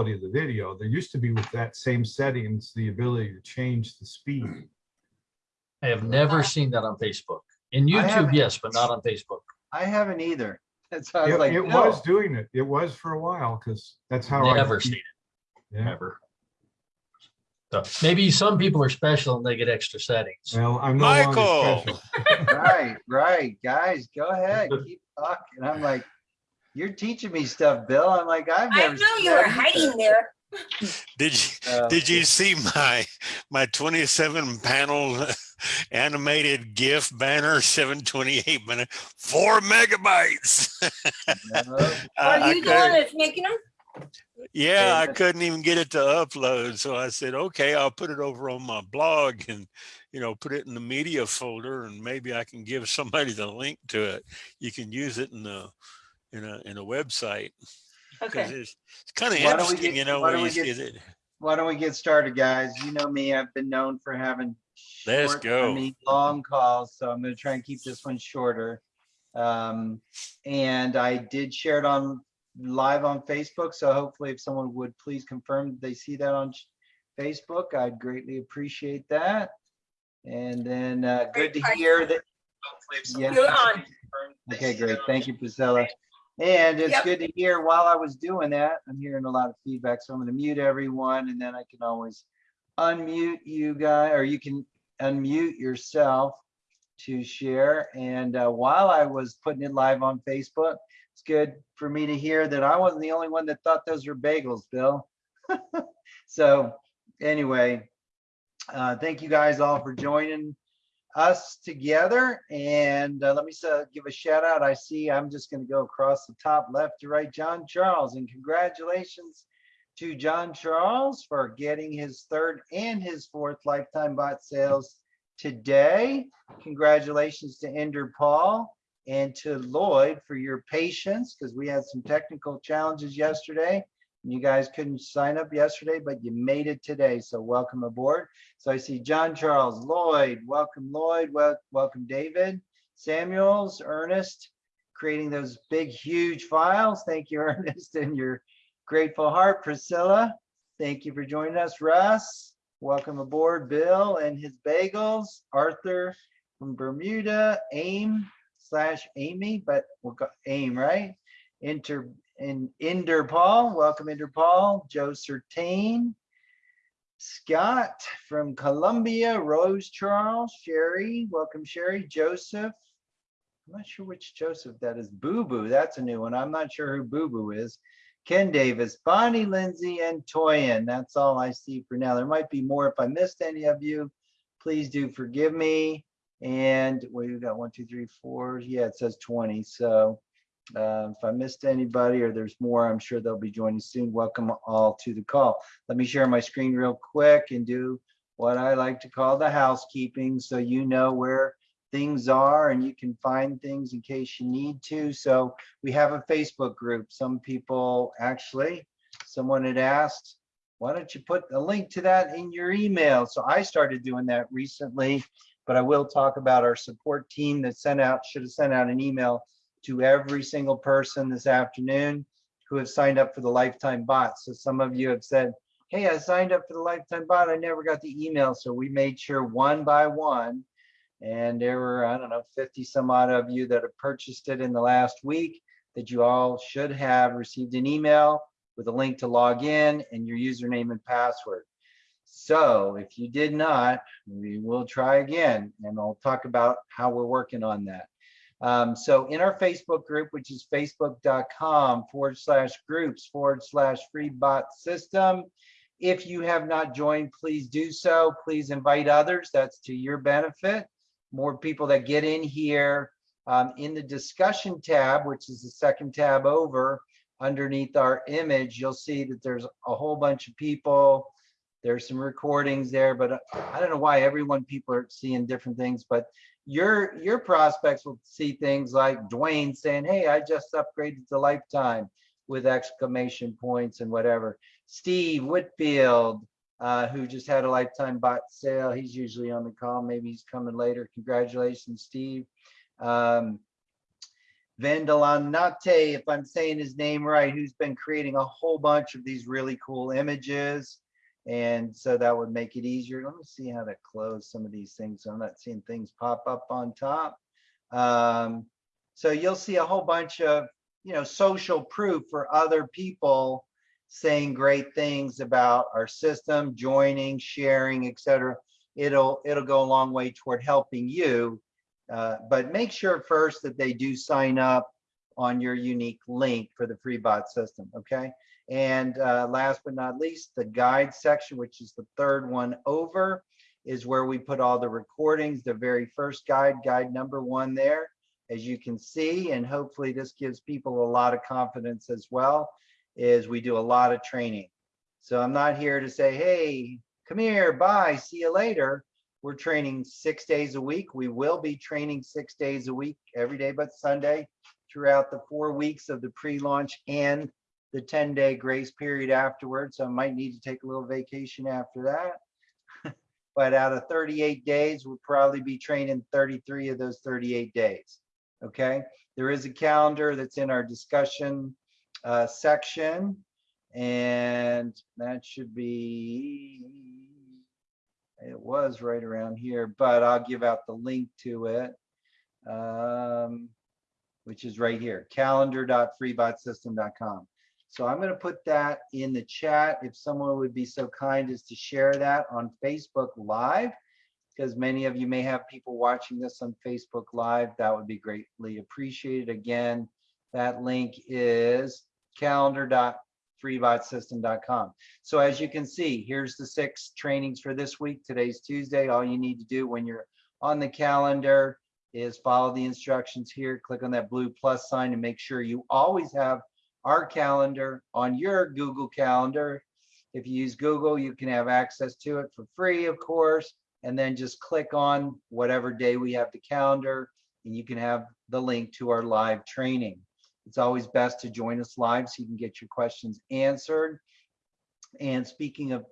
quality of the video. There used to be with that same settings, the ability to change the speed. I have never uh, seen that on Facebook. In YouTube, yes, but not on Facebook. I haven't either. That's why I was It like, it no. was doing it. It was for a while because that's how. I Never seen it, Yeah. never. So maybe some people are special and they get extra settings. Well, I'm no Michael! special. Right, right, guys, go ahead, keep talking. I'm like, you're teaching me stuff, Bill. I'm like, I've I never. know seen you were hiding there. Did you, Uh, did you see my, my 27 panel animated GIF banner, 728 minute, four megabytes? no, Are you the couldn't- one that's making them? Yeah, I couldn't even get it to upload. So I said, okay, I'll put it over on my blog and, you know, put it in the media folder and maybe I can give somebody the link to it. You can use it in the, in a, in a website. Because Okay. it's, it's kind of Why interesting, get- you know, why where don't you we get- it. Why don't we get started, guys? You know me, I've been known for having. Let's short- I go. mean, long calls, so I'm gonna try and keep this one shorter. Um, and I did share it on live on Facebook, so hopefully if someone would please confirm they see that on Facebook, I'd greatly appreciate that. And then, uh, good to hear that. Yeah. Okay, great. Thank you, Priscilla. And it's Yep. good to hear while I was doing that, I'm hearing a lot of feedback, so I'm gonna mute everyone and then I can always unmute you guys, or you can unmute yourself to share. And uh, while I was putting it live on Facebook, it's good for me to hear that I wasn't the only one that thought those were bagels, Bill. So anyway, uh, thank you guys all for joining us together. And uh, let me uh, give a shout out. I see I'm just going to go across the top left to right, John Charles, and congratulations to John Charles for getting his third and his fourth lifetime bot sales today. Congratulations to Inder Paul and to Lloyd for your patience because we had some technical challenges yesterday. You guys couldn't sign up yesterday, but you made it today. So welcome aboard. So I see John Charles, Lloyd, welcome Lloyd, wel- welcome David, Samuels, Ernest, creating those big, huge files. Thank you, Ernest, and your grateful heart. Priscilla, thank you for joining us. Russ, welcome aboard. Bill and his bagels. Arthur from Bermuda, AIM slash Amy, but we'll go AIM, right? Inter, in Inder Paul, welcome Inder Paul, Joe Sertain, Scott from Columbia, Rose Charles, Sherry, welcome Sherry, Joseph. I'm not sure which Joseph that is. Boo Boo, that's a new one. I'm not sure who Boo Boo is. Ken Davis, Bonnie Lindsay, and Toyin. That's all I see for now. There might be more. If I missed any of you, please do forgive me. And we got one, two, three, four. Yeah, it says 20. So uh, if I missed anybody or there's more, I'm sure they'll be joining soon. Welcome all to the call. Let me share my screen real quick and do what I like to call the housekeeping so you know where things are and you can find things in case you need to. So we have a Facebook group. Some people actually, someone had asked, why don't you put a link to that in your email? So I started doing that recently, but I will talk about our support team that sent out, should have sent out an email to every single person this afternoon who have signed up for the lifetime bot. So some of you have said, hey, I signed up for the lifetime bot. I never got the email. So we made sure one by one. And there were, I don't know, 50 some odd of you that have purchased it in the last week that you all should have received an email with a link to log in and your username and password. So if you did not, we will try again and I'll talk about how we're working on that. Um, so in our Facebook group, which is facebook.com forward slash groups forward slash free bot system. If you have not joined, please do so. Please invite others. That's to your benefit. More people that get in here um, in the discussion tab, which is the second tab over underneath our image, you'll see that there's a whole bunch of people. There's some recordings there, but I don't know why everyone people are seeing different things, but your your prospects will see things like Dwayne saying, "Hey, I just upgraded to lifetime," with exclamation points and whatever. Steve Whitfield, uh, who just had a lifetime bot sale. He's usually on the call. Maybe he's coming later. Congratulations, Steve. Um, Vendalanate, if I'm saying his name right, who's been creating a whole bunch of these really cool images. And so that would make it easier. Let me see how to close some of these things. so I'm not seeing things pop up on top. Um, so you'll see a whole bunch of, you know, social proof for other people saying great things about our system, joining, sharing, et cetera. It'll, it'll go a long way toward helping you. Uh, but make sure first that they do sign up on your unique link for the free bot system, okay? And uh, last but not least, the guide section, which is the third one over, is where we put all the recordings, the very first guide, guide number one there, as you can see, and hopefully this gives people a lot of confidence as well, is we do a lot of training. So I'm not here to say, hey, come here, bye, see you later. We're training six days a week. We will be training six days a week, every day but Sunday, throughout the four weeks of the pre-launch and the 10-day grace period afterwards. So I might need to take a little vacation after that. But out of 38 days, we'll probably be training 33 of those 38 days. Okay, there is a calendar that's in our discussion uh, section. And that should be, it was right around here, but I'll give out the link to it. Um, which is right here, calendar.freebotsystem.com. So I'm going to put that in the chat. If someone would be so kind as to share that on Facebook Live, because many of you may have people watching this on Facebook Live, that would be greatly appreciated. Again, that link is calendar.freebotsystem.com. So as you can see, here's the six trainings for this week. Today's Tuesday. All you need to do when you're on the calendar is follow the instructions here, click on that blue plus sign and make sure you always have our calendar on your Google Calendar. If you use Google, you can have access to it for free, of course, and then just click on whatever day we have the calendar and you can have the link to our live training. It's always best to join us live so you can get your questions answered. And speaking of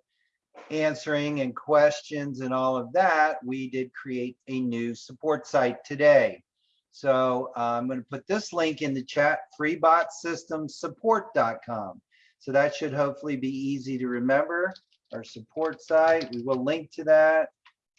answering and questions and all of that, we did create a new support site today. So uh, I'm going to put this link in the chat, freebotsystemsupport.com. So that should hopefully be easy to remember. Our support site, we will link to that.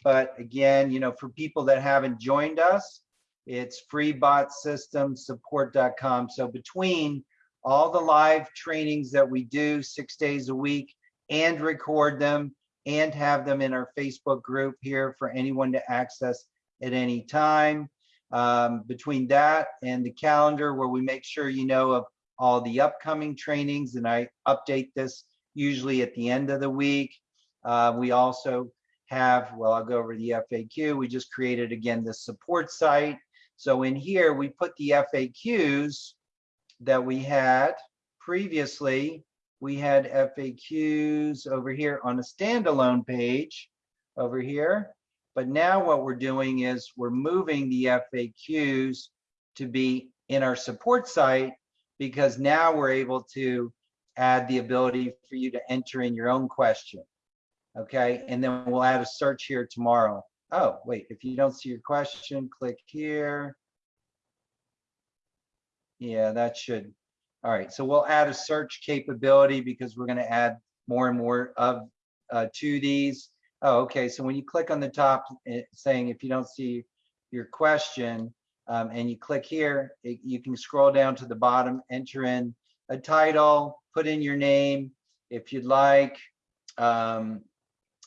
But again, you know, for people that haven't joined us, it's freebotsystemsupport.com. So between all the live trainings that we do six days a week and record them and have them in our Facebook group here for anyone to access at any time. Um, between that and the calendar where we make sure you know of all the upcoming trainings and I update this usually at the end of the week. Uh, we also have, well, I'll go over the FAQ. We just created again the support site. So in here, we put the FAQs that we had previously. We had FAQs over here on a standalone page over here. But now what we're doing is we're moving the FAQs to be in our support site because now we're able to add the ability for you to enter in your own question. Okay, and then we'll add a search here tomorrow. Oh, wait, if you don't see your question, click here. Yeah, that should. All right, so we'll add a search capability because we're going to add more and more of uh, to these. Oh, okay. So when you click on the top eh, saying if you don't see your question um, and you click here, it, you can scroll down to the bottom, enter in a title, put in your name if you'd like, um,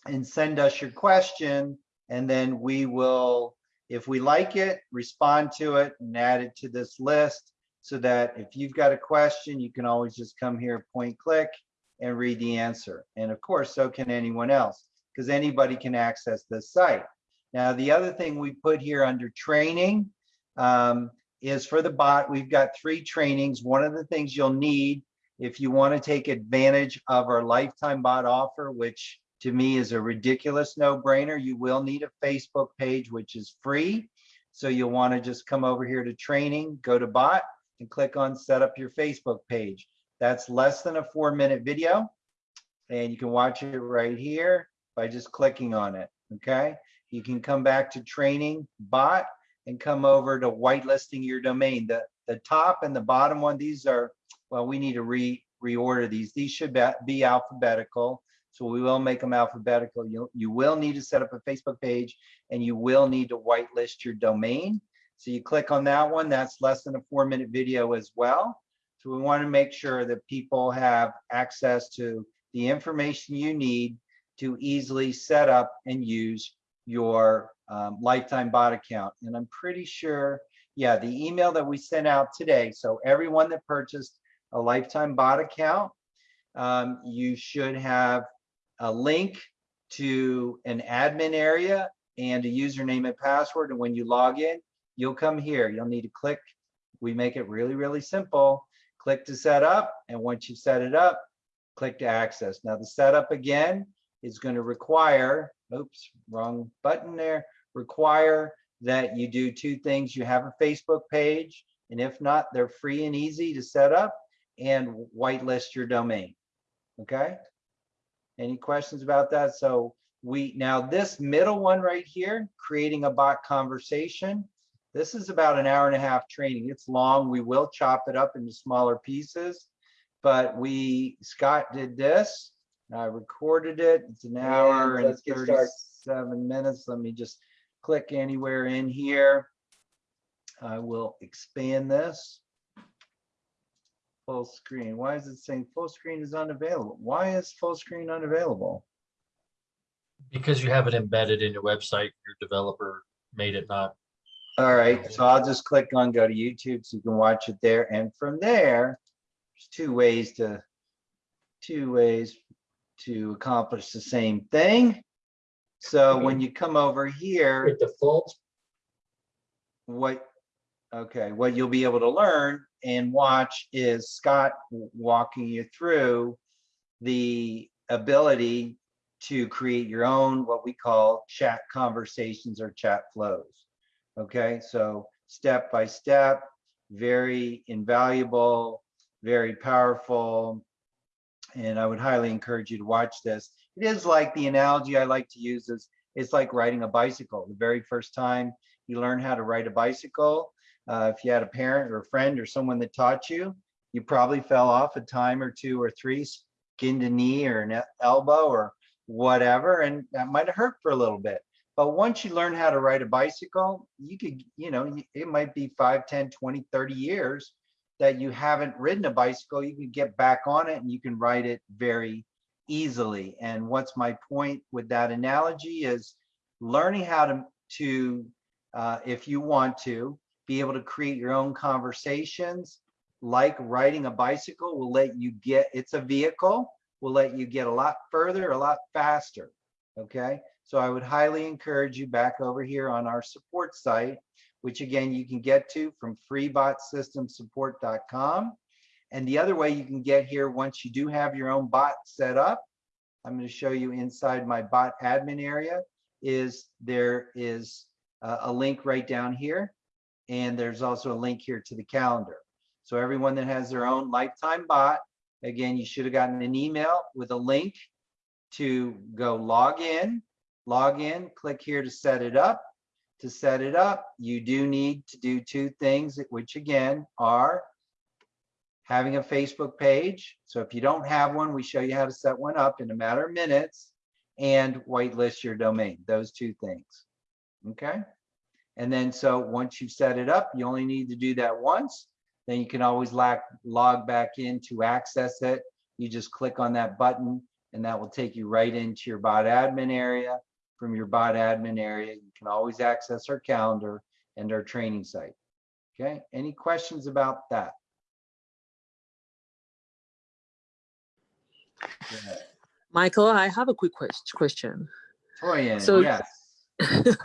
and send us your question. And then we will, if we like it, respond to it and add it to this list so that if you've got a question, you can always just come here, point click and read the answer. And of course, so can anyone else because anybody can access this site. Now, the other thing we put here under training um, is for the bot, we've got three trainings. One of the things you'll need if you want to take advantage of our lifetime bot offer, which to me is a ridiculous no-brainer, you will need a Facebook page, which is free. So you'll want to just come over here to training, go to bot and click on set up your Facebook page. That's less than a four minute video and you can watch it right here by just clicking on it, okay? You can come back to training bot and come over to whitelisting your domain. The, the top and the bottom one, these are, well, we need to re, reorder these. These should be- be alphabetical. So we will make them alphabetical. You, you will need to set up a Facebook page and you will need to whitelist your domain. So you click on that one, that's less than a four minute video as well. So we want to make sure that people have access to the information you need to easily set up and use your um, lifetime bot account. And I'm pretty sure, yeah, the email that we sent out today. So everyone that purchased a lifetime bot account, um, you should have a link to an admin area and a username and password. And when you log in, you'll come here. You'll need to click. We make it really, really simple. Click to set up. And once you set it up, click to access. Now the setup again is going to require, oops, wrong button there, require that you do two things. You have a Facebook page, and if not, they're free and easy to set up and whitelist your domain. Okay? Any questions about that? So we, now this middle one right here, creating a bot conversation, this is about an hour and a half training. It's long. We will chop it up into smaller pieces, but we, Scott did this. I recorded it. It's an hour And and let's get started. thirty-seven minutes. Let me just click anywhere in here. I will expand this. Full screen. Why is it saying full screen is unavailable? Why is full screen unavailable? Because you have it embedded in your website, your developer made it not. All right, so I'll just click on go to YouTube so you can watch it there. And from there, there's two ways to, two ways to accomplish the same thing. So when you come over here, With default, what, okay, what you'll be able to learn and watch is Scott walking you through the ability to create your own, what we call chat conversations or chat flows. Okay, so step by step, very invaluable, very powerful. And I would highly encourage you to watch this. It is like the analogy I like to use is it's like riding a bicycle. The very first time you learn how to ride a bicycle, uh, if you had a parent or a friend or someone that taught you, you probably fell off a time or two or three, skinned a knee or an elbow or whatever, and that might have hurt for a little bit. But once you learn how to ride a bicycle, you could, you know, it might be 5, 10, 20, 30 years that you haven't ridden a bicycle. You can get back on it and you can ride it very easily. And what's my point with that analogy is learning how to, to uh, if you want to, be able to create your own conversations like riding a bicycle will let you get, it's a vehicle, will let you get a lot further, a lot faster. Okay, so I would highly encourage you back over here on our support site, which again, you can get to from freebotsystemsupport.com. And the other way you can get here once you do have your own bot set up, I'm going to show you inside my bot admin area is there is a, link right down here. And there's also a link here to the calendar. So everyone that has their own lifetime bot, again, you should have gotten an email with a link to go log in, log in, click here to set it up. To set it up, you do need to do two things, which again are having a Facebook page. So if you don't have one, we show you how to set one up in a matter of minutes and whitelist your domain, those two things. Okay. And then so once you've set it up, you only need to do that once. Then you can always log, log back in to access it. You just click on that button and that will take you right into your bot admin area. From your bot admin area, you can always access our calendar and our training site. Okay, any questions about that? Michael, I have a quick ques- question. Oh, Toyin, So- yes.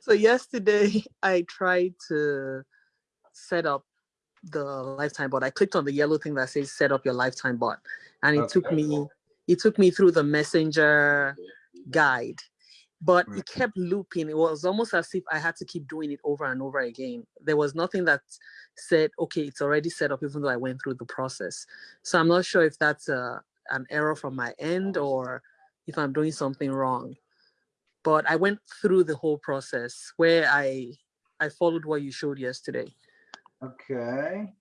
so yesterday I tried to set up the lifetime bot. I clicked on the yellow thing that says set up your lifetime bot. And it took me it took me through the messenger guide. But Right. it kept looping. It was almost as if I had to keep doing it over and over again. There was nothing that said, okay, it's already set up, even though I went through the process. So I'm not sure if that's a, an error from my end or if I'm doing something wrong but I went through the whole process where I I followed what you showed yesterday. Okay.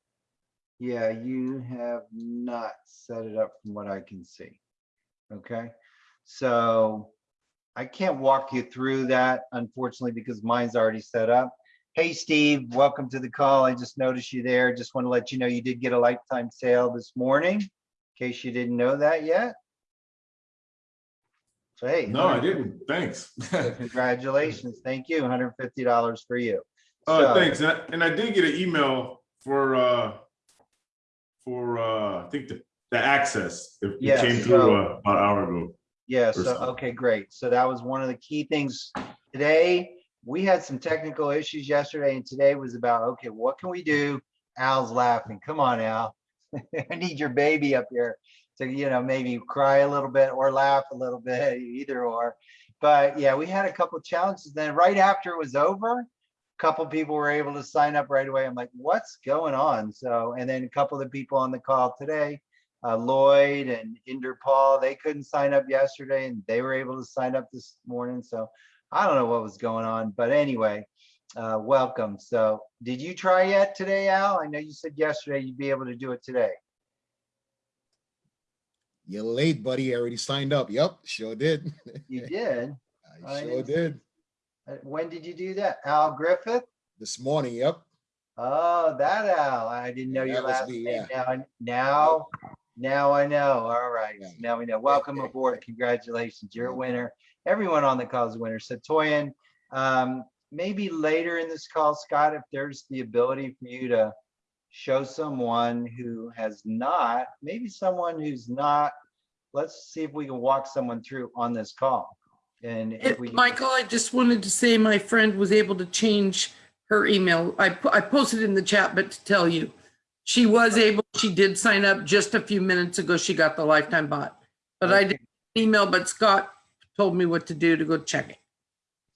Yeah, you have not set it up from what I can see. Okay, so I can't walk you through that unfortunately because mine's already set up. Hey, Steve, welcome to the call. I just noticed you there. Just want to let you know you did get a lifetime sale this morning, in case you didn't know that yet. So hey. No, I didn't. Thanks. Congratulations. Thank you. $150 for you. Uh, So- thanks. And I, and I did get an email for, uh, for, uh, I think the, the access. It it Yeah, came so- through uh, about an hour ago. Yeah, so, okay, great. So that was one of the key things today. We had some technical issues yesterday and today was about, okay, what can we do? Al's laughing. Come on, Al. I need your baby up here to, you know, maybe cry a little bit or laugh a little bit, either or. But yeah, we had a couple challenges. Then right after it was over, a couple people were able to sign up right away. I'm like, what's going on? So, and then a couple of the people on the call today, uh, Lloyd and Inderpaul, they couldn't sign up yesterday and they were able to sign up this morning. So I don't know what was going on, but anyway, uh, welcome. So did you try yet today, Al? I know you said yesterday you'd be able to do it today. You're late, buddy. I already signed up. Yep, sure did. You did? I I sure didn't did. Uh, When did you do that? Al Griffith? This morning, yep. Oh, that Al. I didn't know Yeah, your last me, name. Now, now, now I know. All right. Yeah. Now we know. Welcome aboard. Congratulations. You're a winner. Everyone on the call is a winner. So Toyin, um, maybe later in this call, Scott, if there's the ability for you to show someone who has not, maybe someone who's not, let's see if we can walk someone through on this call. And if we. Michael, I just wanted to say my friend was able to change her email. I, I posted in the chat, but to tell you, she was able, she did sign up just a few minutes ago. She got the lifetime bot. But I didn't email, but Scott told me what to do to go check it.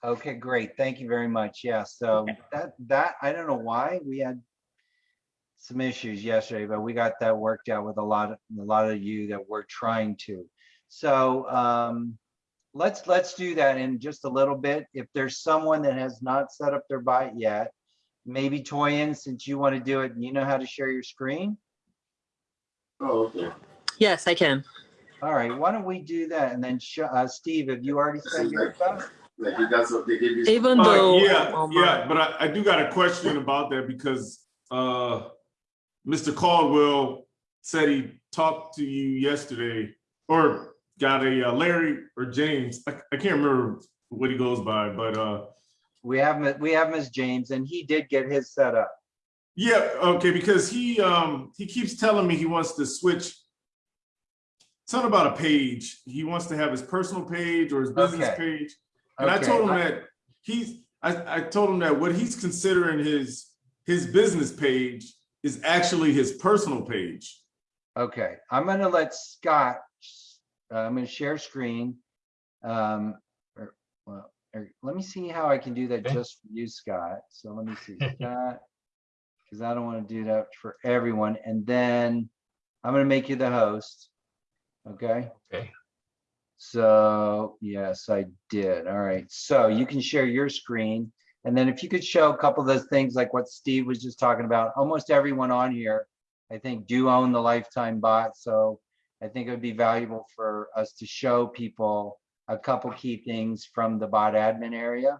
Okay, great. Thank you very much. Yeah, so that, that, I don't know why we had some issues yesterday, but we got that worked out with a lot of, a lot of you that we're trying to. So, um, let's, let's do that in just a little bit. If there's someone that has not set up their bot yet, maybe Toyin, since you want to do it and you know how to share your screen. Oh, okay. Yes, I can. All right, why don't we do that? And then, sh- uh, Steve, have you already set your stuff? Like you got some, they give you. Even Uh, though. yeah, um, yeah, but I, I do got a question about that because, uh, Mr. Caldwell said he talked to you yesterday or got a uh, Larry or James. I, I can't remember what he goes by, but, uh, We have, we have Ms. James and he did get his set up. Yeah, okay, because he um he keeps telling me he wants to switch. Something about a page. He wants to have his personal page or his business Okay. page. And I told him that he's I, I told him that what he's considering his his business page is actually his personal page. Okay, I'm gonna let Scott, uh, I'm gonna share screen. Um, or, well, or, let me see how I can do that Okay. just for you, Scott. So let me see, Scott. Cause I don't wanna do that for everyone. And then I'm gonna make you the host. Okay? Okay. So, yes, I did. All right. So you can share your screen. And then if you could show a couple of those things like what Steve was just talking about, almost everyone on here, I think do own the lifetime bot. So I think it would be valuable for us to show people a couple key things from the bot admin area,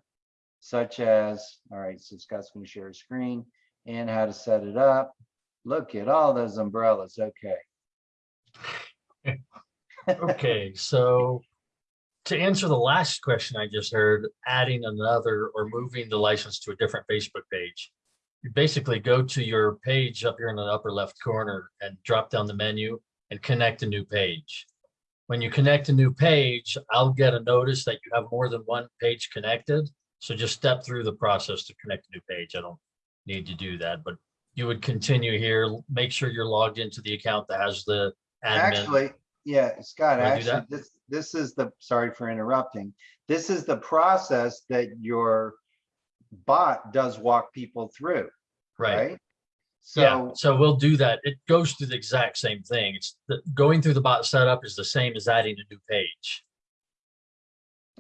such as, all right, so Scott's to share a screen and how to set it up. Look at all those umbrellas. Okay. Okay, so to answer the last question I just heard, adding another or moving the license to a different Facebook page. You basically go to your page up here in the upper left corner and drop down the menu and connect a new page. When you connect a new page, I'll get a notice that you have more than one page connected. So just step through the process to connect a new page. I don't need to do that, but you would continue here, make sure you're logged into the account that has the admin. Actually, yeah, Scott, actually, this, this is the, sorry for interrupting. This is the process that your bot does walk people through, Right. right? Yeah, So, so we'll do that. It goes through the exact same thing. It's the, going through the bot setup is the same as adding a new page.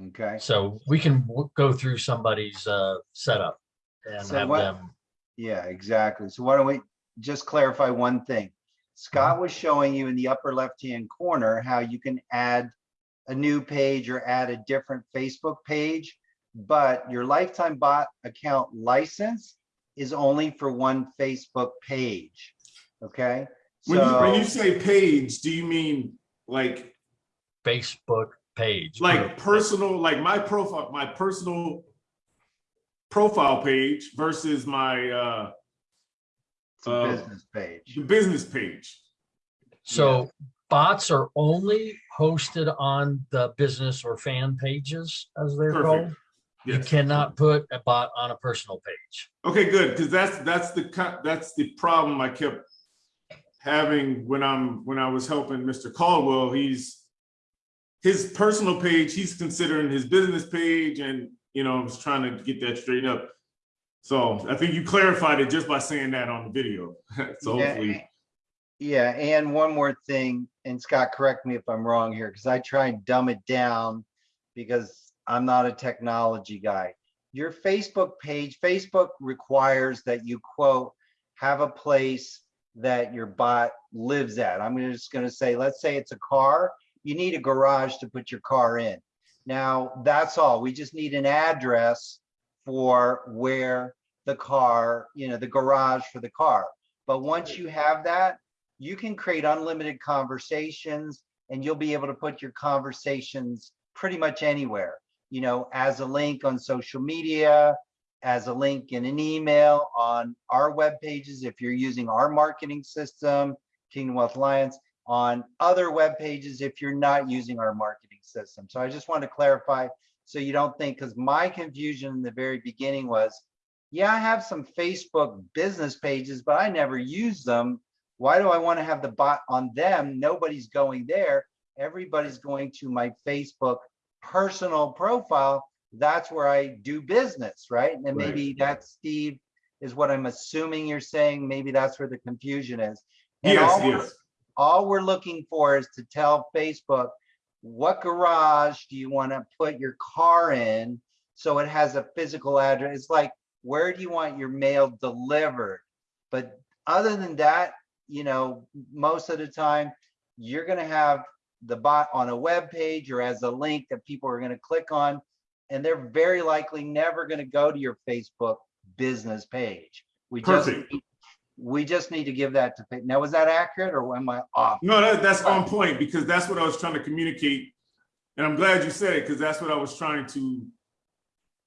okay, So we can go through somebody's uh setup and So have what- them Yeah, exactly. So why don't we just clarify one thing? Scott was showing you in the upper left-hand corner how you can add a new page or add a different Facebook page, but your lifetime bot account license is only for one Facebook page. Okay? When you, when you say page, do you mean like, Facebook page. like personal, like my profile, my personal profile page versus my, uh, uh, business page. the business page? So bots are only hosted on the business or fan pages, as they're Perfect. called. You Yes. cannot put a bot on a personal page. Okay, good, because that's, that's the, co- that's the problem I kept having when I'm, when I was helping Mr. Caldwell, he's, his personal page, he's considering his business page and, you know, I was trying to get that straightened up. So I think you clarified it just by saying that on the video. So Yeah, hopefully, Yeah, and one more thing, and Scott, correct me if I'm wrong here, because I try and dumb it down because I'm not a technology guy. Your Facebook page, Facebook requires that you quote, have a place that your bot lives at. I'm just gonna say, let's say it's a car, you need a garage to put your car in. Now, that's all. We just need an address for where the car, you know, the garage for the car. But once you have that, you can create unlimited conversations and you'll be able to put your conversations pretty much anywhere, you know, as a link on social media, as a link in an email on our web pages, if you're using our marketing system, Kingdom Wealth Alliance, on other web pages if you're not using our marketing system. So I just want to clarify so you don't think, because my confusion in the very beginning was, yeah, I have some Facebook business pages, but I never use them. Why do I want to have the bot on them? Nobody's going there. Everybody's going to my Facebook personal profile. That's where I do business, right? And Right. maybe that's Steve is what I'm assuming you're saying. Maybe that's where the confusion is. And yes, all we're- yes. all we're looking for is to tell Facebook, what garage do you want to put your car in? So it has a physical address. It's like, where do you want your mail delivered? But other than that, you know, most of the time, you're gonna have the bot on a web page or as a link that people are gonna click on. And they're very likely never gonna go to your Facebook business page. We just, Perfect. we just need to give that to, now, was that accurate or am I off? No, that, that's on point because that's what I was trying to communicate. And I'm glad you said it because that's what I was trying to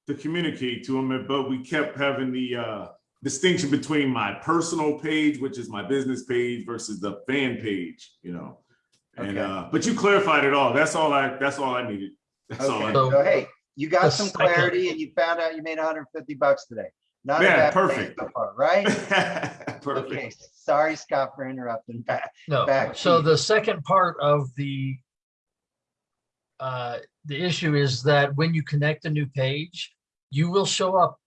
to communicate to him, but we kept having the uh distinction between my personal page, which is my business page versus the fan page, you know. And Okay. uh, but you clarified it all. That's all I that's all I needed. That's all I Okay, So- so hey, you got some clarity and you found out you made hundred and fifty bucks today. Not a Yeah, bad perfect. so far, Right? Okay, Perfect. sorry, Scott, for interrupting. Back. No, Back so the second part of the uh, the issue is that when you connect a new page, you will show up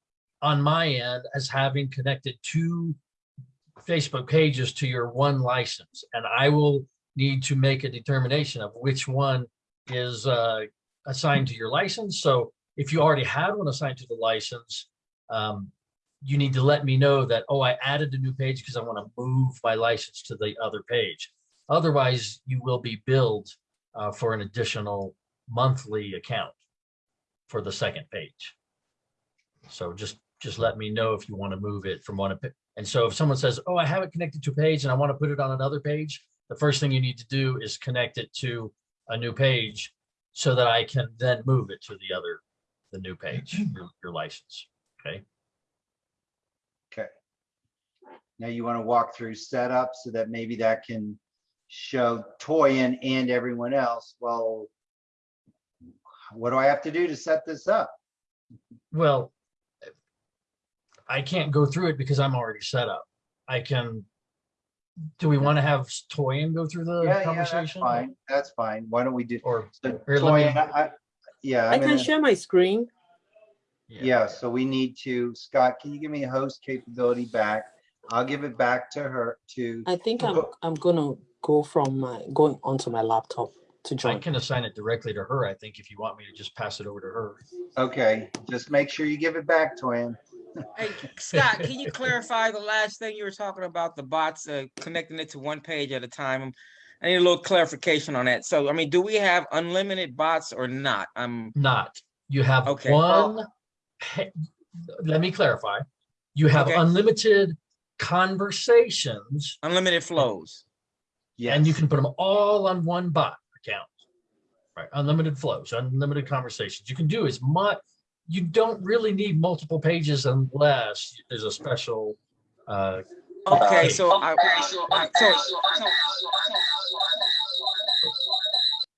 on my end as having connected two Facebook pages to your one license, and I will need to make a determination of which one is uh, assigned to your license. So if you already had one assigned to the license, um, you need to let me know that, oh, I added a new page because I want to move my license to the other page. Otherwise, you will be billed uh, for an additional monthly account for the second page. So just, just let me know if you want to move it from one. And so if someone says, oh, I have it connected to a page and I want to put it on another page, the first thing you need to do is connect it to a new page so that I can then move it to the other, the new page, your, your license. Okay. Okay. Now you want to walk through setup so that maybe that can show Toyin and everyone else, well, what do I have to do to set this up? Well, I can't go through it because I'm already set up. I can, do we want to have Toyin go through the Yeah, yeah, that's conversation? fine. That's fine. Why don't we do? Or, so Here, let me- Toyin, I- I- Yeah. I I'm can gonna- share my screen. Yeah, so we need to, Scott, can you give me a host capability back? I'll give it back to her to, I think I'm Go- I'm gonna go from my going onto my laptop to I join. can assign it directly to her, I think, if you want me to just pass it over to her. okay, just make sure you give it back to him. Hey, Scott, can you clarify the last thing you were talking about, the bots, uh, connecting it to one page at a time? I need a little clarification on that. So, I mean, do we have unlimited bots or not? I'm Not, you have Okay, one, pa- let me clarify. You have Okay. unlimited conversations unlimited flows. Yeah, and you can put them all on one bot account. Right, unlimited flows, unlimited conversations. You can do as much, you don't really need multiple pages unless there's a special uh, Okay, so I, I- so,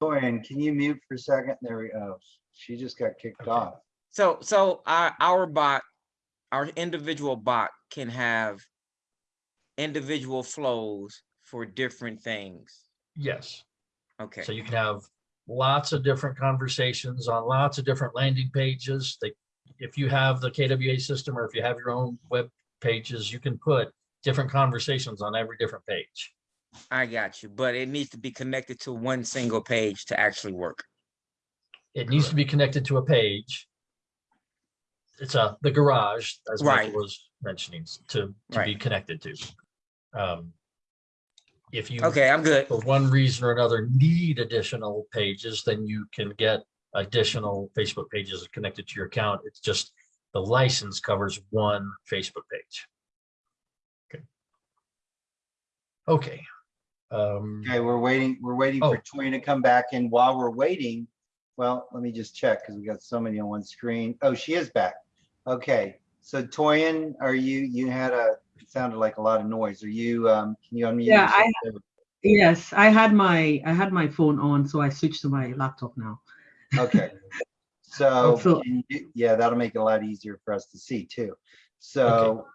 Torian, can you mute for a second? There we go. She just got kicked Okay. off. so, so our, our bot, our individual bot can have individual flows for different things. Yes, Okay, so you can have lots of different conversations on lots of different landing pages. They, if you have the KWA system or if you have your own web pages, you can put different conversations on every different page. I got you, but it needs to be connected to one single page to actually work. It needs to be connected to a page. It's a, the garage, as Right. Michael was mentioning, to, to be connected to. Um, If you. Okay, I'm good. for one reason or another need additional pages, then you can get additional Facebook pages connected to your account. It's just the license covers one Facebook page. Okay. Okay. Um, Okay, we're waiting, we're waiting Oh. for Torian to come back and while we're waiting, well, let me just check because we got so many on one screen. Oh, she is back. Okay, so Torian, are you, you had a, it sounded like a lot of noise. Are you, um, can you unmute? Yeah, I- yourself? Yes, I had my I had my phone on, so I switched to my laptop now. Okay. So, So- you- yeah, that'll make it a lot easier for us to see too. So,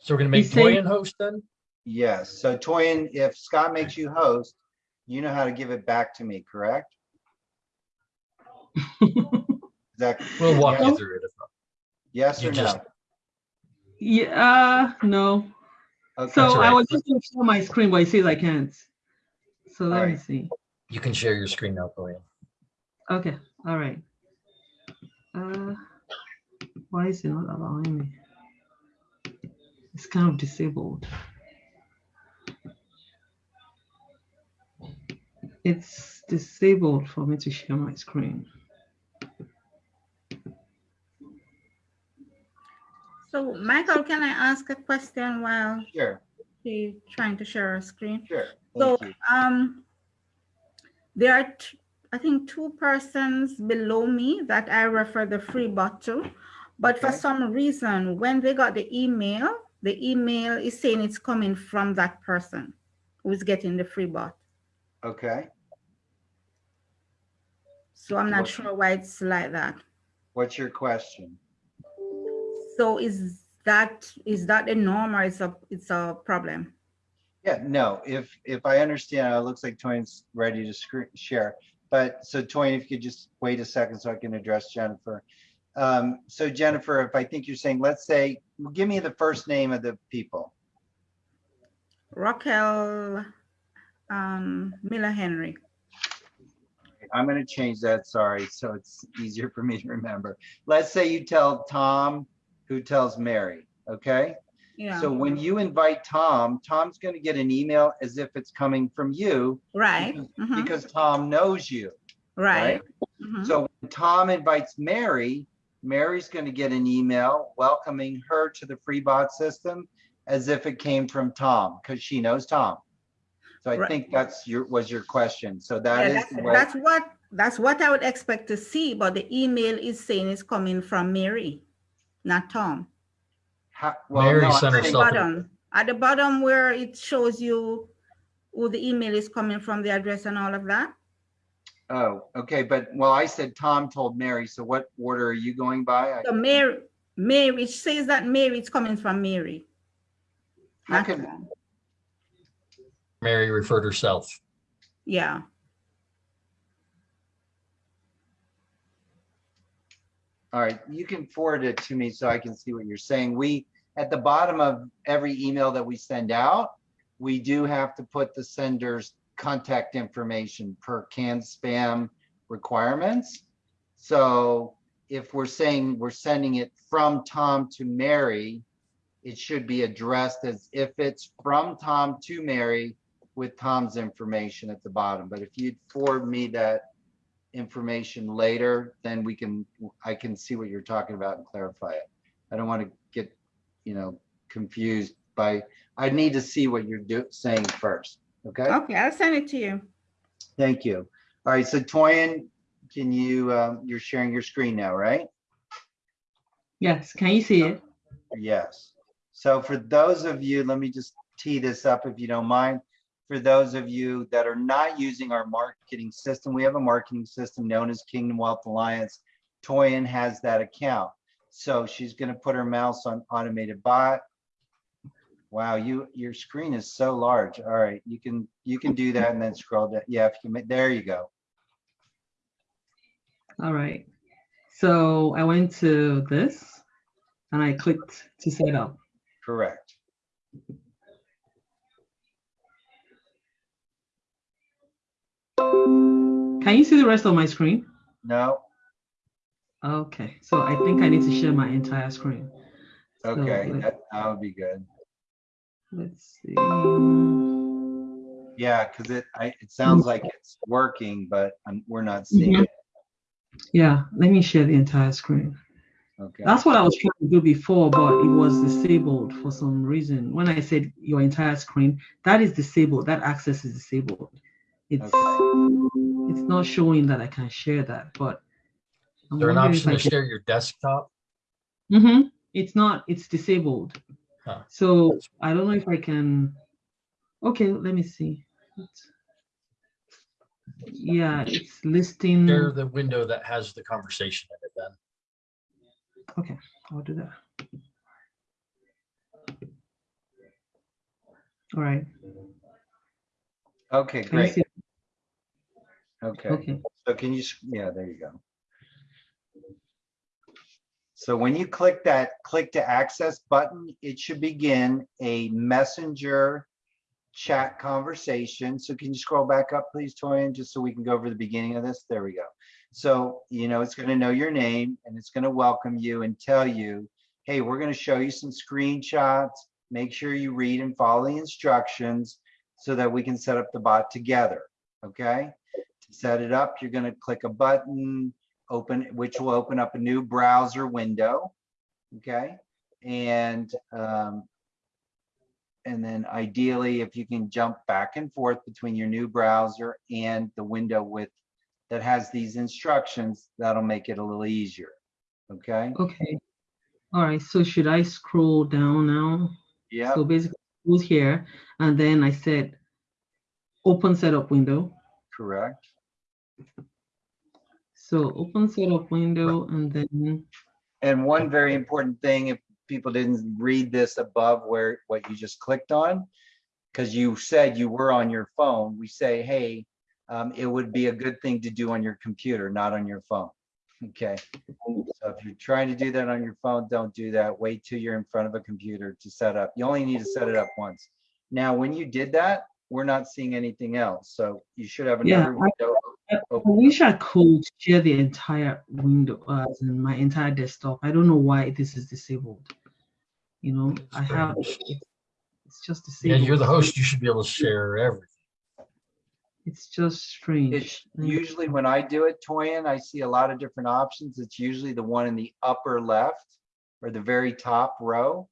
so we're gonna make He's saying- Toyin host then? yes, so Torian, if Scott makes you host, you know how to give it back to me, correct? Is that- We'll walk you through it. If not. Yes you or just- no? yeah, uh, no. Okay. So all I was just gonna share my screen, but it says I can't. So let me Alright. see. You can share your screen now, Toyin. Okay, all right. Uh, why is it not allowing me? It's kind of disabled. It's disabled for me to share my screen. So Michael, can I ask a question while Sure, she trying to share her screen? sure. So, Thank you. um, there are, I think, two persons below me that I refer the free bot to. But for some reason, when they got the email, the email is saying it's coming from that person who is getting the free bot. Okay, So I'm not What- sure why it's like that. what's your question? So is that, is that a norm or it's a, it's a problem? Yeah, no, if, if I understand, it looks like Toyin's ready to screen share. But so Toyin, if you could just wait a second so I can address Jennifer. Um, so Jennifer, if I think you're saying, let's say, well, give me the first name of the people. Raquel, um, Miller Henry. I'm gonna change that, sorry, so it's easier for me to remember. Let's say you tell Tom, who tells Mary, okay? Yeah, So when you invite Tom, Tom's gonna get an email as if it's coming from you right, because- mhm, because Tom knows you. right. right? mhm. So when Tom invites Mary, Mary's gonna get an email welcoming her to the free bot system as if it came from Tom, because she knows Tom. So I Right. think that's your, was your question. So that Yeah, is that's, that's what, that's what I would expect to see, but the email is saying it's coming from Mary, not Tom. how- well, Mary no, sent saying- herself- Self- Bottom, at the bottom where it shows you who the email is coming from, the address and all of that. Oh, okay, but, well, I said Tom told Mary, so what order are you going by? So Mary, Mary, it says that Mary it's coming from Mary. How not can, Mary referred herself. Yeah, all right, you can forward it to me so I can see what you're saying. We, at the bottom of every email that we send out, we do have to put the sender's contact information per CAN-SPAM requirements. So if we're saying we're sending it from Tom to Mary, it should be addressed as if it's from Tom to Mary with Tom's information at the bottom. But if you'd forward me that information later, then we can, I can see what you're talking about and clarify it. I don't want to get, you know, confused by, I need to see what you're do, saying first, okay? Okay, I'll send it to you. Thank you. All right, so Toyin, can you, um, you're sharing your screen now, right? Yes, can you see it? Yes. So for those of you, let me just tee this up if you don't mind. For those of you that are not using our marketing system, we have a marketing system known as Kingdom Wealth Alliance. Toyin has that account. So she's gonna put her mouse on automated bot. Wow, you, your screen is so large. All right, you can, you can do that and then scroll down. Yeah, if you, ma- there you go. All right. So I went to this and I clicked to set up. Correct. Can you see the rest of my screen? No, Okay, so I think I need to share my entire screen. Okay, let- that, that would be good. Let's see. Yeah, because it, I, it sounds like it's working, but um, we're not seeing Mhm. it. Yeah, let me share the entire screen. Okay. That's what I was trying to do before, but it was disabled for some reason. When I said your entire screen, that is disabled. That access is disabled. It's it's not showing that I can share that, but I'm there an option to can- share your desktop? Mm-hmm. It's not, it's disabled. Huh. So I don't know if I can, okay, let me see. It's- Yeah, it's listing, Share the window that has the conversation in it then. okay, I'll do that. All right, Okay, great. Okay. Okay, So can you, yeah, there you go. So when you click that, click to access button, it should begin a messenger chat conversation. So can you scroll back up, please, Toyin, just so we can go over the beginning of this? There we go. So, you know, it's going to know your name and it's going to welcome you and tell you, hey, we're going to show you some screenshots. Make sure you read and follow the instructions so that we can set up the bot together. Okay? To set it up, you're going to click a button, open, which will open up a new browser window. Okay? And um, and then ideally, if you can jump back and forth between your new browser and the window with that has these instructions, that'll make it a little easier. Okay? okay. All right, so should I scroll down now? Yeah. So basically, it was here, and then I said, open setup window. Correct. So open setup window and then, And one very important thing, if people didn't read this above where, what you just clicked on, because you said you were on your phone, we say, hey, um, it would be a good thing to do on your computer, not on your phone. Okay, so if you're trying to do that on your phone, don't do that. Wait till you're in front of a computer to set up. You only need to set it up once. Now, when you did that, we're not seeing anything else, so you should have another I- window. I I wish I could share the entire window, uh, as in my entire desktop. I don't know why this is disabled. You know, I have, it's just just Yeah, disabled. you're the host. You should be able to share everything. It's just strange. It's usually when I do it, Toyin, I see a lot of different options. It's usually the one in the upper left or the very top row.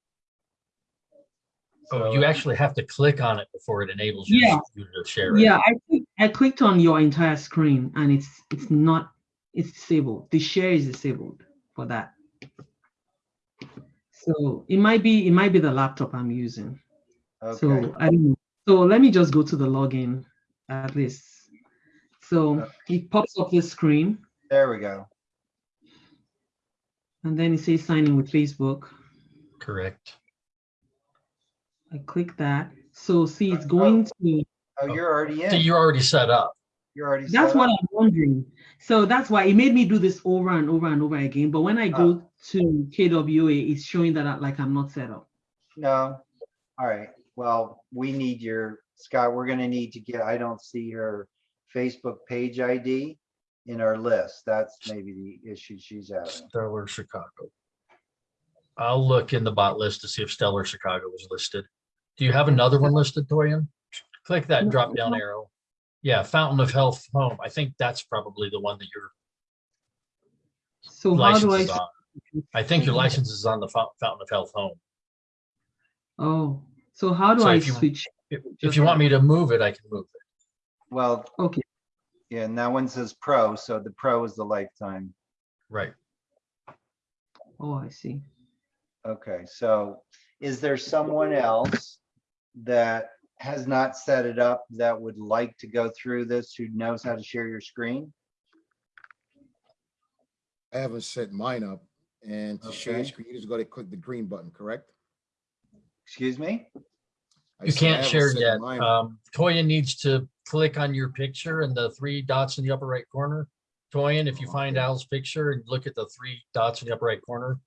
Oh, you actually have to click on it before it enables you Yeah. to share it. Yeah, I click- I clicked on your entire screen and it's it's not it's disabled. The share is disabled for that. So it might be it might be the laptop I'm using. Okay, So I don't know. So let me just go to the login at least. So it pops up this screen there we go. and then it says sign in with Facebook. Correct. I click that. So see, it's uh, going oh. to Oh, you're already So in. you're already set up. You're already. That's set what up? I'm wondering. So that's why it made me do this over and over and over again. But when I oh. go to KWA, it's showing that I, like I'm not set up. No. All right. Well, we need your, Scott, we're gonna need to get, I don't see her Facebook page ID. in our list. That's maybe the issue she's having. Stellar Chicago. I'll look in the bot list to see if Stellar Chicago was listed. Do you have another one listed, Toyin? Click that drop down arrow. Yeah, Fountain of Health Home. I think that's probably the one that your So how do license I? on. I think your license is on the Fountain of Health Home. Oh, so how do So I if you- switch? If if you want me to move it, I can move it. Well, Okay, yeah, and that one says pro, so the pro is the lifetime. Right. oh, I see. Okay, so is there someone else that has not set it up that would like to go through this, who knows how to share your screen? I haven't set mine up. And to share your Okay. screen, you just gotta click the green button, correct? Excuse me? I You said I can't haven't share set yet. mine up. Um, Toyin needs to click on your picture and the three dots in the upper right corner. Toyin, if you find Al's picture and look at the three dots in the upper right corner,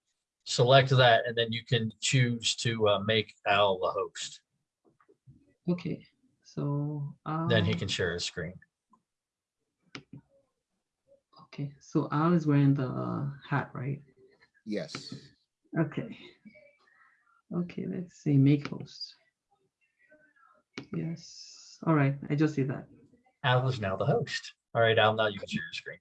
select that and then you can choose to uh, make Al the host. Okay, so. Then he um, can share his screen. Okay, so Al is wearing the uh, hat, right? Yes. Okay. Okay, let's see, make host. Yes, all right, I just see that. Al is now the host. All right, Al, now you can share your screen.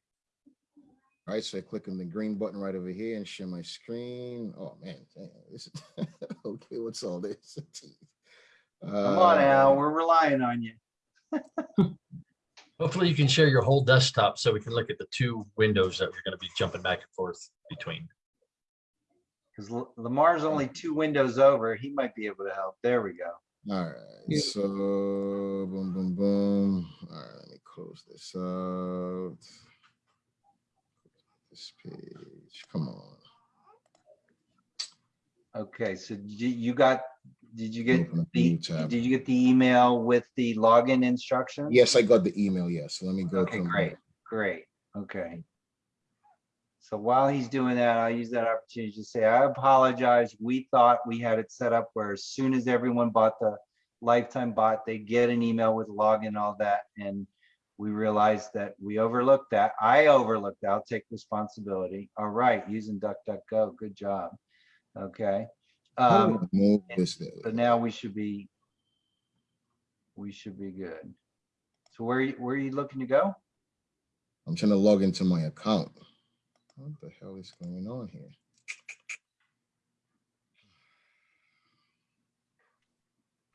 All right, so I click on the green button right over here and share my screen. Oh, man. damn, This is okay. What's all this? Come on, Al, Uh, we're relying on you. Hopefully you can share your whole desktop so we can look at the two windows that we're going to be jumping back and forth between. Because Lamar's only two windows over, he might be able to help. There we go. All right, so boom, boom, boom. All right, let me close this out. This page, come on. Okay, so you you got, did you get Open the, tab. did you get the email with the login instructions? Yes, I got the email. Yes, let me go. Okay, my- great, great, okay. So while he's doing that, I'll use that opportunity to say, I apologize. We thought we had it set up where as soon as everyone bought the lifetime bot, they get an email with login, and all that, and we realized that we overlooked that. I overlooked, that. I'll take responsibility. All right, using DuckDuckGo, good job. Okay. How do Um, Move this there. but now we should be, we should be good. So where, you- where are you looking to go? I'm trying to log into my account. What the hell is going on here?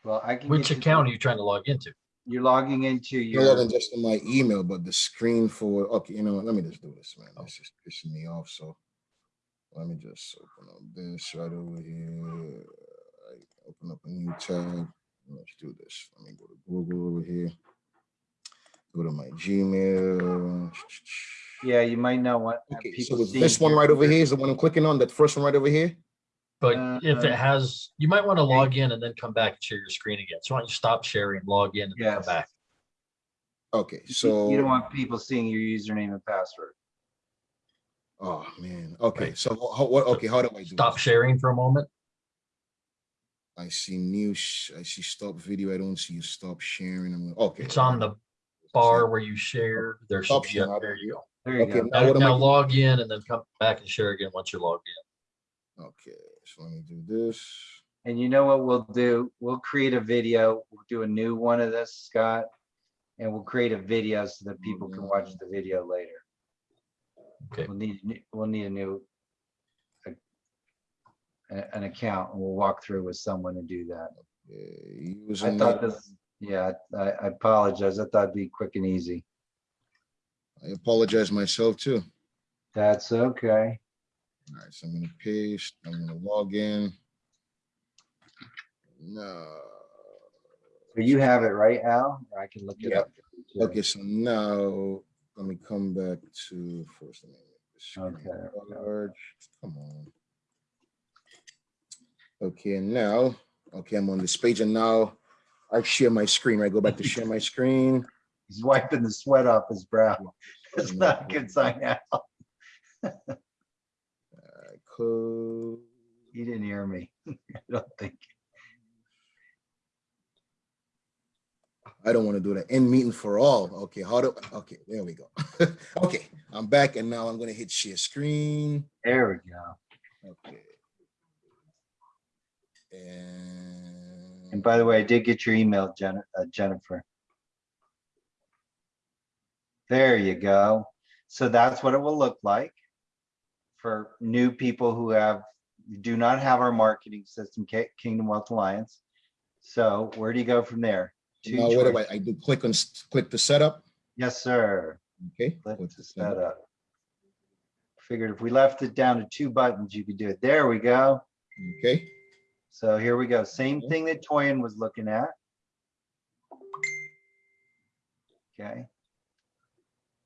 Well, I can. Which get you- account are you trying to log into? You're logging into You're your, logging just in my email, but the screen for, okay, you know what, let me just do this, man. This is pissing me off, so. Let me just open up this right over here. I Open up a new tab. Let's do this. Let me go to Google over here. Go to my Gmail. yeah, you might not want Okay, people so see this one right over here is the one I'm clicking on, that first one right over here? But if it Uh, has, you might want to log in and then come back and share your screen again. So why don't you stop sharing, log in and then come back? Okay, so. You don't want people seeing your username and password. Oh, man. Okay, so what, okay, how do I do? Stop this? sharing for a moment. I see new, I see stop video. I don't see you stop sharing. I'm, okay. It's on the bar where you share. There should be, a- sharing. there you go. There you Okay, go. now Now what am I? now log in and then come back and share again once you're logged in. Okay, so let me do this. And you know what we'll do? We'll create a video. We'll do a new one of this, Scott. And we'll create a video so that people can watch mm. the video later. Okay. We'll need, ne- we'll need a new a- a- an account and we'll walk through with someone to do that. Uh, I username. thought this, yeah, I, I apologize. I thought it'd be quick and easy. I apologize myself too. That's okay. All right, so I'm gonna paste, I'm gonna log in. No. So you have it, right, Al? Or I can look it Yeah. up. too. Okay, so now let me come back to first. let me make this screen Okay, large. Come on. Okay, now, okay, I'm on this page and now I share my screen, right? Go back to share my screen. He's wiping the sweat off his brow. It's not a good sign, Al. I close. He didn't hear me. I don't think. I don't want to do that. End meeting for all. Okay, how do, okay, there we go. Okay, I'm back and now I'm gonna hit share screen. There we go. Okay. And. And by the way, I did get your email, Jen, uh, Jennifer. There you go. So that's what it will look like for new people who have, do not have our marketing system, Ki- Kingdom Wealth Alliance. So where do you go from there? Now, what do I. I do click on, click the setup, Yes, sir. okay? Click the set up. Figured if we left it down to two buttons, you could do it. There we go. Okay, So here we go. Same Okay. thing that Toyin was looking at. Okay.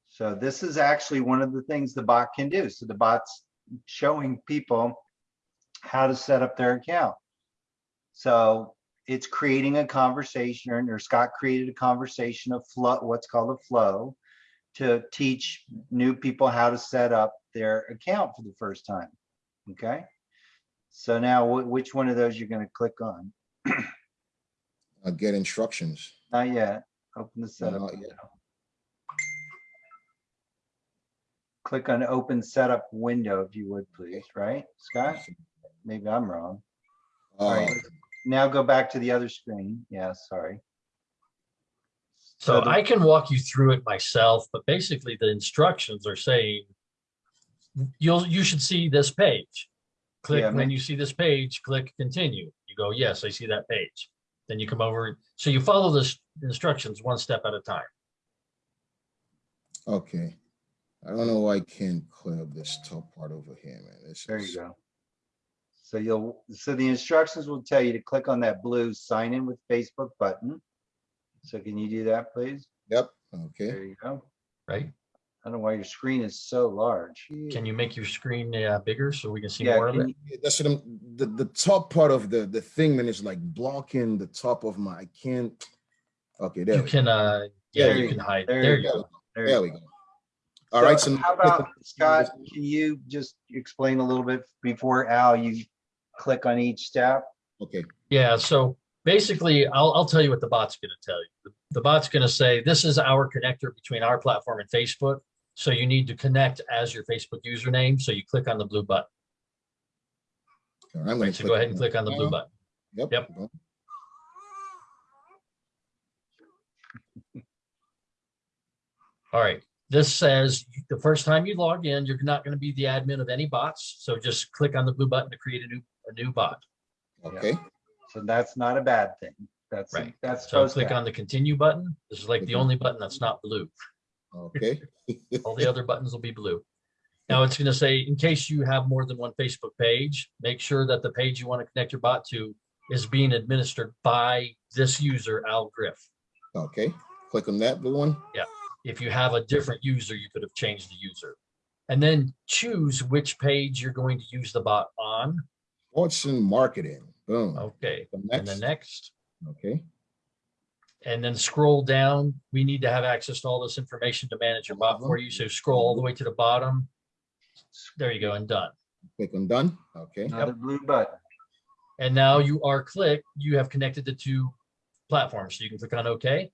So this is actually one of the things the bot can do. So the bot's showing people how to set up their account. So it's creating a conversation or- Scott created a conversation of flow, what's called a flow to teach new people how to set up their account for the first time. Okay? So now which one of those you're gonna click on? I'll get instructions. Not yet. Open the setup. not yet. Click on open setup window if you would, please, right, Scott? Maybe I'm wrong. All Uh, right, now go back to the other screen. Yeah, sorry. So the- I can walk you through it myself, but basically the instructions are saying you'll, you should see this page. Click, Yeah, when you see this page, click continue. You go, yes, I see that page. Then you come over, so you follow the instructions one step at a time. Okay. I don't know why I can't clear up this top part over here, man. This There you is- go. So you'll, so the instructions will tell you to click on that blue sign in with Facebook button. So can you do that, please? Yep, okay. There you go. right? I don't know why your screen is so large. Can you make your screen uh, bigger so we can see Yeah, more of can it? you- That's what I'm, the, the top part of the, the thing, man, is like blocking the top of my, I can't. Okay, there You we go. can, uh, yeah, There you you can hide. There There you you we go. go. there There you we go. go. All right, So so. how about, Scott, can you just explain a little bit before Al, you click on each step? Okay, Yeah, so basically, I'll, I'll tell you what the bot's gonna tell you. The- The bot's gonna say, this is our connector between our platform and Facebook. So you need to connect as your Facebook username, so you click on the blue button. all right, I'm gonna. So go ahead and click on the blue button. Yep. Yep. All right, this says the first time you log in, you're not gonna be the admin of any bots. So just click on the blue button to create a new, a new bot. Okay, So that's not a bad thing. That's, Right. that's So supposed to click on the continue button. This is like the Mhm. only button that's not blue. okay. All the other buttons will be blue. Now it's gonna say, in case you have more than one Facebook page, make sure that the page you want to connect your bot to is being administered by this user, Al Griff. Okay, click on that blue one. Yeah, if you have a different user, you could have changed the user. And then choose which page you're going to use the bot on. Fortune marketing, boom. Okay, The and then next, next, okay, and then scroll down. We need to have access to all this information to manage your bot for you. So scroll all the way to the bottom. There you go, and done. click on done, okay. Another blue button. And now you are clicked, you have connected the two platforms. So you can click on OK.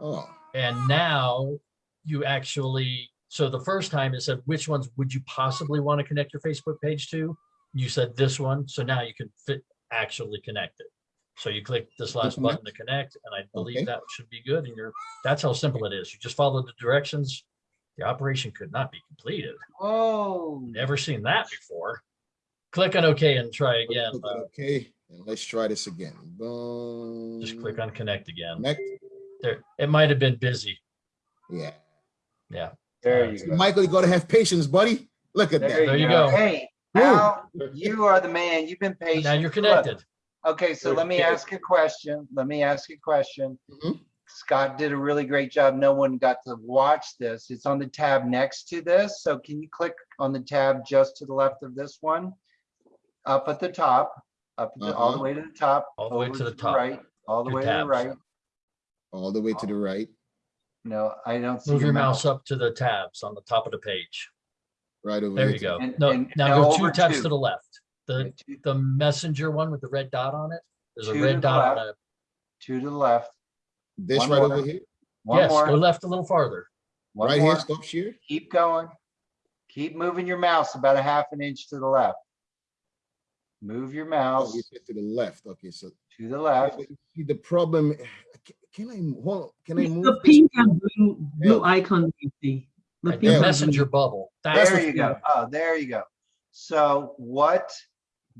Oh, And now you actually, so the first time it said, which ones would you possibly want to connect your Facebook page to? You said this one. So now you can fit, actually connect it. So you click this last Connect. button to connect, and I Okay. believe that should be good. And you're, that's how simple it is. You just follow the directions. The operation could not be completed. Oh, Never seen that before. Click on OK and try again. Uh, Okay, and let's try this again. Boom. Just click on connect again. Connect, There, it might have been busy. yeah. Yeah. There you go. Michael, you gotta have patience, buddy. Look at that. There you go. Hey, Boom. Al, you are the man. You've been patient. Now you're Look, connected. Okay, so let me ask a question. Let me ask a question. Mhm. Scott did a really great job. No one got to watch this. It's on the tab next to this. So can you click on the tab just to the left of this one? Up at the top, up at the- all the Uh-huh. way to the top. All the way to the top. Right, all the Two way to the right. All the way to the right, No, I don't see Move your your mouse mouse. up to the tabs on the top of the page. right over. There here you go. And- No, and now now go over two tabs two. to the left. The, Two- the messenger one with the red dot on it. There's a Two to red the dot on left. a, to the left. This One right more. over here, One Yes, go more, left a little farther. one right here, more. stop share. Keep going. Keep moving your mouse about a half an inch to the left. Move your Oh, mouse you said to the left. Okay, so to the left. but you see the problem. Can, can I hold? on, Can I It's move? the pink and blue, blue Yeah. icon you see. The Like pink the messenger blue. bubble. That's There you go. Oh, there you go. So what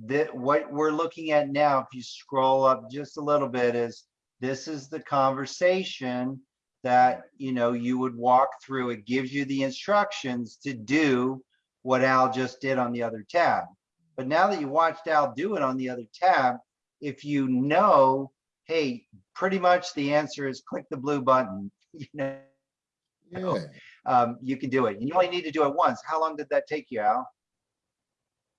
that what we're looking at now, if you scroll up just a little bit, is this is the conversation that you know you would walk through. It gives you the instructions to do what Al just did on the other tab. But now that you watched Al do it on the other tab, if you know, hey, pretty much the answer is click the blue button. You know, Yeah. um, you can do it. And you only need to do it once. How long did that take you, Al?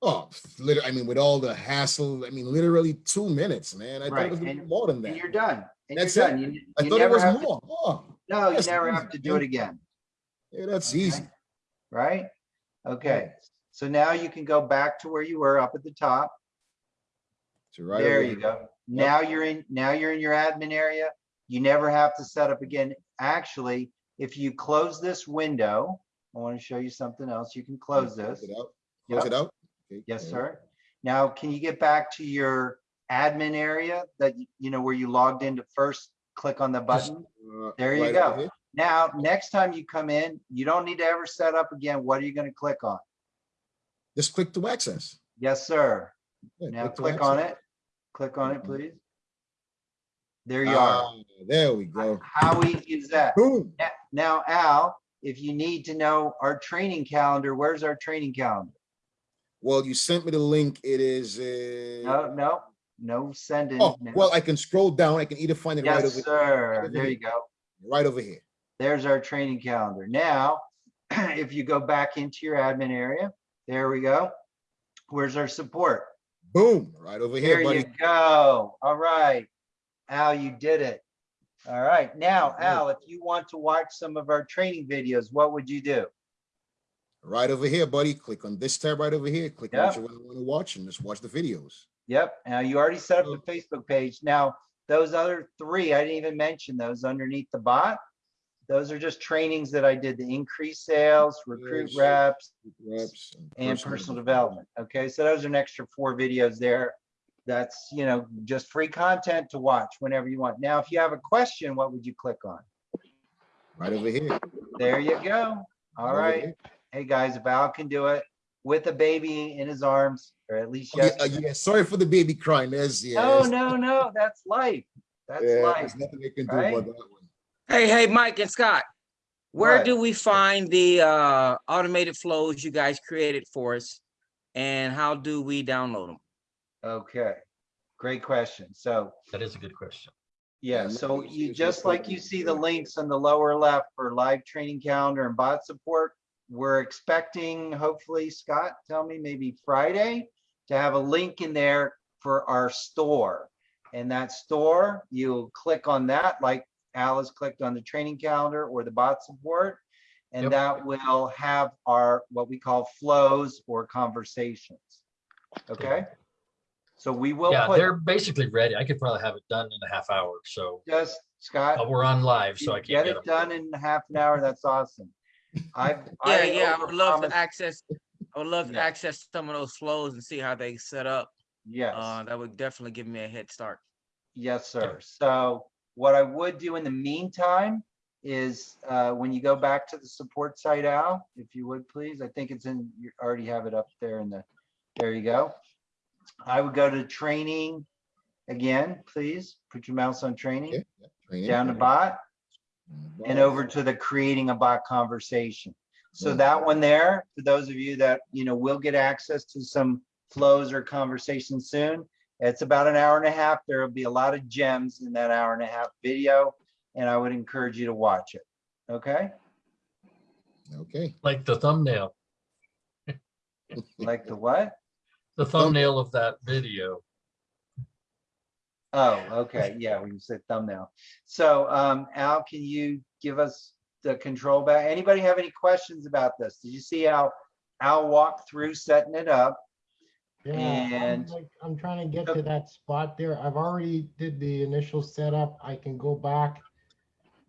Oh, literally, I mean, with all the hassle, I mean, literally two minutes, man. I thought it was and- more than that. And you're done. And That's you're it? done. You, I you thought it was have to- more. Oh, No, you never easy, have to do it again, yeah, that's Okay. easy. right? Okay, so now you can go back to where you were up at the top. So right There you go. Now you're in, now you're in your admin area. You never have to set up again. Actually, if you close this window, I want to show you something else. You can close this. Close it out. Close Yep. it out. Okay, Yes, sir. Now, can you get back to your admin area that, you know, where you logged in to first click on the button? Uh, There you right go. Now, next time you come in, you don't need to ever set up again. What are you gonna click on? Just click to access. Yes, sir. Yeah, Now to click on it. Click on it, Mhm. please. There you are. Ah, There we go. How easy is that? Boom. Na- Now, Al, if you need to know our training calendar, where's our training calendar? Well, you sent me the link. It is, uh, No, no, no sending. oh, well, I can scroll down. I can either find it right Yes, over, sir. There you go. right over here. There's our training calendar. Now, if you go back into your admin area, there we go. Where's our support? Boom, right over here, There you buddy. go. All right. Al, you did it. All right. Now, Al, if you want to watch some of our training videos, what would you do? Right over here, buddy. Click on this tab right over here. Click on Yeah. what you want to watch and just watch the videos. Yep. Now you already set up the Facebook page. Now, those other three, I didn't even mention those underneath the bot. Those are just trainings that I did, the increase sales, recruit reps, Reps and personal development. Okay, so those are an extra four videos there. That's, you know, just free content to watch whenever you want. Now, if you have a question, what would you click on? Right over here. There you go. All Right right. Hey, guys, Val can do it with a baby in his arms, or at least Oh, yeah, yes. uh, yeah, sorry for the baby crying. There's, yeah. No, no, no, that's life. That's yeah, life. There's nothing they can do right? about that one. Hey, hey, Mike and Scott, where What? do we find the uh automated flows you guys created for us? And how do we download them? Okay, great question. So, That is a good question. yeah, Yeah, so you, just just like like you you see the links on the lower left for live training calendar and bot support, we're expecting, hopefully, Scott, tell me, maybe Friday, to have a link in there for our store. And that store, you'll click on that, like Alice clicked on the training calendar or the bot support. And Yep. that will have our, what we call flows or conversations. Okay? So we will Yeah, put, they're basically ready. I could probably have it done in a half hour. So just, Scott. uh, we're on live, so I can't Get get it them. done in half an hour, that's awesome. I've. Yeah, I yeah, I would love to access, I would love to Yeah. access some of those flows and see how they set up. Yes. Uh, that would definitely give me a head start. Yes, sir. So what I would do in the meantime is, uh, when you go back to the support site, Al, if you would, please, I think it's in, you already have it up there in the, there you go. I would go to training again, please. Put your mouse on Okay, training, yeah, training. down to bot and over to the creating a bot conversation. So Boom. that one there, for those of you that, you know, will get access to some flows or conversations soon. It's about an hour and a half. There will be a lot of gems in that hour and a half video, and I would encourage you to watch it. Okay? Okay. Like the thumbnail, Like the what? the thumbnail of that video. Oh, okay. Yeah, when you said thumbnail. So, um, Al, can you give us the control back? Anybody have any questions about this? Did you see how Al walked through setting it up? Yeah, I'm like, I'm trying to get to that spot there. I've already did the initial setup. I can go back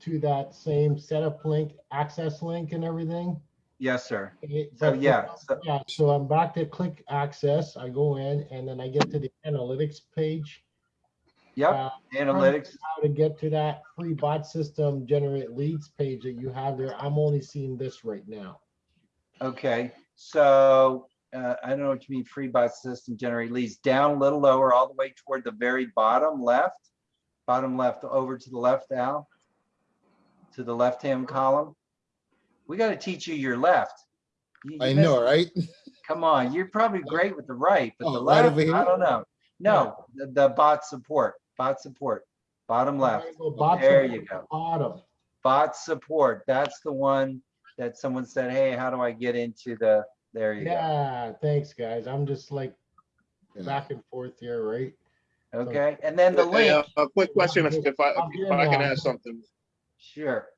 to that same setup link, access link and everything. Yes, sir. It- So, yeah, so- Yeah, so I'm back to click access. I go in and then I get to the analytics page. Yep, Uh, analytics. How to get to that free bot system generate leads page that you have there. I'm only seeing this right now. Okay, so uh, I don't know what you mean, free bot system generate leads, down a little lower, all the way toward the very bottom left. Bottom left, over to the left, Al. To the left-hand column. We gotta teach you your left. You- you I missed- know, right? Come on, you're probably great with the right, but the Oh, right left, over here? I don't know. No, the, the bot support, bot support, bottom left. I go bot There you go. Bottom. Bot support, that's the one that someone said, hey, how do I get into the, there you go. Yeah, thanks, guys. I'm just like Yeah. back and forth here, right? Okay, and then the Hey, link, uh, A quick question, if if I, I'm if I can now. add something. sure.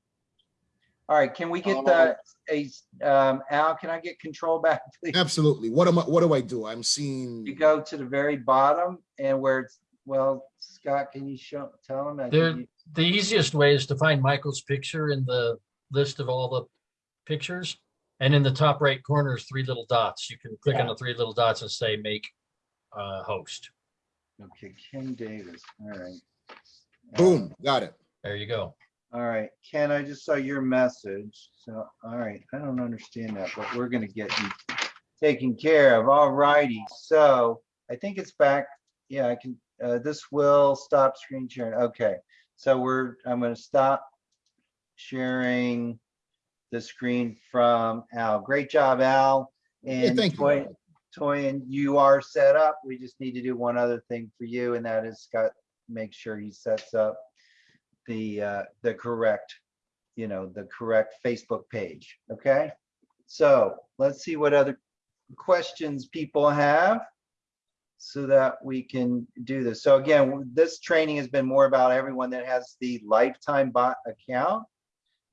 All right, can we get Um, the, a, um, Al, can I get control back, please? Absolutely. What am I, what do I do? I'm seeing, You go to the very bottom and where it's, well, Scott, can you show, tell him? I think There- you- The easiest way is to find Michael's picture in the list of all the pictures. And in the top right corner is three little dots. You can click on the three little dots and say make uh, host. Okay, Ken Davis, all right. boom, got it. There you go. All right, Ken, I just saw your message, so, all right, I don't understand that, but we're gonna get you taken care of, all righty, so I think it's back, yeah, I can, uh, this will stop screen sharing, okay. So we're, I'm gonna stop sharing the screen from Al, great job, Al. Hey, And you. Toy, Toy, and you are set up, we just need to do one other thing for you, and that is Scott, make sure he sets up the, uh, the correct, you know, the correct Facebook page, okay? So let's see what other questions people have so that we can do this. So again, this training has been more about everyone that has the lifetime bot account.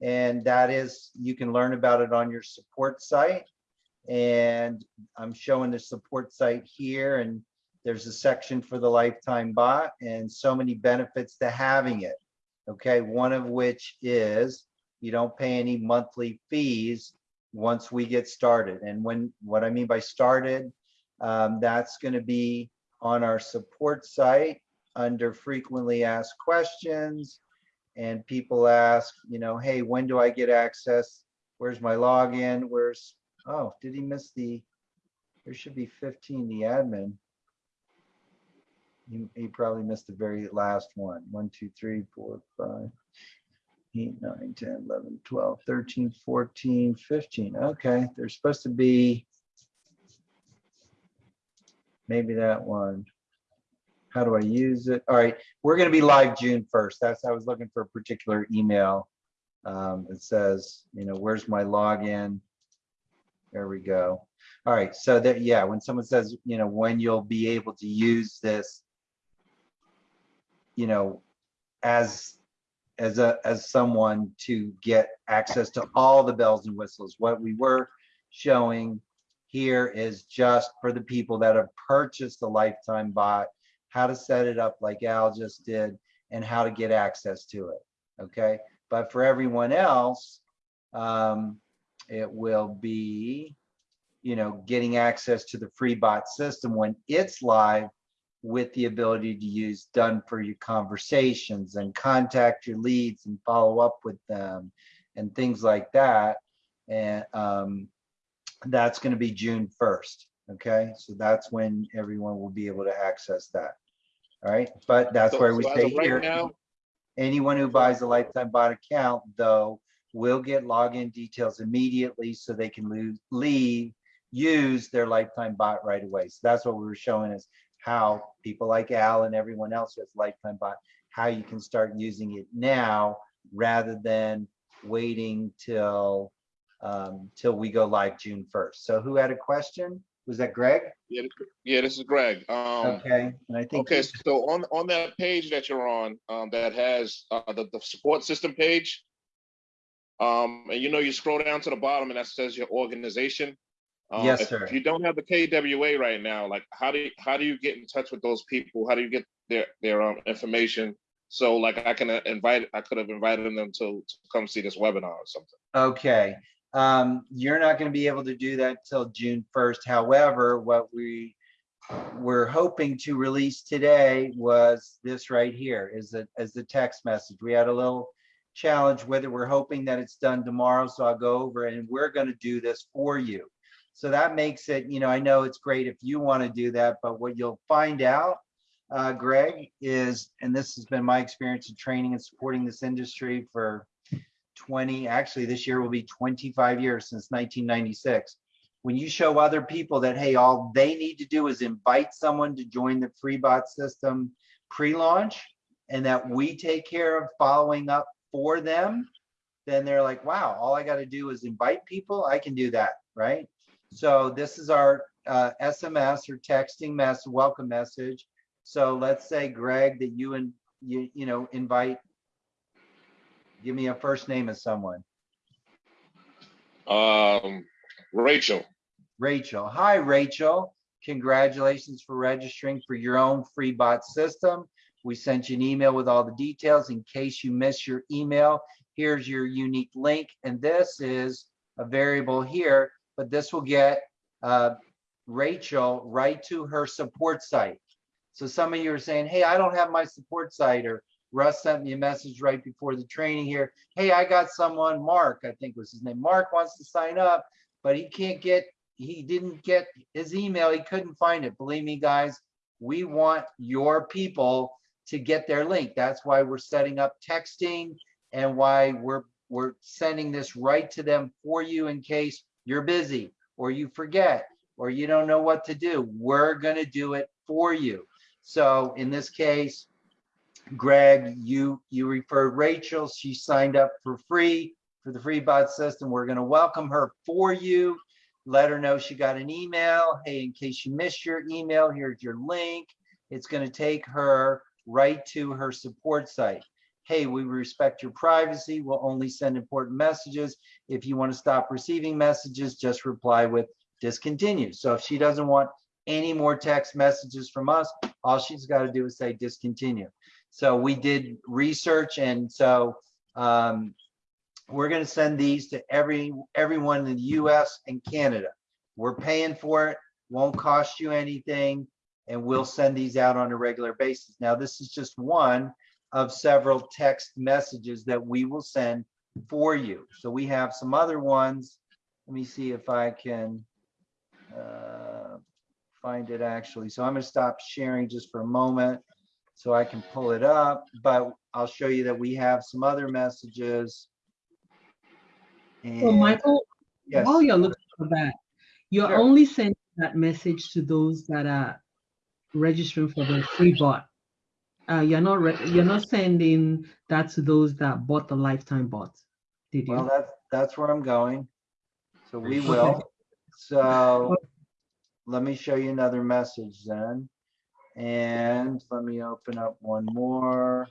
And that is, you can learn about it on your support site. And I'm showing the support site here and there's a section for the lifetime bot and so many benefits to having it. Okay, one of which is you don't pay any monthly fees once we get started. And when, what I mean by started, um, that's gonna be on our support site under frequently asked questions. And people ask, you know, hey, when do I get access? Where's my login? Where's, oh, did he miss the, there should be 15, the admin. He, he probably missed the very last one. One, two, three, four, five, eight, nine, 10, 11, 12, 13, 14, 15. Okay, there's supposed to be maybe that one. How do I use it? All right, we're gonna be live June 1st. That's, I was looking for a particular email. Um, it says, you know, where's my login? There we go. All right, so that, yeah, when someone says, you know, when you'll be able to use this, you know, as, as a, as someone to get access to all the bells and whistles, what we were showing here is just for the people that have purchased the lifetime bot, how to set it up like Al just did, and how to get access to it, okay? But for everyone else, um, it will be, you know, getting access to the free bot system when it's live with the ability to use done for your conversations and contact your leads and follow up with them and things like that. And um, that's going to be June 1st. Okay, so that's when everyone will be able to access that. All right, but that's So- where we so say right here. now- Anyone who buys a lifetime bot account, though, will get login details immediately so they can lose, leave, use their lifetime bot right away. So that's what we were showing is how people like Al and everyone else who has lifetime bot, how you can start using it now rather than waiting till um, till we go live June 1st. So who had a question? Was that Greg? Yeah, this- yeah, this is Greg. Um, Okay, and I think. okay, so on, on that page that you're on, um, that has, uh, the, the support system page. Um, and you know, you scroll down to the bottom and that says your organization. Um, Yes, if- sir. If you don't have the KWA right now, like how do you, how do you get in touch with those people? How do you get their their um, information? So like I can uh, invite, I could have invited them to, to come see this webinar or something. Okay, um, you're not gonna be able to do that till June first. However, what we we're hoping to release today was this right here is a, as the text message. We had a little challenge whether. We're hoping that it's done tomorrow, so I'll go over and we're gonna do this for you. So that makes it, you know, I know it's great if you want to do that, but what you'll find out, uh, Greg, is, and this has been my experience in training and supporting this industry for 20, actually this year will be 25 years since 1996. When you show other people that, hey, all they need to do is invite someone to join the FreeBot system pre-launch and that we take care of following up for them, then they're like, wow, all I got to do is invite people. I can do that, right? So this is our uh, SMS or texting mess, welcome message. So let's say, Greg, that you and you, you know, invite, give me a first name of someone. Um, Rachel, Rachel. Hi, Rachel. Congratulations for registering for your own free bot system. We sent you an email with all the details. In case you miss your email, here's your unique link. And this is a variable here, but this will get uh, Rachel right to her support site. So some of you are saying, hey, I don't have my support site, or Russ sent me a message right before the training here. Hey, I got someone, Mark, I think was his name. Mark wants to sign up, but he can't get, he didn't get his email. He couldn't find it. Believe me, guys, we want your people to get their link. That's why we're setting up texting and why we're we're sending this right to them for you in case you're busy or you forget or you don't know what to do. We're going to do it for you. So in this case, Greg, you you referred Rachel. She signed up for free for the free bot system. We're going to welcome her for you. Let her know she got an email. Hey, in case you missed your email, here's your link. It's going to take her right to her support site. Hey, we respect your privacy. We'll only send important messages. If you want to stop receiving messages, just reply with discontinue. So if she doesn't want any more text messages from us, all she's got to do is say discontinue. So we did research and so um, we're going to send these to every everyone in the US and Canada. We're paying for it, won't cost you anything, and we'll send these out on a regular basis. Now, this is just one of several text messages that we will send for you. So we have some other ones. Let me see if I can uh, find it actually. So I'm going to stop sharing just for a moment so I can pull it up, but I'll show you that we have some other messages. And Michael, yes, while you're looking for that, you're Sure. only sending that message to those that are registering for the free bot. Uh, you're not, re- you're not sending that to those that bought the lifetime bot, did you? well, that's, that's where I'm going. So we will. So let me show you another message then. And let me open up one more.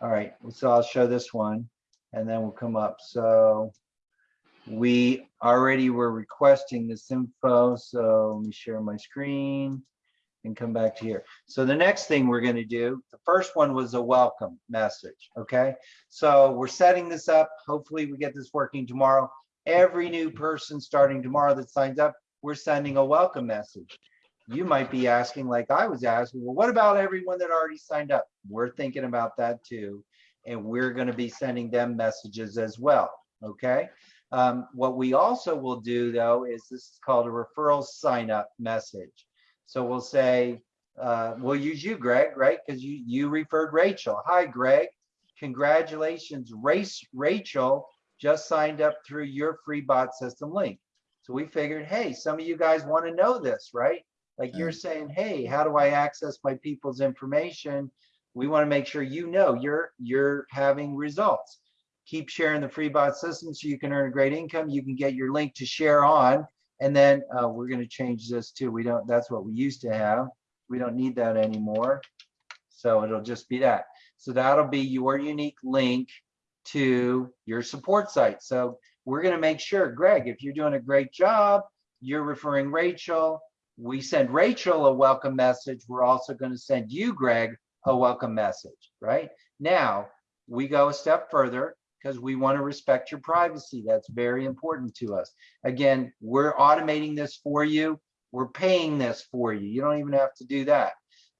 All right, so I'll show this one and then we'll come up. So we already were requesting this info, so let me share my screen and come back to here. So the next thing we're gonna do, the first one was a welcome message, okay? So we're setting this up. Hopefully we get this working tomorrow. Every new person starting tomorrow that signs up, we're sending a welcome message. You might be asking, like I was asking, well, what about everyone that already signed up? We're thinking about that too. And we're gonna be sending them messages as well, okay? Um, what we also will do though, is this is called a referral sign up message. So we'll say, uh, we'll use you, Greg, right? Because you, you referred Rachel. Hi, Greg. Congratulations, Race Rachel just signed up through your free bot system link. So we figured, hey, some of you guys want to know this, right? Like you're saying, hey, how do I access my people's information? We want to make sure you know you're you're having results. Keep sharing the free bot system so you can earn a great income. You can get your link to share on. And then uh, we're going to change this too. We don't, that's what we used to have. We don't need that anymore. So it'll just be that. So that'll be your unique link to your support site. So we're going to make sure, Greg, if you're doing a great job, you're referring Rachel. We send Rachel a welcome message. We're also going to send you, Greg, a welcome message, right? Now, we go a step further because we want to respect your privacy. That's very important to us. Again, we're automating this for you. We're paying this for you. You don't even have to do that.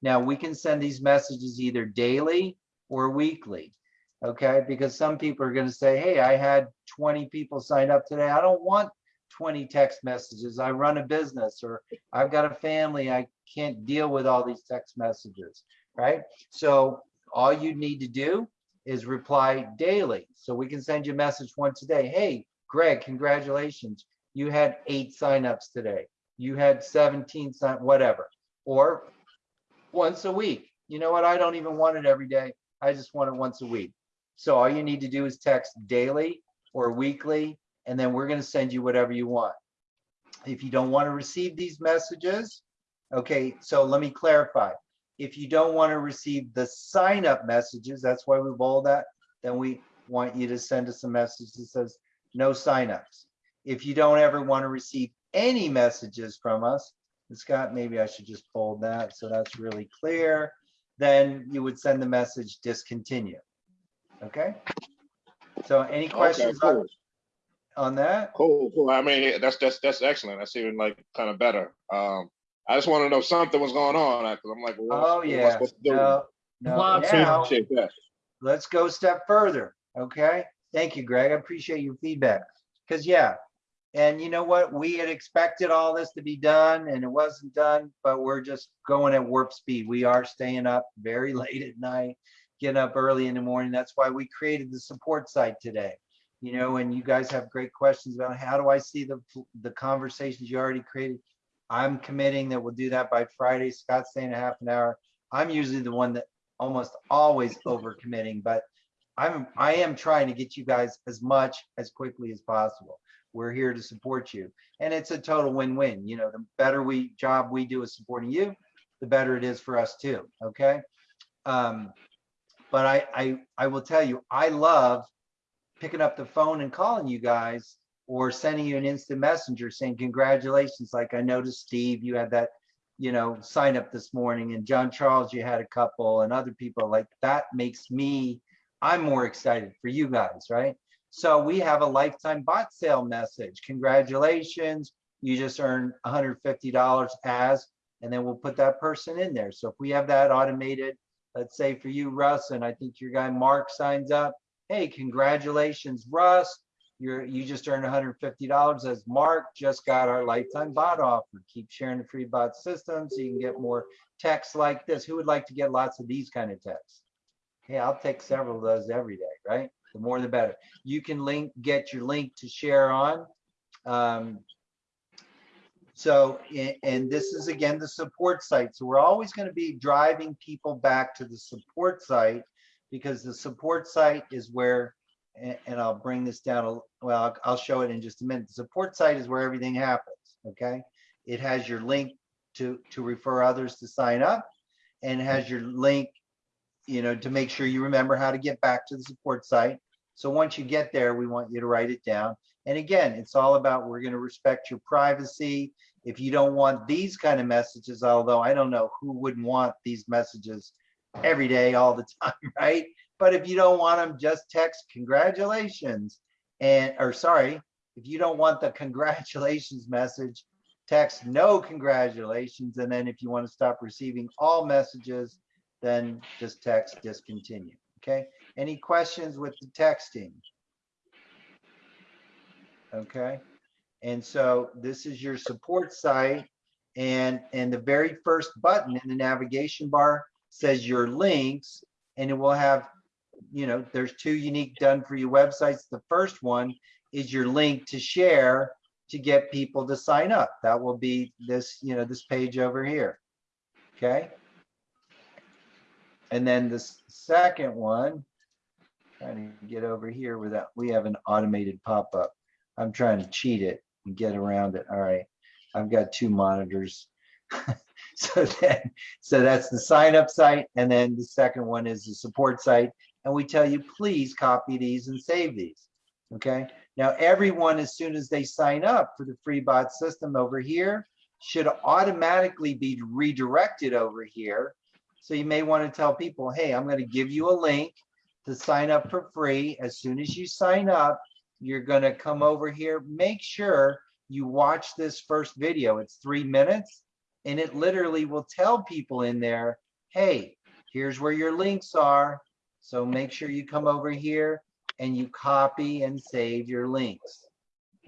Now, we can send these messages either daily or weekly, okay? Because some people are going to say, hey, I had 20 people sign up today. I don't want 20 text messages. I run a business or I've got a family. I can't deal with all these text messages, right? So all you need to do is reply daily. So we can send you a message once a day. Hey, Greg, congratulations. You had eight signups today. You had 17 sign, whatever. Or once a week. You know what? I don't even want it every day. I just want it once a week. So all you need to do is text daily or weekly, and then we're going to send you whatever you want. If you don't want to receive these messages, okay, so let me clarify. If you don't want to receive the sign up messages, that's why we bold that, then we want you to send us a message that says no signups. If you don't ever want to receive any messages from us, Scott, maybe I should just bold that so that's really clear, then you would send the message discontinue. Okay? So any questions on, cool. on that? Cool, cool. I mean, that's that's that's excellent. That's even like kind of better. Um, I just want to know something was going on because I'm like, well, Oh, what am I yeah. supposed? No, no. Lots Now, let's go a step further, okay? Thank you, Greg. I appreciate your feedback. Because, yeah, and you know what? We had expected all this to be done and it wasn't done, but we're just going at warp speed. We are staying up very late at night, getting up early in the morning. That's why we created the support site today. You know, and you guys have great questions about how do I see the, the conversations you already created? I'm committing that we'll do that by Friday. Scott's saying a half an hour. I'm usually the one that almost always over committing, but I'm, I am trying to get you guys as much as quickly as possible. We're here to support you. And it's a total win-win. You know, the better we job we do is supporting you, the better it is for us too. Okay. Um, but I, I, I will tell you, I love picking up the phone and calling you guys or sending you an instant messenger saying congratulations. Like I noticed Steve, you had that, you know, sign up this morning and John Charles, you had a couple and other people like that makes me, I'm more excited for you guys, right? So we have a lifetime bot sale message. Congratulations. You just earned $150 as, and then we'll put that person in there. So if we have that automated, let's say for you, Russ, and I think your guy Mark signs up. Hey, congratulations, Russ. You're you just earned $150 as Mark just got our lifetime bot offer. Keep sharing the free bot system so you can get more texts like this. Who would like to get lots of these kind of texts? Hey, I'll take several of those every day, right? The more the better. You can link, get your link to share on. Um, so, and this is again, the support site. So we're always going to be driving people back to the support site because the support site is where, and I'll bring this down, a well, I'll- I'll show it in just a minute. The support site is where everything happens, okay? It has your link to, to refer others to sign up and has your link, you know, to make sure you remember how to get back to the support site. So once you get there, we want you to write it down. And again, it's all about, we're gonna respect your privacy. If you don't want these kind of messages, although I don't know who wouldn't want these messages every day, all the time, right? But if you don't want them, just text congratulations. And, or sorry, if you don't want the congratulations message, text no congratulations. And then if you want to stop receiving all messages, then just text discontinue. Okay. Any questions with the texting? Okay. And so this is your support site. And, and the very first button in the navigation bar says your links and it will have, you know, there's two unique done for you websites. The first one is your link to share to get people to sign up. That will be this, you know, this page over here. Okay. And then the second one, trying to get over here without, we have an automated pop-up. I'm trying to cheat it and get around it. All right. I've got two monitors. So then, so that's the sign up site. And then the second one is the support site. And we tell you, please copy these and save these. Okay. Now, everyone, as soon as they sign up for the free bot system over here, should automatically be redirected over here. So you may want to tell people, hey, I'm going to give you a link to sign up for free. As soon as you sign up, you're going to come over here. Make sure you watch this first video. It's three minutes and it literally will tell people in there, hey, here's where your links are. So make sure you come over here and you copy and save your links.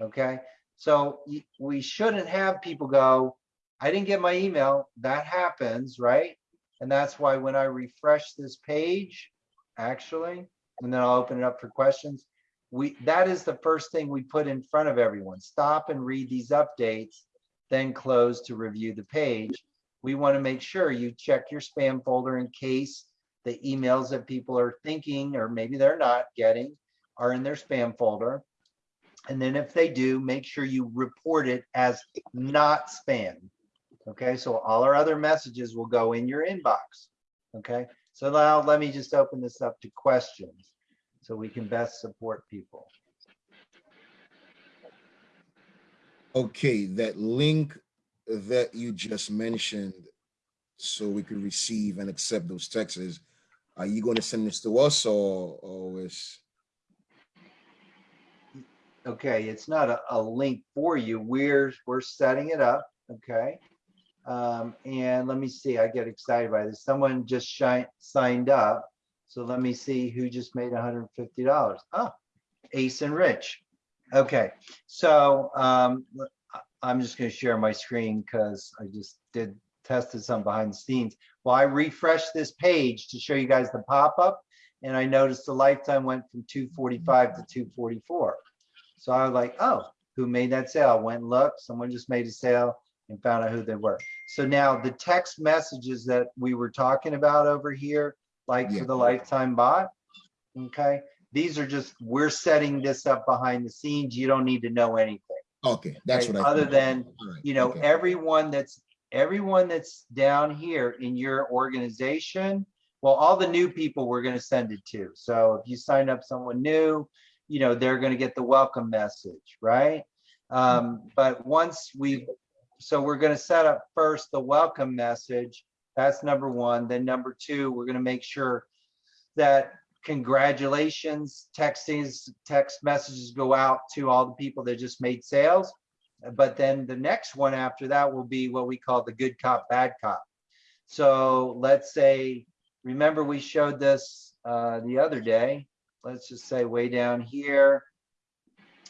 Okay, so we shouldn't have people go, I didn't get my email. That happens, right? And that's why when I refresh this page, actually, and then I'll open it up for questions. We, that is the first thing we put in front of everyone. Stop and read these updates, then close to review the page. We want to make sure you check your spam folder in case the emails that people are thinking, or maybe they're not getting, are in their spam folder. And then if they do, make sure you report it as not spam. Okay, so all our other messages will go in your inbox. Okay, so now let me just open this up to questions so we can best support people. Okay, that link that you just mentioned, so we could receive and accept those texts, are you going to send this to us or, or is? Okay, it's not a, a link for you. We're, we're setting it up, okay? Um, and let me see, I get excited by this. Someone just shi- signed up. So let me see who just made hundred and fifty dollars. Oh, Ace and Rich. Okay, so, um, I'm just gonna share my screen because I just did tested some behind the scenes. Well, I refreshed this page to show you guys the pop-up and I noticed the lifetime went from two forty-five to two forty-four. So I was like, oh, who made that sale? I Went and looked, someone just made a sale and found out who they were. So now the text messages that we were talking about over here, like Yeah. for the lifetime bot, okay? These are just, we're setting this up behind the scenes. You don't need to know anything. Okay, that's okay? what I. Other than, right, you know, okay. everyone that's, everyone that's down here in your organization, well, all the new people we're gonna send it to. So if you sign up someone new, you know, they're gonna get the welcome message, right? Um, but once we, so we're gonna set up first the welcome message. That's number one. Then number two, we're gonna make sure that congratulations, textings, text messages go out to all the people that just made sales. But then the next one after that will be what we call the good cop, bad cop. So let's say, remember we showed this uh, the other day. Let's just say way down here.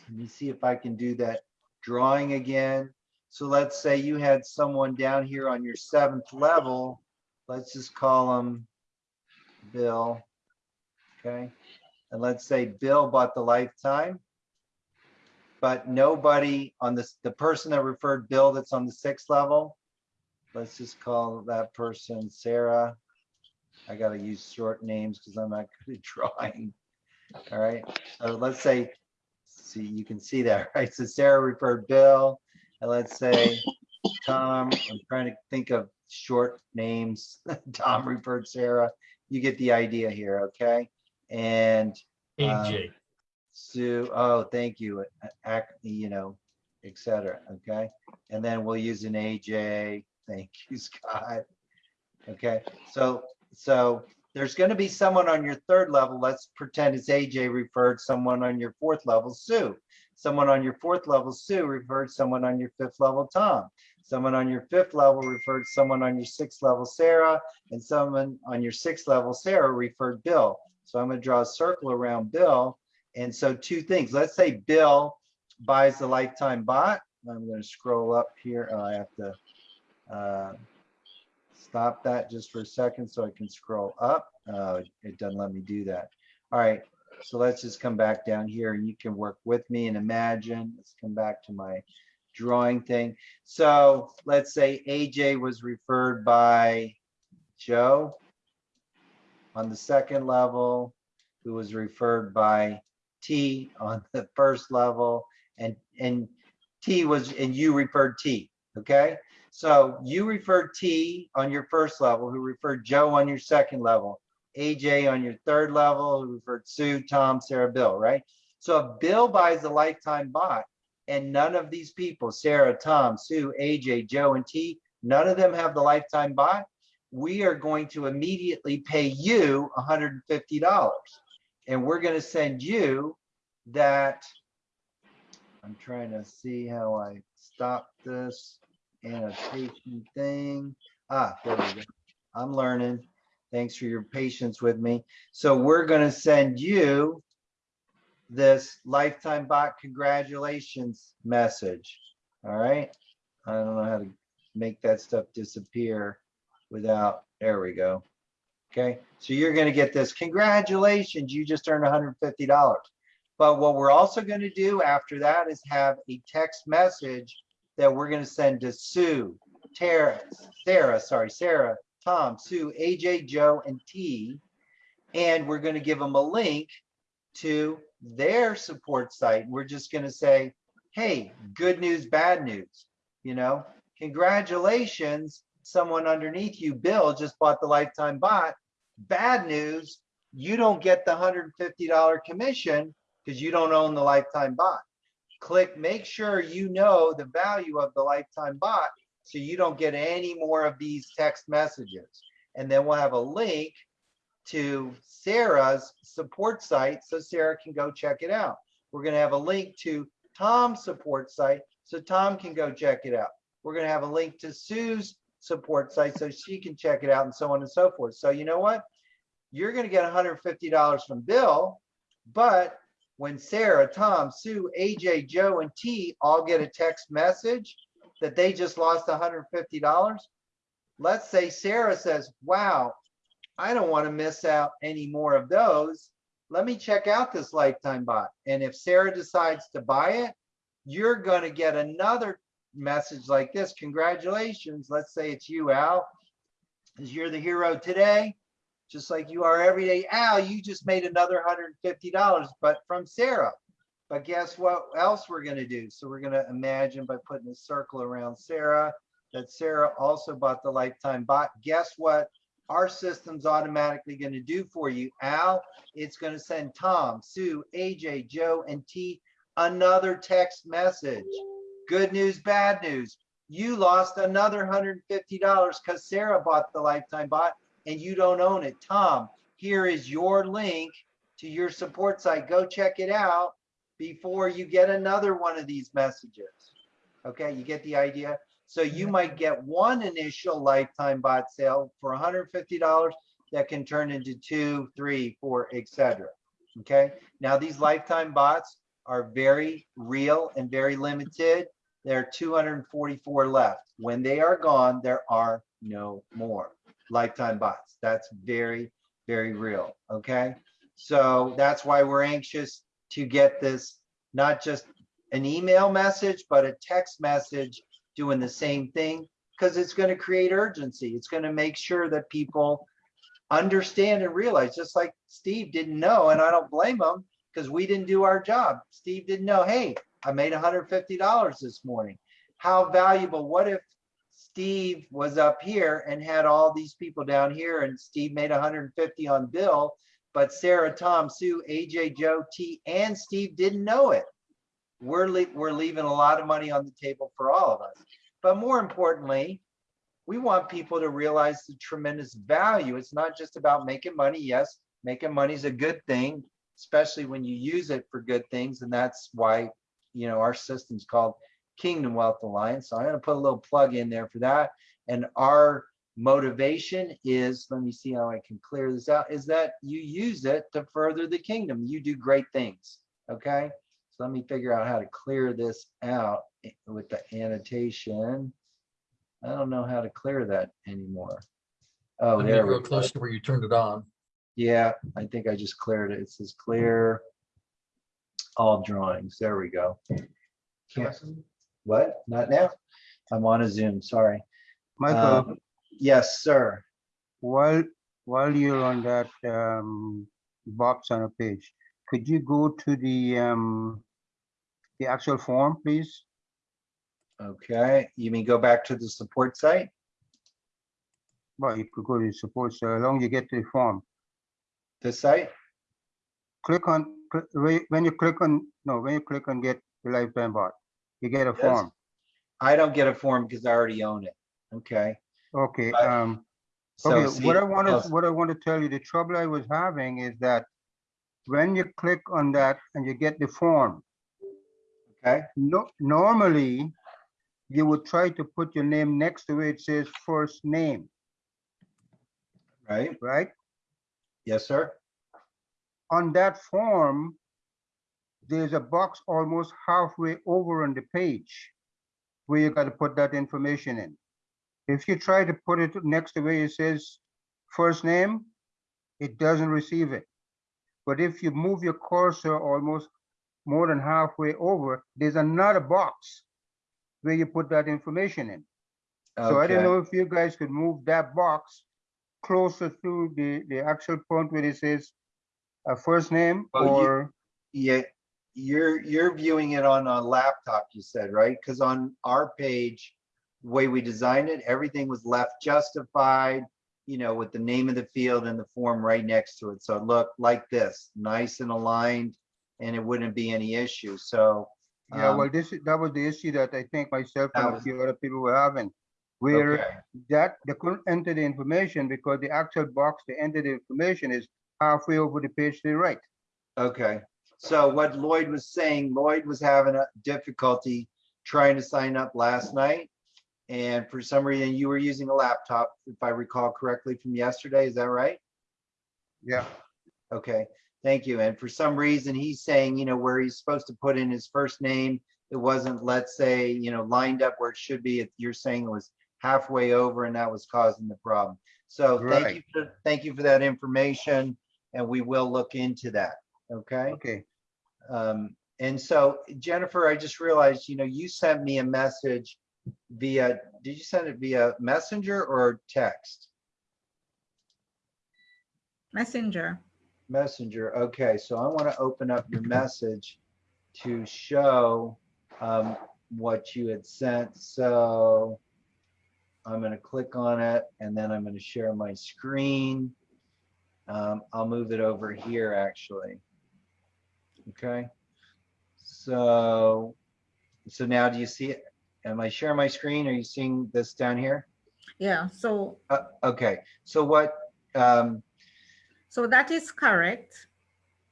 Let me see if I can do that drawing again. So let's say you had someone down here on your seventh level. Let's just call them Bill. Okay. And let's say Bill bought the lifetime. But nobody on this, the person that referred Bill that's on the sixth level, let's just call that person Sarah. I gotta use short names because I'm not good at drawing. All right, so let's say, see, you can see that, right? So Sarah referred Bill, and let's say Tom, I'm trying to think of short names. Tom referred Sarah. You get the idea here, okay? And um, AJ. Sue, oh, thank you, a- ac you know, et cetera, okay? And then we'll use an AJ, thank you, Scott. Okay, so, so there's gonna be someone on your third level, let's pretend it's AJ referred someone on your fourth level, Sue. Someone on your fourth level, Sue, referred someone on your fifth level, Tom. Someone on your fifth level referred someone on your sixth level, Sarah, and someone on your sixth level, Sarah, referred Bill. So I'm gonna draw a circle around Bill. And so two things, let's say Bill buys the lifetime bot. I'm gonna scroll up here. Oh, I have to uh, stop that just for a second so I can scroll up. Uh, It doesn't let me do that. All right, so let's just come back down here and you can work with me and imagine. Let's come back to my drawing thing. So let's say AJ was referred by Joe on the second level, who was referred by T on the first level, and, and T was, and you referred T, okay? So you referred T on your first level, who referred Joe on your second level, AJ on your third level, who referred Sue, Tom, Sarah, Bill, right? So if Bill buys a lifetime bot and none of these people, Sarah, Tom, Sue, AJ, Joe, and T, none of them have the lifetime bot, we are going to immediately pay you $150. And we're going to send you that. I'm trying to see how I stop this annotation thing. Ah, there we go. I'm learning. Thanks for your patience with me. So we're going to send you this lifetime bot congratulations message. All right. I don't know how to make that stuff disappear without, there we go. Okay, so you're gonna get this, congratulations, you just earned $150. But what we're also gonna do after that is have a text message that we're gonna send to Sue, Tara, Sarah, sorry, Sarah, Tom, Sue, AJ, Joe, and T. And we're gonna give them a link to their support site. We're just gonna say, hey, good news, bad news, you know, congratulations, someone underneath you, Bill, just bought the lifetime bot. Bad news, you don't get the $150 commission because you don't own the lifetime bot. Click, make sure you know the value of the lifetime bot so you don't get any more of these text messages. And then we'll have a link to Sarah's support site so Sarah can go check it out. We're going to have a link to Tom's support site so Tom can go check it out. We're going to have a link to Sue's support site so she can check it out and so on and so forth. So you know what? You're going to get $150 from Bill, but when Sarah, Tom, Sue, AJ, Joe, and T all get a text message that they just lost $150, let's say Sarah says, wow, I don't want to miss out any more of those. Let me check out this lifetime bot. And if Sarah decides to buy it, you're going to get another message like this. Congratulations. Let's say it's you, Al, because you're the hero today, just like you are every day. Al, you just made another $150, but from Sarah. But guess what else we're going to do? So we're going to imagine by putting a circle around Sarah that Sarah also bought the lifetime bot. Guess what? Our system's automatically going to do for you, Al. It's going to send Tom, Sue, AJ, Joe, and T another text message. Good news, bad news. You lost another $150 because Sarah bought the lifetime bot and you don't own it. Tom, here is your link to your support site. Go check it out before you get another one of these messages. Okay, you get the idea? So you mm-hmm. might get one initial lifetime bot sale for $150 that can turn into two, three, four, etc. Okay, now these lifetime bots are very real and very limited. There are 244 left. When they are gone, there are no more lifetime bots. That's very, very real. Okay. So that's why we're anxious to get this, not just an email message, but a text message doing the same thing because it's going to create urgency. It's going to make sure that people understand and realize, just like Steve didn't know, and I don't blame him because we didn't do our job. Steve didn't know, hey, I made $150 this morning. How valuable, what if Steve was up here and had all these people down here and Steve made 150 on Bill, but Sarah, Tom, Sue, AJ, Joe, T, and Steve didn't know it. We're, le we're leaving a lot of money on the table for all of us. But more importantly, we want people to realize the tremendous value. It's not just about making money. Yes, making money is a good thing, especially when you use it for good things. And that's why, you know, our system's called Kingdom Wealth Alliance. So I'm going to put a little plug in there for that. And our motivation is, let me see how I can clear this out, is that you use it to further the kingdom. You do great things. Okay. So let me figure out how to clear this out with the annotation. I don't know how to clear that anymore. Oh, there we real go. close to where you turned it on. Yeah, I think I just cleared it. It says clear all drawings. There we go. Can't, what? Not now? I'm on a Zoom, sorry. Michael, Um, Yes, sir. while, while you're on that um, box on a page, could you go to the, um, the actual form, please? Okay, you mean go back to the support site? Well, you could go to support, so long you get to the form. The site? Click on, when you click on, no, when you click on get the lifetime bot, you get a Yes. form. I don't get a form because I already own it. Okay. Okay, But- um, So okay, see, what I want uh, to, what I want to tell you, the trouble I was having is that when you click on that and you get the form, Okay, no, normally you would try to put your name next to it, it says first name, right? right? Yes, sir. On that form, there's a box almost halfway over on the page where you got to put that information in. If you try to put it next to where it says first name, it doesn't receive it. But if you move your cursor almost more than halfway over, there's another box where you put that information in. So I don't know if you guys could move that box closer to the, the actual point where it says a first name Oh, you- or, Yeah, you're, you're viewing it on a laptop, you said, right? Because on our page, way we designed it, everything was left justified, you know, with the name of the field and the form right next to it. So it looked like this, nice and aligned, and it wouldn't be any issue. So. yeah, um, well, this, is that was the issue that I think myself That and a was- few other people were having. Where Okay, that, they couldn't enter the information because the actual box to enter the information is halfway over the page to the right. okay. So what Lloyd was saying, Lloyd was having a difficulty trying to sign up last night. And for some reason, you were using a laptop, if I recall correctly from yesterday, is that right? Yeah. Okay, thank you. And for some reason, he's saying, you know, where he's supposed to put in his first name, it wasn't, let's say, you know, lined up where it should be. It- You're saying it was halfway over and that was causing the problem. So thank you, for thank you for that information and we will look into that, okay? Okay, Um, and so Jennifer, I just realized, you know, you sent me a message via, did you send it via messenger or text? Messenger. Messenger, okay, so I want to open up your message to show um, what you had sent, so I'm gonna click on it and then I'm gonna share my screen. Um, I'll move it over here, actually. Okay, so, so now do you see it? Am I sharing my screen? Are you seeing this down here? Yeah, so, Uh, okay, so what, um, so that is correct.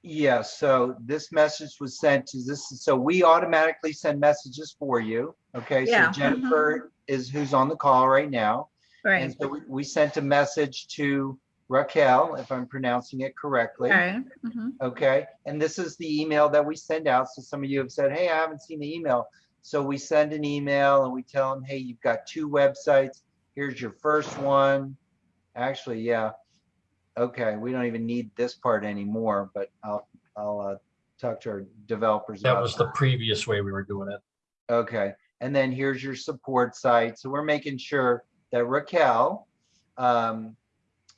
Yeah, so this message was sent to this, so we automatically send messages for you. Okay, so Yeah, mhm. Jennifer is who's on the call right now. Right. And so we- we sent a message to Raquel, if I'm pronouncing it correctly. right. mhm. Okay, and this is the email that we send out. So some of you have said, hey, I haven't seen the email. So we send an email and we tell them, hey, you've got two websites. Here's your first one. Actually, yeah. Okay, we don't even need this part anymore, but I'll, I'll uh, talk to our developers. That about was the previous way we were doing it. Okay, and then here's your support site. So we're making sure that Raquel um,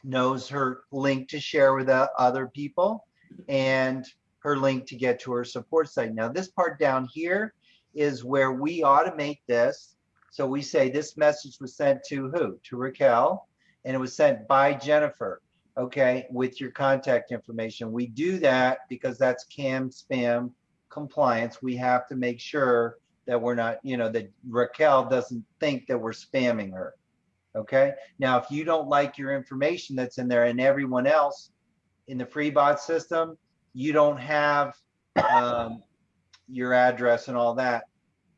knows her link to share with other people and her link to get to her support site. Now, this part down here is where we automate this. So we say this message was sent to who? To Raquel, and it was sent by Jennifer, okay, with your contact information. We do that because that's CAN-SPAM compliance. We have to make sure that we're not, you know, that Raquel doesn't think that we're spamming her. Okay, now if you don't like your information that's in there and everyone else in the free bot system, you don't have um, your address and all that.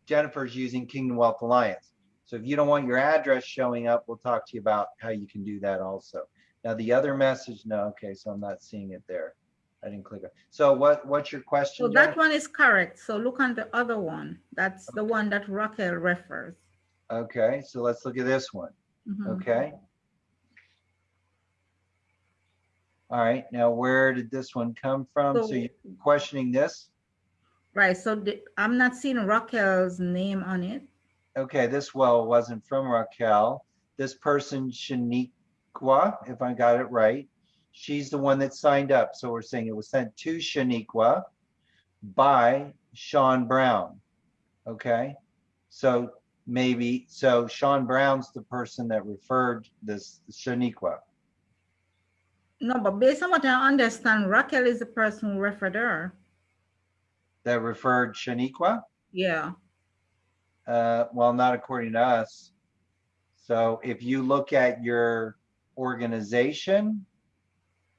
Jennifer's using Kingdom Wealth Alliance. So if you don't want your address showing up, we'll talk to you about how you can do that also. Now the other message, no, okay, so I'm not seeing it there. I didn't click it. So what, what's your question? So that one is correct. So look on the other one. That's the one that Raquel refers. Okay, so let's look at this one. Mhm. Okay. All right, now where did this one come from? So So- you're questioning this? Right, so the- I'm not seeing Raquel's name on it. Okay, this well wasn't from Raquel. This person Shaniqua, if I got it right, she's the one that signed up. So we're saying it was sent to Shaniqua by Sean Brown. Okay, so maybe, so Sean Brown's the person that referred this Shaniqua. No, but based on what I understand, Raquel is the person who referred her. that referred Shaniqua? Yeah. Uh, well, not according to us. So if you look at your organization,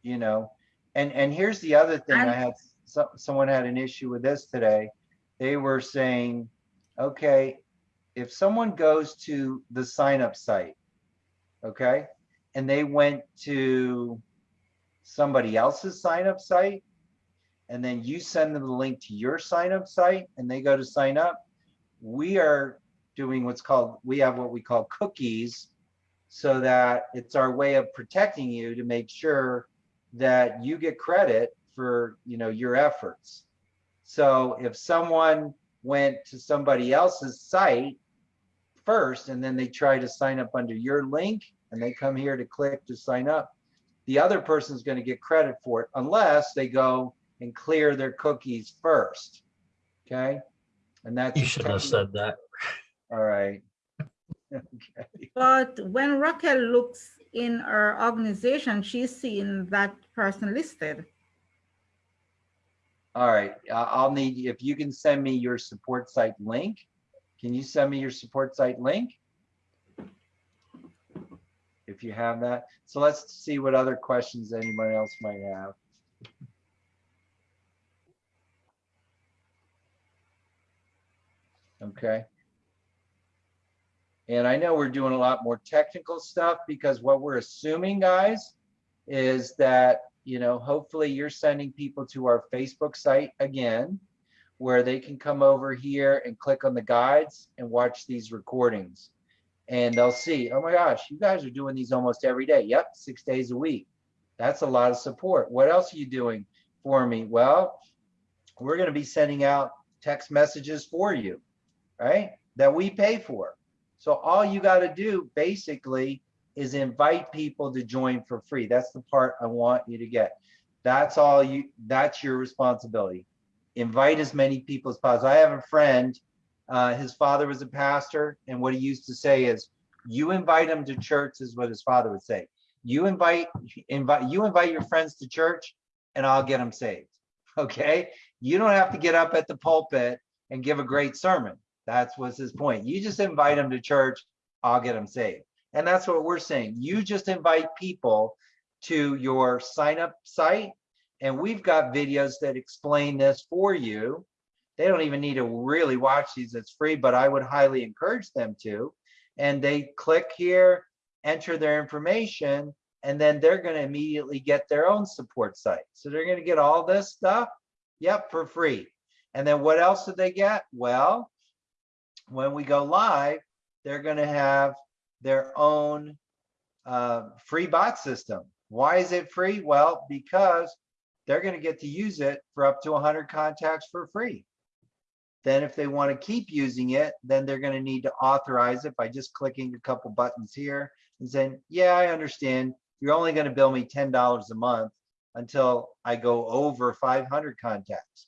you know, and, and here's the other thing, I had, so, someone had an issue with this today. They were saying, okay, if someone goes to the sign up site, okay, and they went to somebody else's sign up site, and then you send them the link to your sign up site and they go to sign up, we are doing what's called, we have what we call cookies so that it's our way of protecting you to make sure that you get credit for, you know, your efforts. So if someone went to somebody else's site first and then they try to sign up under your link and they come here to click to sign up, the other person's going to get credit for it unless they go and clear their cookies first. Okay. And that's. You should have said that. All right. Okay. But when Raquel looks in her organization, she's seeing that person listed. All right. I'll need, if you can send me your support site link. Can you send me your support site link? If you have that. So let's see what other questions anybody else might have. Okay. And I know we're doing a lot more technical stuff because what we're assuming, guys, is that, you know, hopefully you're sending people to our Facebook site again, where they can come over here and click on the guides and watch these recordings. And they'll see, oh my gosh, you guys are doing these almost every day. Yep, six days a week. That's a lot of support. What else are you doing for me? Well, we're going to be sending out text messages for you, right? That we pay for. So all you got to do basically is invite people to join for free. That's the part I want you to get. That's all you, that's your responsibility. Invite as many people as possible. I have a friend, uh, his father was a pastor, and what he used to say is, you invite him to church is what his father would say. You invite, invite, you invite your friends to church and I'll get them saved. Okay. You don't have to get up at the pulpit and give a great sermon. That's what's his point. You just invite them to church, I'll get them saved. And that's what we're saying. You just invite people to your sign up site and we've got videos that explain this for you. They don't even need to really watch these. It's free, but I would highly encourage them to. And they click here, enter their information, and then they're going to immediately get their own support site. So they're going to get all this stuff, yep, for free. And then what else did they get? Well, when we go live, they're going to have their own uh, free bot system. Why is it free? Well, because they're going to get to use it for up to 100 contacts for free. Then if they want to keep using it, then they're going to need to authorize it by just clicking a couple buttons here and saying, yeah, I understand. You're only going to bill me $10 a month until I go over 500 contacts.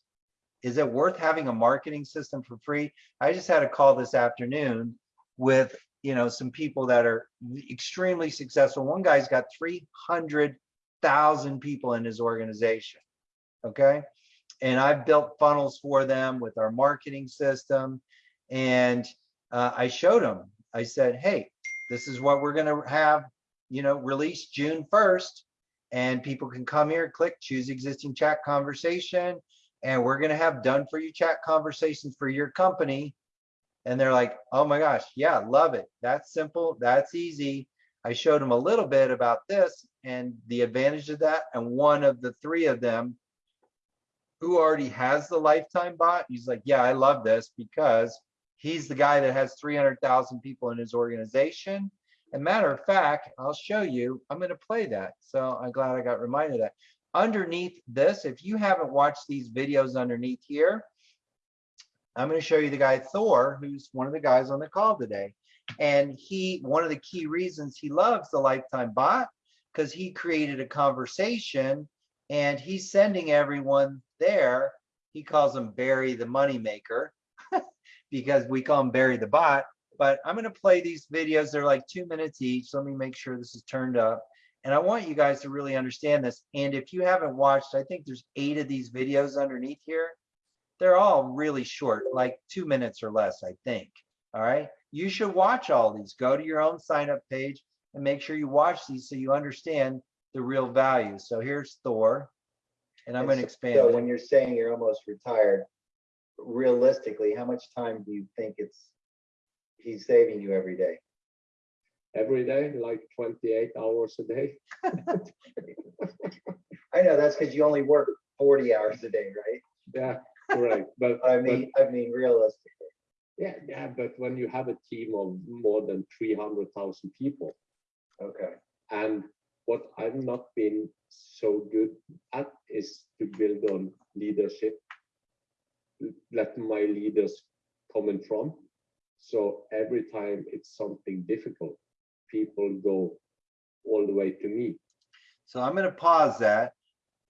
Is it worth having a marketing system for free? I just had a call this afternoon with, you know, some people that are extremely successful. One guy's got 300,000 people in his organization. Okay. And I've built funnels for them with our marketing system. And uh, I showed them, I said, hey, this is what we're going to have, you know, released June 1st. And people can come here, click, choose existing chat conversation. And we're going to have done for you chat conversations for your company. And they're like, oh my gosh, yeah, love it. That's simple. That's easy. I showed them a little bit about this and the advantage of that. And one of the three of them who already has the lifetime bot, he's like, yeah, I love this because he's the guy that has 300,000 people in his organization. And matter of fact, I'll show you, I'm going to play that. So I'm glad I got reminded of that. Underneath this, if you haven't watched these videos underneath here, I'm going to show you the guy Thor, who's one of the guys on the call today. And he, one of the key reasons he loves the lifetime bot, because he created a conversation and he's sending everyone there. He calls him Barry the moneymaker because we call him Barry the bot. But I'm going to play these videos. They're like two minutes each. Let me make sure this is turned up. And I want you guys to really understand this. And if you haven't watched, I think there's eight of these videos underneath here. They're all really short, like two minutes or less, I think. All right. You should watch all these. Go to your own sign up page and make sure you watch these so you understand the real value. So here's Thor. And I'm going to expand. So when you're saying you're almost retired, realistically, how much time do you think it's, he's saving you every day? every day, like 28 hours a day. I know, that's because you only work forty hours a day, right? Yeah, correct. But I but- mean, I mean, realistically. yeah, yeah, but when you have a team of more than 300,000 people, Okay, and what I've not been so good at is to build on leadership, let my leaders come in front. So every time it's something difficult, people go all the way to me. So I'm going to pause that.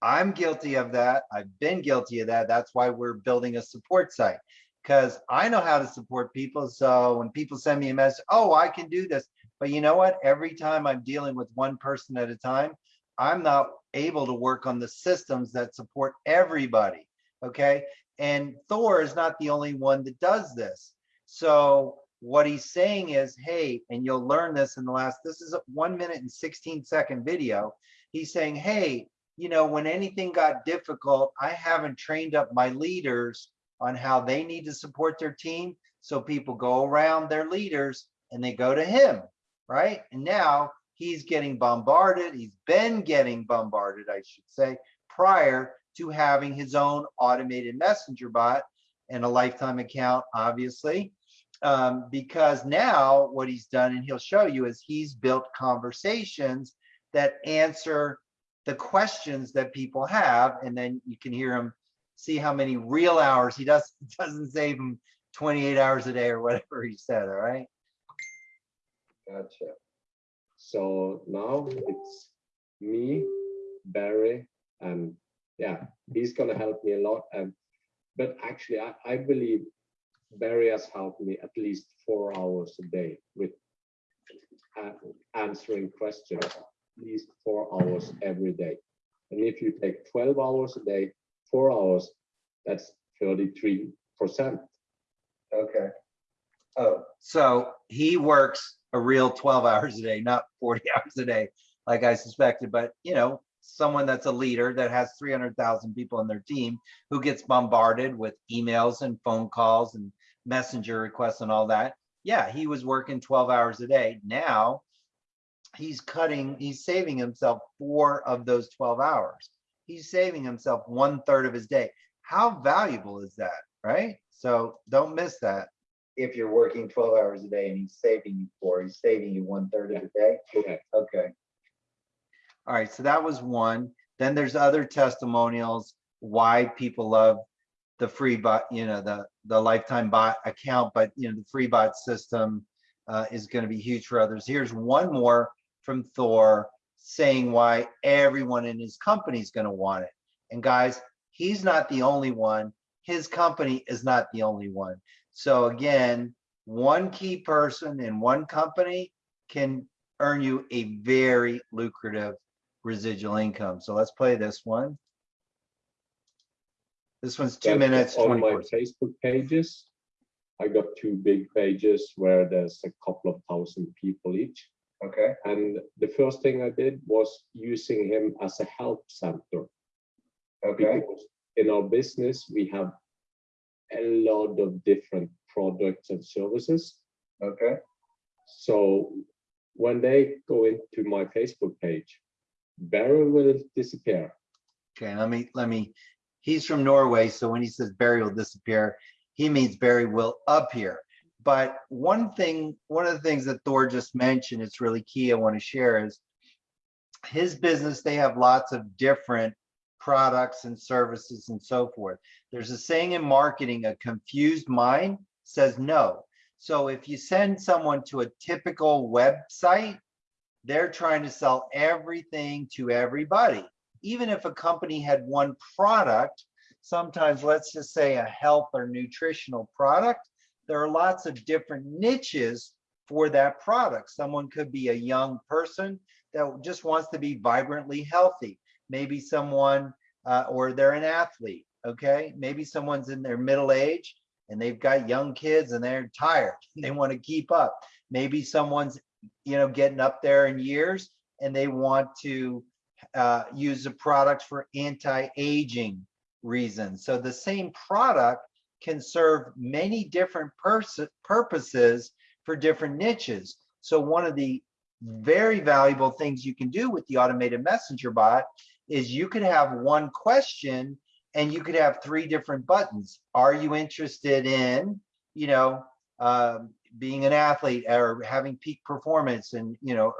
I'm guilty of that. I've been guilty of that. That's why we're building a support site because I know how to support people. So when people send me a message, oh, I can do this. But you know what? Every time I'm dealing with one person at a time, I'm not able to work on the systems that support everybody. Okay. And Thor is not the only one that does this. So what he's saying is, hey, and you'll learn this in the last, this is a one minute and 16 second video. He's saying, hey, you know, when anything got difficult, I haven't trained up my leaders on how they need to support their team. So people go around their leaders and they go to him, right? And now he's getting bombarded. He's been getting bombarded, I should say, prior to having his own automated messenger bot and a lifetime account, obviously. Um, because now what he's done, and he'll show you, is he's built conversations that answer the questions that people have, and then you can hear him see how many real hours he does doesn't save him 28 hours a day or whatever he said. All right. Gotcha. So now it's me, Barry, and yeah, he's gonna help me a lot. And but actually, I, I believe Barry has helped me at least four hours a day with uh, answering questions, least four hours every day. And if you take 12 hours a day, four hours, that's 33%. okay. Oh, so he works a real 12 hours a day, not 40 hours a day, like I suspected, but you know, someone that's a leader that has 300,000 people in their team who gets bombarded with emails and phone calls and messenger requests and all that. Yeah, he was working 12 hours a day. Now he's cutting, he's saving himself four of those 12 hours. He's saving himself one third of his day. How valuable is that, right? So don't miss that. If you're working twelve hours a day and he's saving you four, he's saving you one third of the day? Correct. Okay, All right, so that was one. Then there's other testimonials, why people love the free bot, you know, the, the lifetime bot account, but you know, the free bot system uh, is gonna be huge for others. Here's one more from Thor saying why everyone in his company is gonna want it. And guys, he's not the only one. His company is not the only one. So again, one key person in one company can earn you a very lucrative residual income. So let's play this one. This one's two That's minutes, On my 24. Facebook pages, I got two big pages where there's a couple of thousand people each. Okay. And the first thing I did was using him as a help center. Okay, Because in our business, we have a lot of different products and services. okay, So when they go into my Facebook page, Barry will disappear. Okay, let me, let me, he's from Norway, so when he says Barry will disappear, he means Barry will appear. But one thing, one of the things that Thor just mentioned, it's really key I want to share is his business, they have lots of different products and services and so forth. There's a saying in marketing, a confused mind says no. So if you send someone to a typical website, they're trying to sell everything to everybody. Even if a company had one product, sometimes let's just say a health or nutritional product, there are lots of different niches for that product. Someone could be a young person that just wants to be vibrantly healthy. Maybe someone, uh, or they're an athlete. okay? Maybe someone's in their middle age and they've got young kids and they're tired. They want to keep up. Maybe someone's, you know, getting up there in years and they want to uh, use the product for anti-aging reasons. So the same product can serve many different purposes for different niches. So one of the very valuable things you can do with the automated messenger bot is you could have one question and you could have three different buttons. Are you interested in, you know, um, being an athlete or having peak performance and, you know,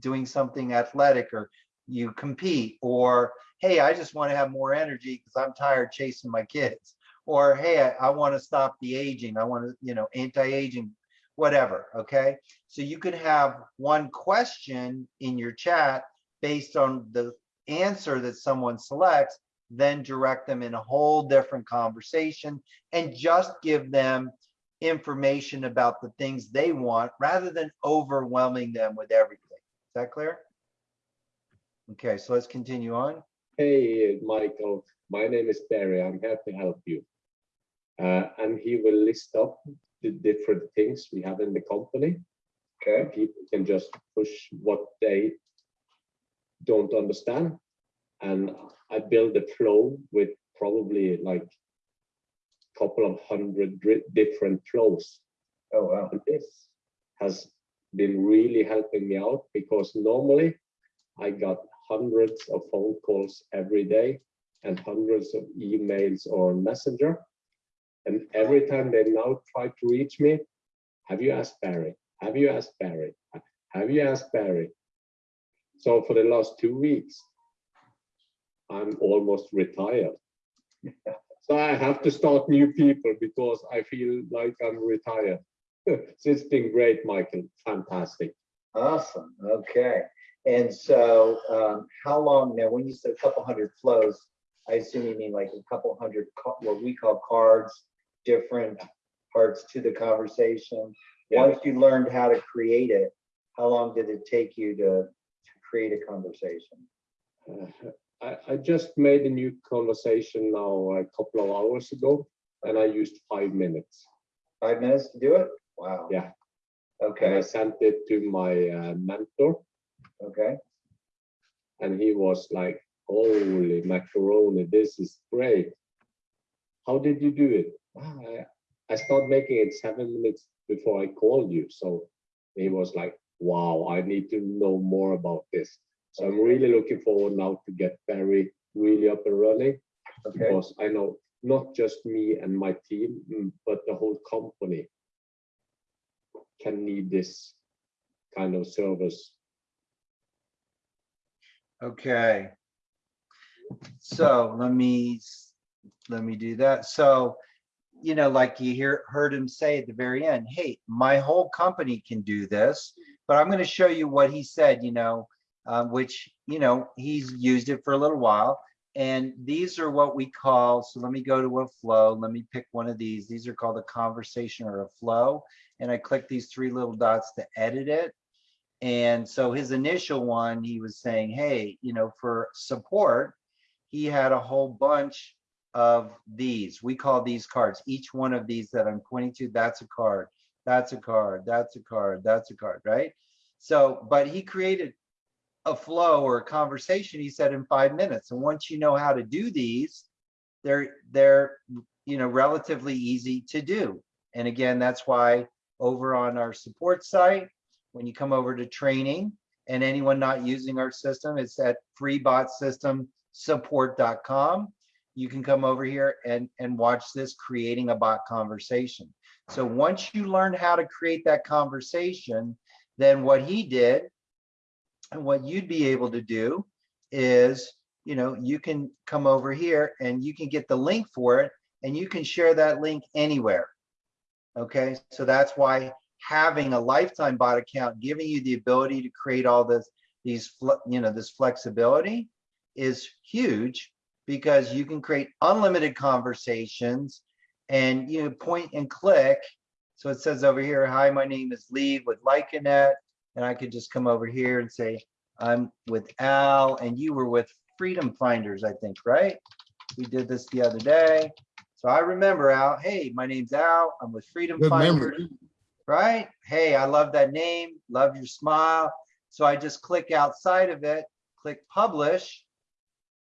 doing something athletic or you compete or, hey, I just want to have more energy because I'm tired chasing my kids. Or, hey, I, I want to stop the aging. I want to, you know, anti-aging, whatever. Okay. So you could have one question in your chat based on the answer that someone selects, then direct them in a whole different conversation and just give them information about the things they want rather than overwhelming them with everything. Is that clear? Okay, so let's continue on. Hey, Michael, my name is Barry. I'm here to help you. Uh, and he will list up the different things we have in the company. Okay. People can just push what they don't understand. And I build a flow with probably like a couple of hundred different flows. Oh, wow. And this has been really helping me out because normally I got hundreds of phone calls every day and hundreds of emails or messenger. And every time they now try to reach me, have you asked Barry? Have you asked Barry? Have you asked Barry? So for the last two weeks, I'm almost retired. So I have to start new people because I feel like I'm retired. so it's been great, Michael. Fantastic. Awesome. Okay. And so um, how long now, when you said a couple hundred flows, I assume you mean like a couple hundred, what we call cards, different parts to the conversation. Yeah. Once you learned how to create it, how long did it take you to, to create a conversation? Uh, I, I just made a new conversation now a couple of hours ago, and I used five minutes. Five minutes to do it? Wow. Yeah. And I sent it to my uh, mentor, okay. and he was like, "Holy macaroni, this is great! How did you do it?" "Ah, I, I started making it seven minutes before I called you. So he was like, "Wow, I need to know more about this." So I'm really looking forward now to get Barry really up and running Okay, because I know not just me and my team, mm, but the whole company can need this kind of service. okay. So let me, let me do that. So, you know, like you hear, heard him say at the very end, hey, my whole company can do this, but I'm gonna show you what he said, you know, uh, which, you know, he's used it for a little while. And these are what we call, so let me go to a flow. Let me pick one of these. These are called a conversation or a flow. And I click these three little dots to edit it. And so his initial one, he was saying, hey, you know, for support, he had a whole bunch of these. We call these cards. Each one of these that I'm pointing to, that's a card. That's a card. That's a card. That's a card, right? So, but he created a flow or a conversation, he said in five minutes. And once you know how to do these, they're they're you know relatively easy to do. And again, that's why over on our support site, when you come over to training and anyone not using our system, it's at freebotsystemsupport.com. You can come over here and, and watch this creating a bot conversation. So once you learn how to create that conversation, then what he did and what you'd be able to do is, you know, you can come over here and you can get the link for it and you can share that link anywhere. Okay, so that's why having a lifetime bot account giving you the ability to create all this, these, you know, this flexibility is huge because you can create unlimited conversations and you know, point and click. So it says over here, hi, my name is Lee with Lycanet. And I could just come over here and say, I'm with Al and you were with Freedom Finders, I think, right? We did this the other day. So I remember Al, hey, my name's Al. I'm with Freedom Good Finders memory. right? Hey, I love that name, love your smile. So I just click outside of it, click publish.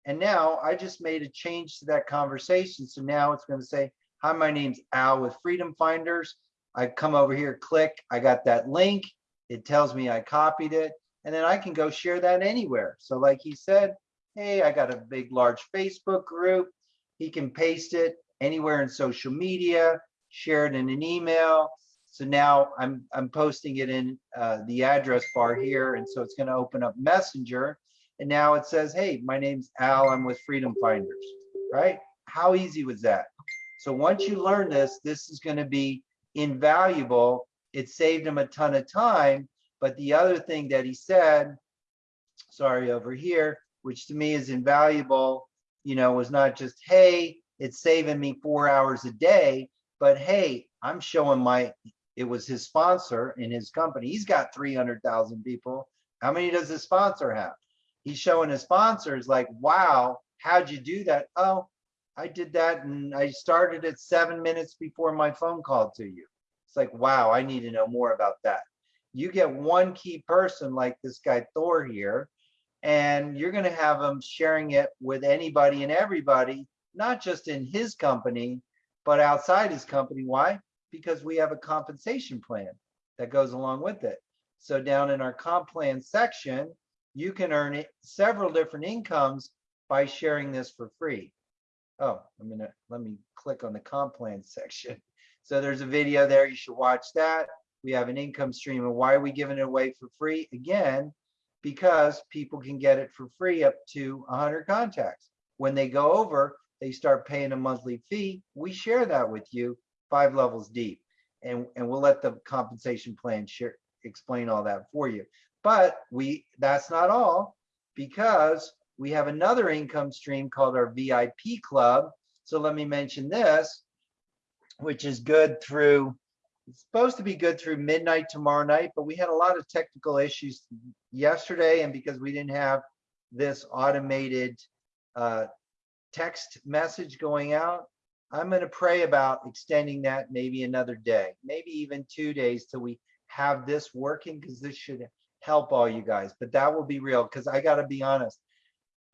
And now I just made a change to that conversation. So now it's gonna say, hi, my name's Al with Freedom Finders. I come over here, click, I got that link. It tells me I copied it and then I can go share that anywhere. So like he said, hey, I got a big, large Facebook group. He can paste it anywhere in social media, share it in an email. So now I'm, I'm posting it in uh, the address bar here. And so it's gonna open up Messenger. And now it says, hey, my name's Al, I'm with Freedom Finders, right? How easy was that? So once you learn this, this is gonna be invaluable. It saved him a ton of time. But the other thing that he said, sorry, over here, which to me is invaluable, you know, was not just, hey, it's saving me four hours a day, but hey, I'm showing my, it was his sponsor in his company. He's got 300,000 people. How many does his sponsor have? He's showing his sponsors like, wow, how'd you do that? Oh, I did that and I started it seven minutes before my phone call to you. It's like, wow, I need to know more about that. You get one key person like this guy Thor here, and you're going to have him sharing it with anybody and everybody, not just in his company, but outside his company. Why? Because we have a compensation plan that goes along with it. So down in our comp plan section, you can earn it several different incomes by sharing this for free. Oh, I'm gonna, let me click on the comp plan section. So there's a video there, you should watch that. We have an income stream and why are we giving it away for free? Again, because people can get it for free up to 100 contacts. When they go over, they start paying a monthly fee. We share that with you five levels deep. And, and we'll let the compensation plan share, explain all that for you. But we, that's not all because we have another income stream called our VIP club. So let me mention this, which is good through, it's supposed to be good through midnight tomorrow night, but we had a lot of technical issues yesterday. And because we didn't have this automated uh, text message going out, I'm going to pray about extending that maybe another day, maybe even two days till we have this working because this should help all you guys. But that will be real because I got to be honest.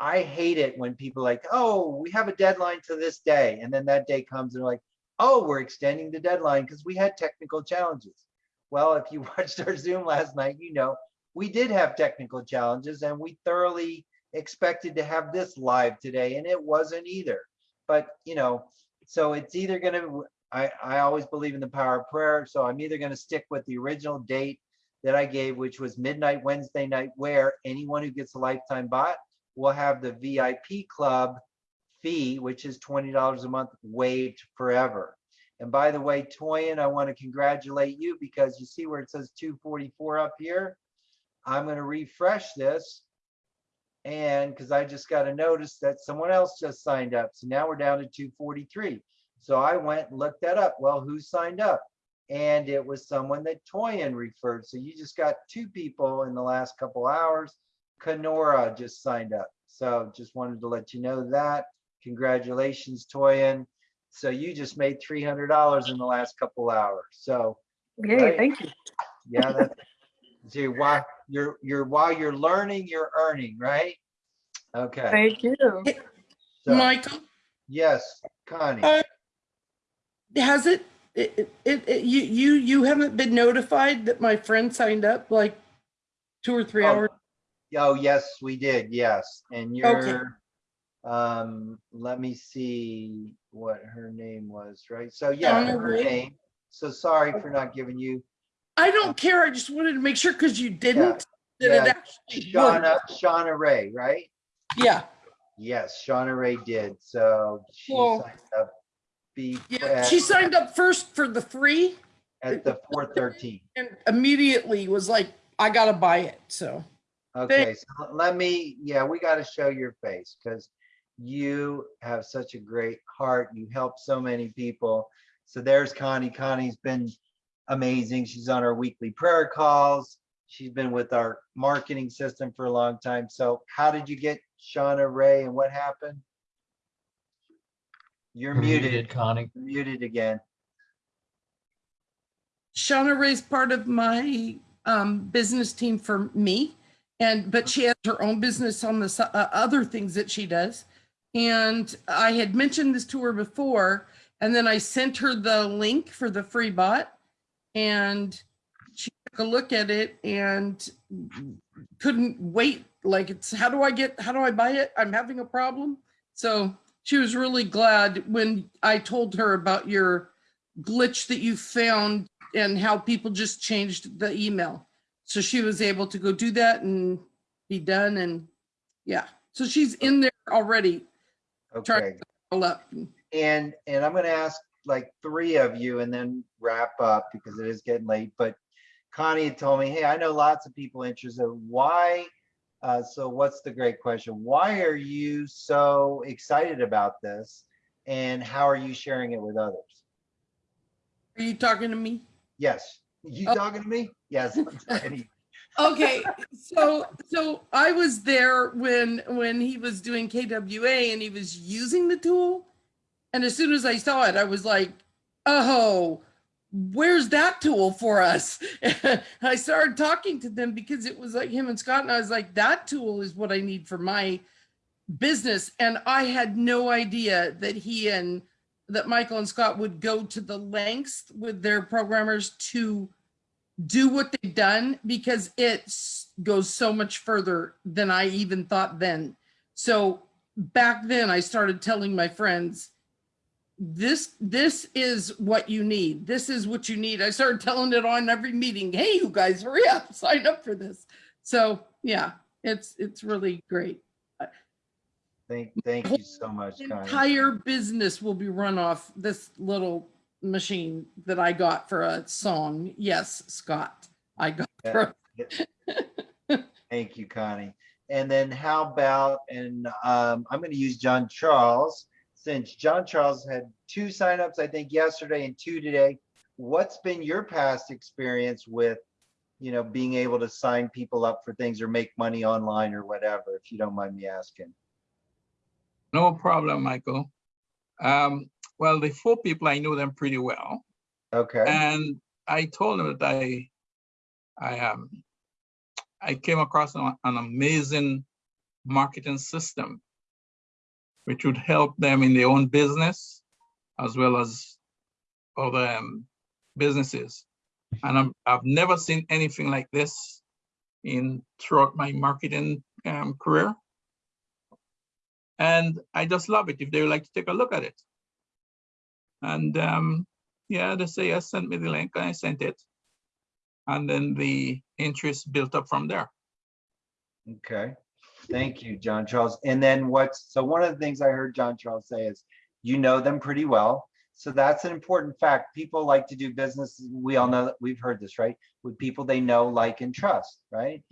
I hate it when people like, oh, we have a deadline to this day. And then that day comes and they're like, oh, we're extending the deadline because we had technical challenges. Well, if you watched our Zoom last night, you know, we did have technical challenges and we thoroughly expected to have this live today and it wasn't either. But, you know, so it's either going to, I, I always believe in the power of prayer. So I'm either going to stick with the original date that I gave, which was midnight Wednesday night, where anyone who gets a lifetime bot will have the VIP club fee, which is $20 a month waived forever. And by the way, Toyin, I want to congratulate you because you see where it says 244 up here. I'm going to refresh this. And because I just got a notice that someone else just signed up. So now we're down to 243. So I went and looked that up. Well, who signed up? And it was someone that Toyin referred. So you just got two people in the last couple hours. Kenora just signed up. So just wanted to let you know that. Congratulations, Toyin. So you just made $300 in the last couple hours. So Yay, right? thank you. yeah, that's see why you're you're while you're learning, you're earning, right? Okay. Thank you. So, Michael, yes, Connie. uh, has it, it, it, it- you, you, you haven't been notified that my friend signed up like two or three Oh, hours? Oh, yes, we did. Yes. And you're, um, let me see what her name was, right? So yeah, Shauna her Ray? name. So sorry for not giving you, I don't care. I just wanted to make sure because you didn't. Yeah. that it yeah, actually Shauna, worked. Shauna Ray, right? Yeah, Yes, Shauna Ray did. So she Well, signed up. Be yeah. She signed up first for the free at the four thirteen. and immediately was like, I gotta buy it. So Okay, so let me, yeah, we got to show your face because you have such a great heart. You help so many people. So there's Connie. Connie's been amazing. She's on our weekly prayer calls. She's been with our marketing system for a long time. So how did you get Shauna Ray and what happened? You're You're muted, muted, Connie. muted again. Shauna Ray's part of my um, business team for me. And, but she has her own business on the uh, other things that she does. And I had mentioned this to her before, and then I sent her the link for the free bot. And she took a look at it and couldn't wait. Like it's, how do I get, how do I buy it? I'm having a problem. So she was really glad when I told her about your glitch that you found and how people just changed the email. So she was able to go do that and be done and yeah. So she's in there already. Okay. to all up. And, and I'm gonna ask like three of you and then wrap up because it is getting late, but Connie had told me, hey, I know lots of people interested. Why? Uh, so what's the great question? Why are you so excited about this? And how are you sharing it with others? Are you talking to me? Yes. You Oh. talking to me? Yes. I'm talking to you. okay so so i was there when when he was doing kwa and he was using the tool and as soon as i saw it i was like oh where's that tool for us i started talking to them because it was like him and scott and i was like that tool is what i need for my business and i had no idea that he and that michael and scott would go to the lengths with their programmers to do what they've done because it goes so much further than I even thought then. So back then I started telling my friends, this, this is what you need. This is what you need. I started telling it on every meeting. Hey, you guys, hurry up, sign up for this. So yeah, it's, it's really great. Thank, thank you so much, Connie. Entire business will be run off this little machine that I got for a song. Yes, Scott, I got. for- Thank you, Connie. And then how about, and um, I'm going to use John Charles, since John Charles had two signups, I think yesterday and two today. What's been your past experience with, you know, being able to sign people up for things or make money online or whatever, if you don't mind me asking? No problem, Michael. Um, well, the four people, I know them pretty well. Okay. And I told them that I, I, um, I came across an, an amazing marketing system which would help them in their own business as well as other um, businesses. And I'm, I've never seen anything like this in throughout my marketing um, career. And I just love it if they would like to take a look at it. And um, yeah, they say, yes, send me the link, and I sent it. And then the interest built up from there. Okay, thank you, John Charles. And then what's, so one of the things I heard John Charles say is, you know them pretty well. So that's an important fact. People like to do business. We all know that we've heard this, right? With people they know, like, and trust, right?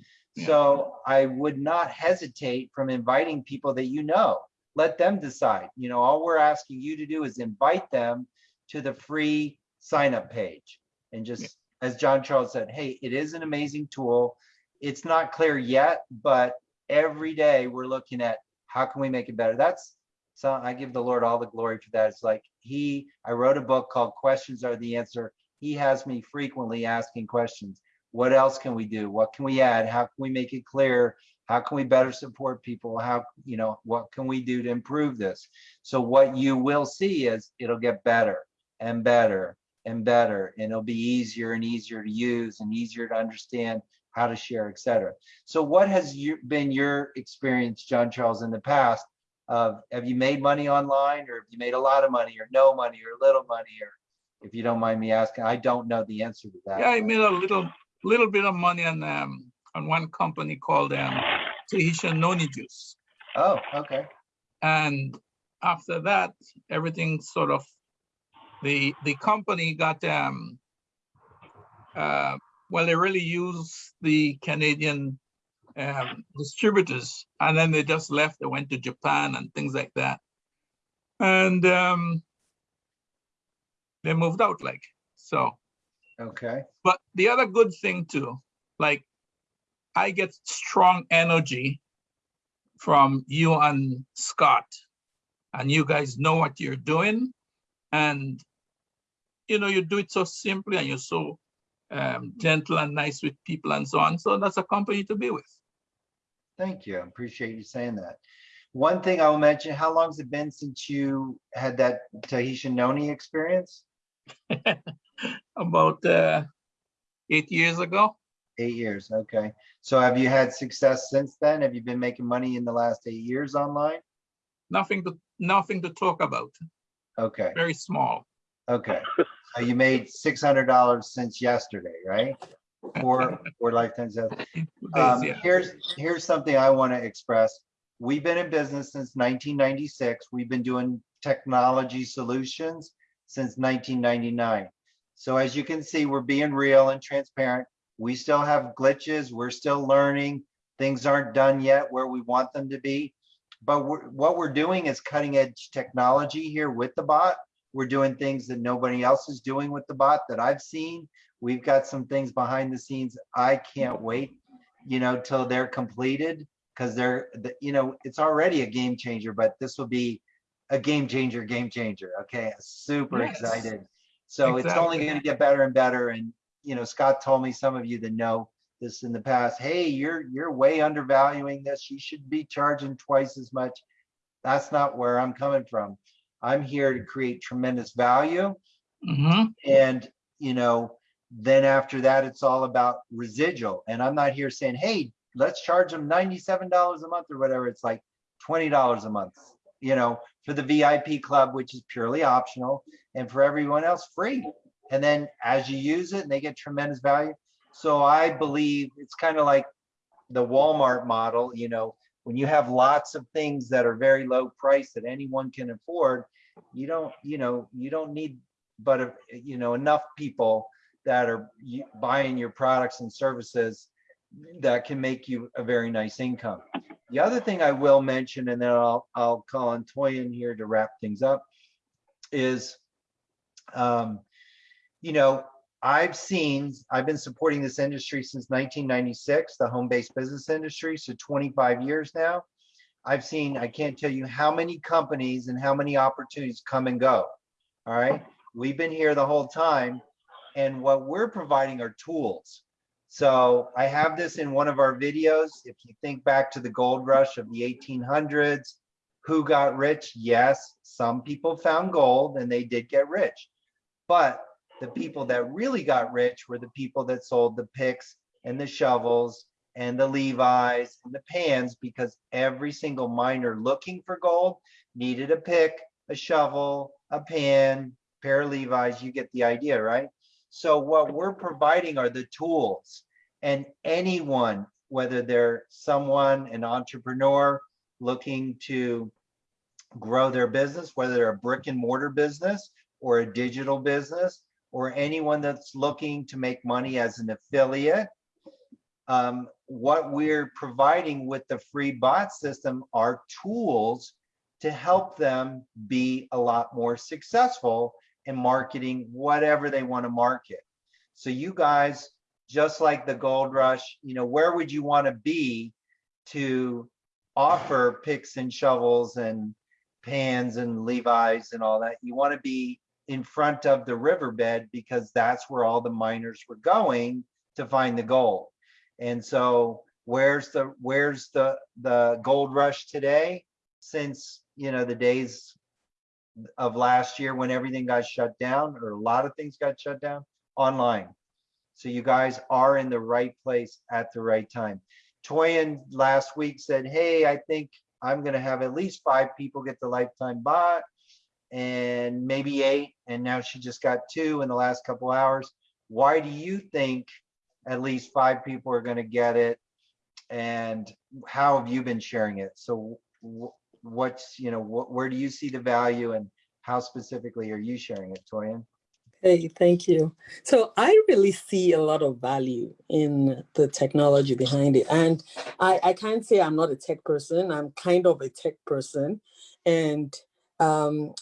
So I would not hesitate from inviting people that you know. Let them decide. You know, all we're asking you to do is invite them to the free sign up page. And just, as John Charles said, hey, it is an amazing tool. It's not clear yet, but every day we're looking at how can we make it better? That's, so I give the Lord all the glory for that. It's like he, I wrote a book called Questions Are the Answer. He has me frequently asking questions. What else can we do? What can we add? How can we make it clear? How can we better support people? How, you know, what can we do to improve this? So what you will see is it'll get better and better and better, and it'll be easier and easier to use and easier to understand how to share, et cetera. So what has you, been your experience, John Charles, in the past of, have you made money online or have you made a lot of money or no money or little money or if you don't mind me asking, I don't know the answer to that. Yeah, I made a little, little bit of money on, um, on one company called, um, Tahitian Noni Juice. Oh, okay. And after that, everything sort of, the, the company got, um, uh, well, they really use the Canadian um, distributors, and then they just left. They went to Japan and things like that, and um, they moved out. Like so. Okay. But the other good thing too, like I get strong energy from you and Scott and you guys know what you're doing. And, you know, you do it so simply and you're so um, gentle and nice with people and so on. So that's a company to be with. Thank you. I appreciate you saying that. One thing I will mention, how long has it been since you had that Tahitian noni experience? About uh, eight years ago. Eight years, okay. So have you had success since then? Have you been making money in the last eight years online? Nothing to nothing to talk about. Okay, Very small. Okay. So you made six hundred dollars since yesterday, right? Four, four lifetimes. Um, yeah. here's, here's something I want to express. We've been in business since nineteen ninety-six. We've been doing technology solutions since nineteen ninety-nine. So as you can see, we're being real and transparent. We still have glitches. We're still learning. Things aren't done yet where we want them to be. But we're, what we're doing is cutting edge technology here with the bot. We're doing things that nobody else is doing with the bot that I've seen. We've got some things behind the scenes. I can't wait, you know, till they're completed because they're, the- you know, it's already a game changer, but this will be a game changer, game changer. Okay, super Yes. excited. So it's only going to get better and better. And, you know, Scott told me, some of you that know this in the past, hey, you're, you're way undervaluing this. You should be charging twice as much. That's not where I'm coming from. I'm here to create tremendous value. Mhm. And, you know, then after that, it's all about residual. And I'm not here saying, hey, let's charge them ninety-seven dollars a month or whatever. It's like twenty dollars a month, you know, for the VIP club, which is purely optional, and for everyone else, free. And then as you use it, and they get tremendous value. So I believe it's kind of like the Walmart model, you know, when you have lots of things that are very low price that anyone can afford, you don't, you know, you don't need but, you know, enough people that are buying your products and services that can make you a very nice income. The other thing I will mention, and then I'll, I'll call on Toyin here to wrap things up, is, um, you know, I've seen, I've been supporting this industry since 1996, the home-based business industry, so 25 years now. I've seen, I can't tell you how many companies and how many opportunities come and go. All right, we've been here the whole time, and what we're providing are tools. So I have this in one of our videos. If you think back to the gold rush of the 1800s, who got rich? Yes, some people found gold and they did get rich. But the people that really got rich were the people that sold the picks and the shovels and the Levi's and the pans because every single miner looking for gold needed a pick, a shovel, a pan, pair of Levi's. You get the idea, right? So what we're providing are the tools and anyone, whether they're someone, an entrepreneur looking to grow their business, whether they're a brick and mortar business or a digital business, or anyone that's looking to make money as an affiliate. Um, what we're providing with the free bot system are tools to help them be a lot more successful in marketing whatever they want to market. So you guys, just like the gold rush, you know, where would you want to be to offer picks and shovels and pans and Levi's and all that? You want to be in front of the riverbed because that's where all the miners were going to find the gold. And so where's the where's the the gold rush today? Since you know the days of last year when everything got shut down or a lot of things got shut down online. So you guys are in the right place at the right time. Toyin last week said, hey, I think I'm gonna have at least five people get the lifetime bot and maybe eight, and now she just got two in the last couple hours. Why do you think at least five people are gonna get it? And how have you been sharing it? So what's, you know, wh- where do you see the value and how specifically are you sharing it, Toyin? Hey, thank you. So I really see a lot of value in the technology behind it. And I, I can't say I'm not a tech person. I'm kind of a tech person. And um,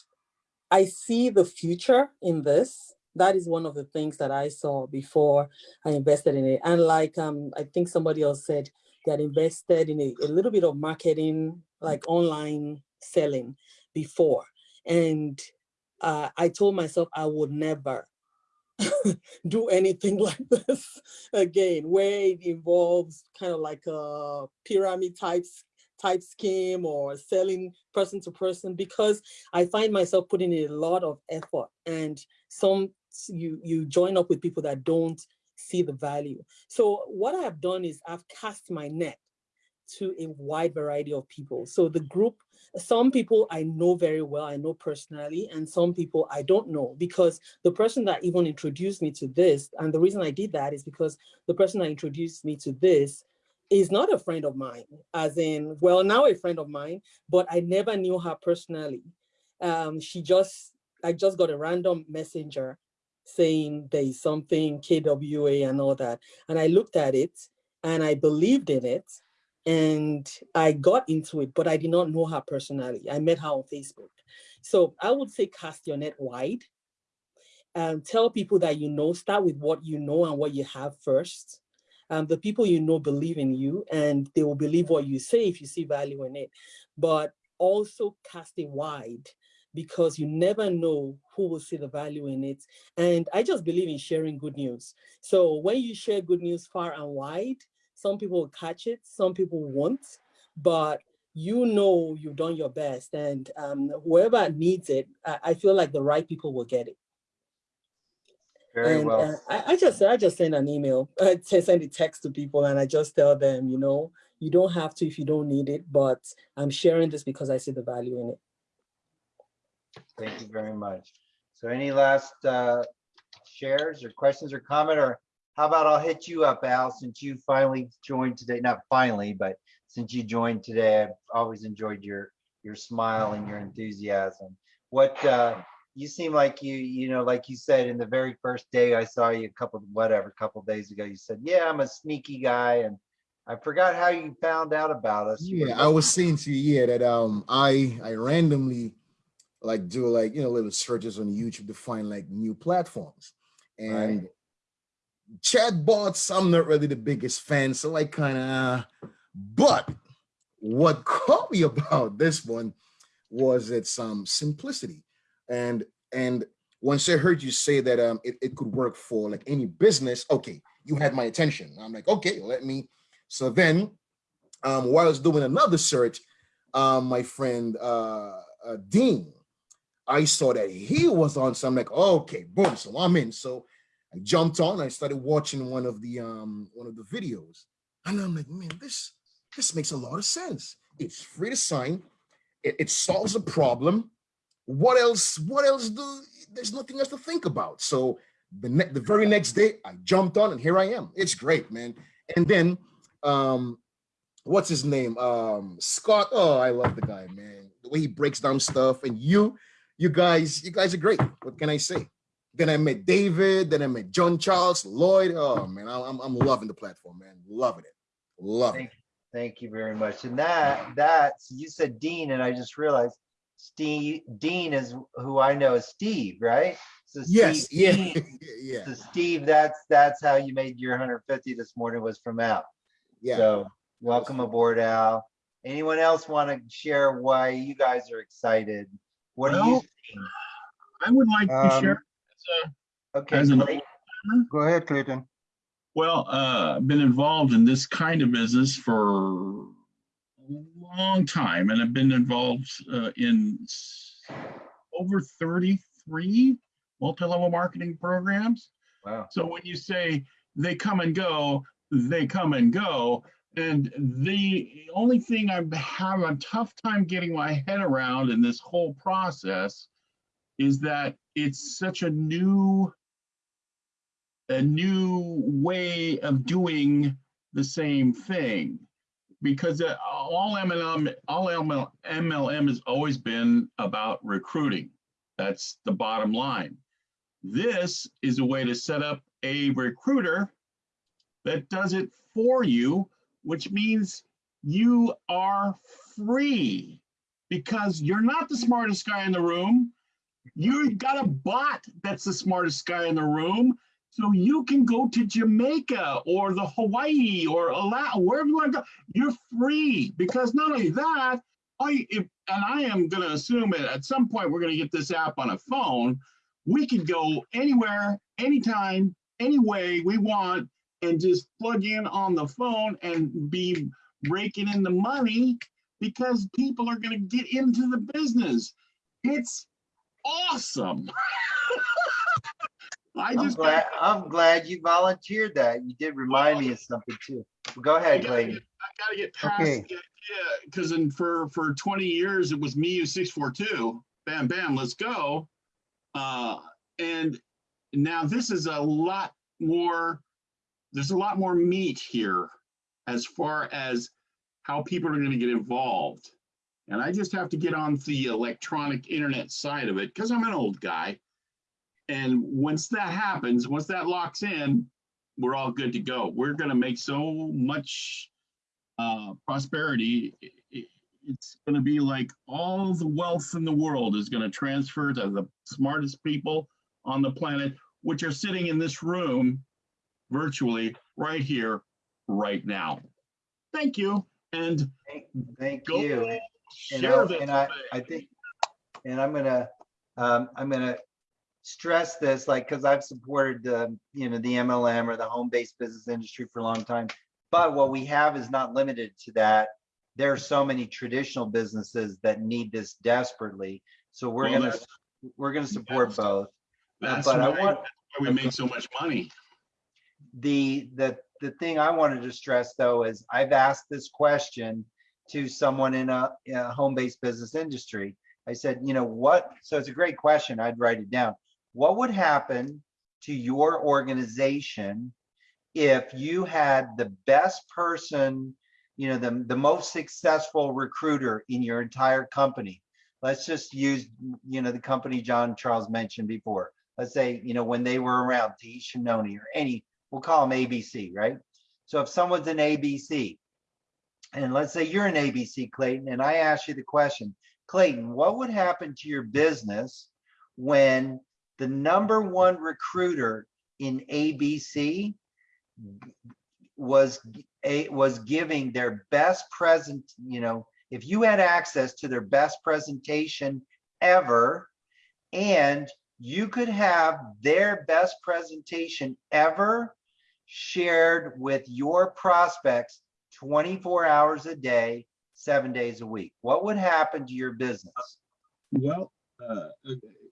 I see the future in this. That is one of the things that I saw before I invested in it. And like um, I think somebody else said, had invested in a, a little bit of marketing, like online selling before. And uh, I told myself I would never do anything like this again, where it involves kind of like a pyramid types type scheme or selling person to person because I find myself putting in a lot of effort and some you you join up with people that don't see the value. So what I have done is I've cast my net to a wide variety of people. So the group, some people I know very well, I know personally, and some people I don't know because the person that even introduced me to this, and the reason I did that is because the person that introduced me to this is not a friend of mine, as in, well, now a friend of mine, but I never knew her personally. Um, she just, I just got a random messenger saying there is something KWA and all that. And I looked at it and I believed in it and I got into it, but I did not know her personally. I met her on Facebook. So I would say cast your net wide and tell people that you know, start with what you know and what you have first. Um, the people you know believe in you and they will believe what you say if you see value in it, but also cast it wide because you never know who will see the value in it. And I just believe in sharing good news. So when you share good news far and wide, some people will catch it, some people won't, but you know you've done your best and um, whoever needs it, I, I feel like the right people will get it. Very and well. uh, I, I just I just send an email, I send a text to people and I just tell them, you know, you don't have to if you don't need it, but I'm sharing this because I see the value in it. Thank you very much. So any last uh, shares or questions or comment, or how about I'll hit you up, Al, since you finally joined today, not finally, but since you joined today, I've always enjoyed your, your smile and your enthusiasm. What, uh, you seem like you, you know, like you said, in the very first day I saw you a couple, whatever, couple days ago, you said, yeah, I'm a sneaky guy. And I forgot how you found out about us. Yeah, I was saying to you, yeah, that um I I randomly like do like you know little searches on YouTube to find like new platforms. And chatbots, I'm not really the biggest fan, so like kind of uh, but what caught me about this one was its um simplicity. And and once I heard you say that um it, it could work for like any business, okay, you had my attention. I'm like, okay, let me. So then um while I was doing another search, um my friend uh, uh Dean, I saw that he was on, so I'm like, okay, boom, so I'm in. So I jumped on, I started watching one of the um one of the videos, and I'm like, man, this this makes a lot of sense. It's free to sign, it, it solves a problem. What else? What else do? There's nothing else to think about. So the the very next day, I jumped on, and here I am. It's great, man. And then, um, what's his name? Um, Scott. Oh, I love the guy, man. The way he breaks down stuff, and you, you guys, you guys are great. What can I say? Then I met David. Then I met John Charles Lloyd. Oh man, I'm I'm loving the platform, man. Loving it. Loving it. Thank, thank you very much. And that, that, so you said Dean, and I just realized Steve, Dean is who I know is Steve, right? So Yes, Steve yeah, Dean- yeah. So Steve, that's, that's how you made your 150 this morning was from Al. Yeah. So welcome aboard, Al. Anyone else want to share why you guys are excited? What do you? Well, I would like to Um, share. as a- Okay, as an great. old Go ahead, Clayton. Well, uh, I've been involved in this kind of business for a long time, and I've been involved uh, in over 33 multi-level marketing programs. Wow. So when you say they come and go, they come and go. And the only thing I'm having a tough time getting my head around in this whole process is that it's such a new a new way of doing the same thing because uh, all MLM, all ML, MLM has always been about recruiting. That's the bottom line. This is a way to set up a recruiter that does it for you, which means you are free because you're not the smartest guy in the room. You've got a bot that's the smartest guy in the room. So you can go to Jamaica or the Hawaii or Alaska, wherever you want to go. You're free because not only that, I, if, and I am gonna assume that at some point, we're gonna get this app on a phone. We could go anywhere, anytime, any way we want and just plug in on the phone and be raking in the money because people are gonna get into the business. It's awesome. I I'm just. glad, I'm glad you volunteered that. You did remind me of something too. Go I ahead, gotta Clayton. get- I gotta get past Okay. the idea, because in for, for twenty years, it was me, you six, four, two, bam, bam, let's go. Uh, and now this is a lot more, there's a lot more meat here as far as how people are gonna get involved. And I just have to get on the electronic internet side of it, because I'm an old guy. And once that happens, once that locks in, we're all good to go. We're gonna make so much uh, prosperity. It's gonna be like all the wealth in the world is gonna transfer to the smartest people on the planet, which are sitting in this room virtually right here, right now. Thank you, and Thank go you. And share I, this. and I, I think, and I'm gonna, um, I'm gonna stress this, like, because I've supported the, you know, the MLM or the home-based business industry for a long time. But what we have is not limited to that. There are so many traditional businesses that need this desperately. So we're Well, gonna, we're gonna support both. That's But I why want, why we make so much money. the, the, the thing I wanted to stress though is I've asked this question to someone in a, in a home-based business industry. I said, you know, what, so it's a great question. I'd write it down. What would happen to your organization if you had the best person, you know, the, the most successful recruiter in your entire company? Let's just use, you know, the company John Charles mentioned before. Let's say, you know, when they were around, Tahitian Noni or any, we'll call them ABC, right? So if someone's an ABC, and let's say you're an ABC, Clayton, and I ask you the question, Clayton, what would happen to your business when the number one recruiter in ABC was a was giving their best present, you know, if you had access to their best presentation ever, and you could have their best presentation ever shared with your prospects 24 hours a day, seven days a week. What would happen to your business? Well, uh,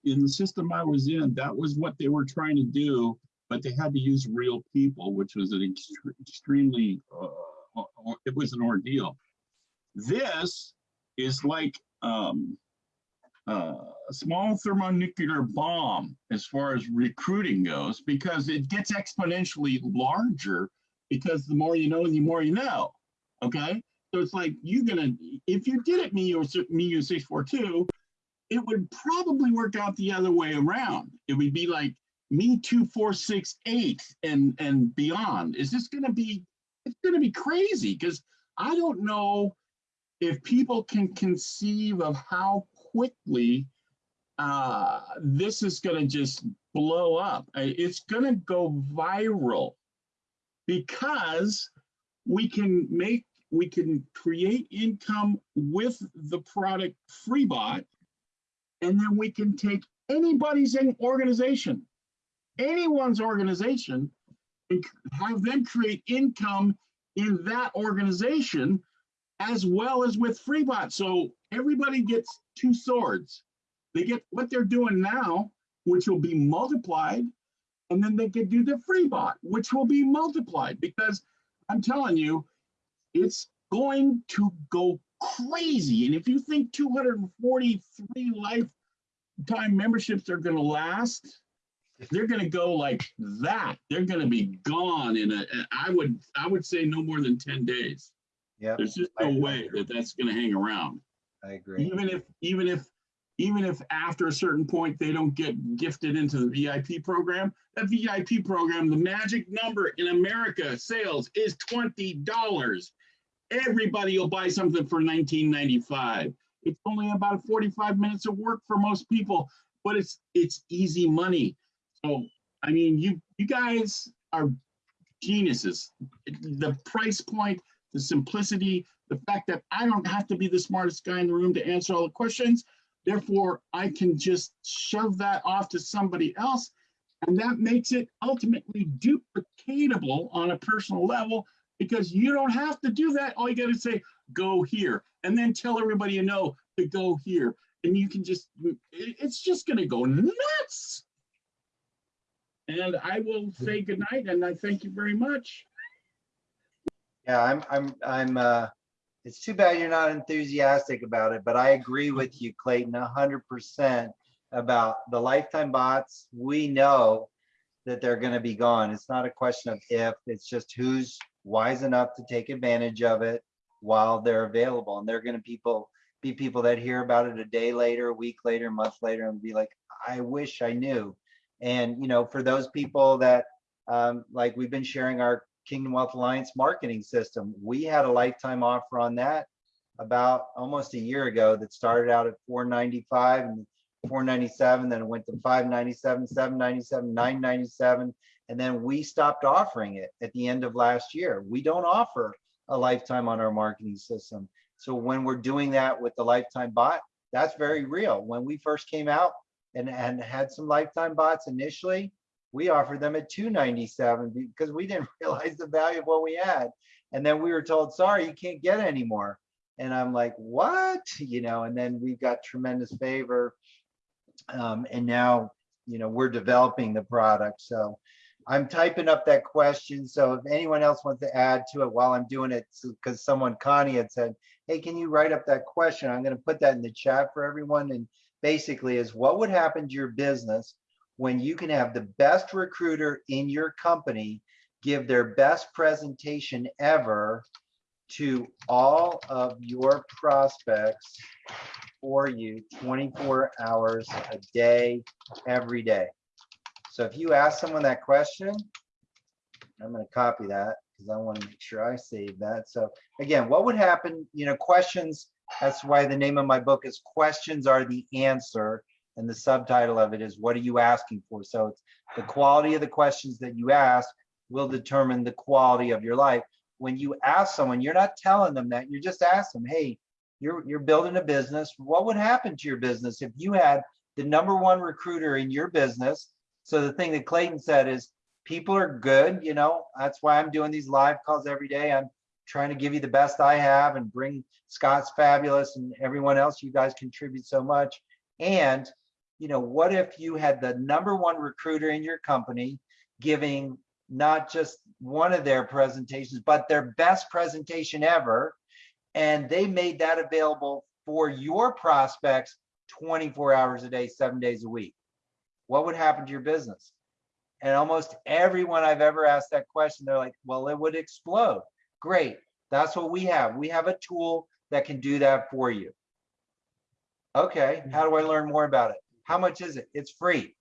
in the system I was in, that was what they were trying to do, but they had to use real people, which was an extre- extremely, uh, uh, it was an ordeal. This is like um, uh, a small thermonuclear bomb as far as recruiting goes, because it gets exponentially larger because the more you know, the more you know. Okay, so it's like you're gonna if you did it six four two, it would probably work out the other way around. It would be like me two four six eight and and beyond. Is this gonna be? It's gonna be crazy because I don't know if people can conceive of how quickly uh, this is going to just blow up. It's going to go viral because we can make, we can create income with the product FreeBot, and then we can take anybody's organization, anyone's organization, and have them create income in that organization as well as with FreeBot. So everybody gets two swords. They get what they're doing now, which will be multiplied, and then they can do the FreeBot, which will be multiplied because I'm telling you, it's going to go crazy. And if you think 243 lifetime memberships are going to last, they're going to go like that. They're going to be gone in a. I would I would say no more than 10 days. Yeah, There's just no way that that's going to hang around. I agree. Even if, even if, even if after a certain point, they don't get gifted into the VIP program, that VIP program, the magic number in America sales is twenty dollars. Everybody will buy something for nineteen ninety-five. It's only about forty-five minutes of work for most people, but it's, it's easy money. So, I mean, you, you guys are geniuses. The price point the simplicity, the fact that I don't have to be the smartest guy in the room to answer all the questions. Therefore, I can just shove that off to somebody else. And that makes it ultimately duplicatable on a personal level because you don't have to do that. All you got to say, go here, and then tell everybody you know to go here. And you can just, it's just going to go nuts. And I will say goodnight and I thank you very much. Yeah, I'm, I'm, I'm, uh, it's too bad you're not enthusiastic about it, but I agree with you, Clayton, a hundred percent about the lifetime bots. We know that they're gonna be gone. It's not a question of if, it's just who's wise enough to take advantage of it while they're available. And they're gonna people, be people that hear about it a day later, a week later, a month later, and be like, I wish I knew. And, you know, for those people that, um, like we've been sharing our Kingdom Wealth Alliance marketing system. We had a lifetime offer on that about almost a year ago that started out at 495 and 497, then it went to 597, 797, 997, and then we stopped offering it at the end of last year. We don't offer a lifetime on our marketing system. So when we're doing that with the lifetime bot, that's very real. When we first came out and, and had some lifetime bots initially, we offered them at 297 because we didn't realize the value of what we had. And then we were told, sorry, you can't get any more. And I'm like, what? You know, and then we got tremendous favor. Um, and now, you know, we're developing the product. So I'm typing up that question. So if anyone else wants to add to it while I'm doing it, because someone, Connie had said, hey, can you write up that question? I'm going to put that in the chat for everyone. And basically is what would happen to your business when you can have the best recruiter in your company give their best presentation ever to all of your prospects for you 24 hours a day, every day. So if you ask someone that question, I'm going to copy that because I want to make sure I save that. So again, what would happen, you know, questions, that's why the name of my book is Questions Are the Answer. And the subtitle of it is What are you asking for? So it's the quality of the questions that you ask will determine the quality of your life. When you ask someone, you're not telling them that, you're just asking them, hey, you're, you're building a business. What would happen to your business if you had the number one recruiter in your business? So the thing that Clayton said is people are good, you know, that's why I'm doing these live calls every day. I'm trying to give you the best I have and bring Scott's fabulous and everyone else. You guys contribute so much. And you know, what if you had the number one recruiter in your company giving not just one of their presentations, but their best presentation ever, and they made that available for your prospects 24 hours a day, seven days a week? What would happen to your business? And almost everyone I've ever asked that question, they're like, well, it would explode. Great. That's what we have. We have a tool that can do that for you. Okay, how do I learn more about it? How much is it? It's free.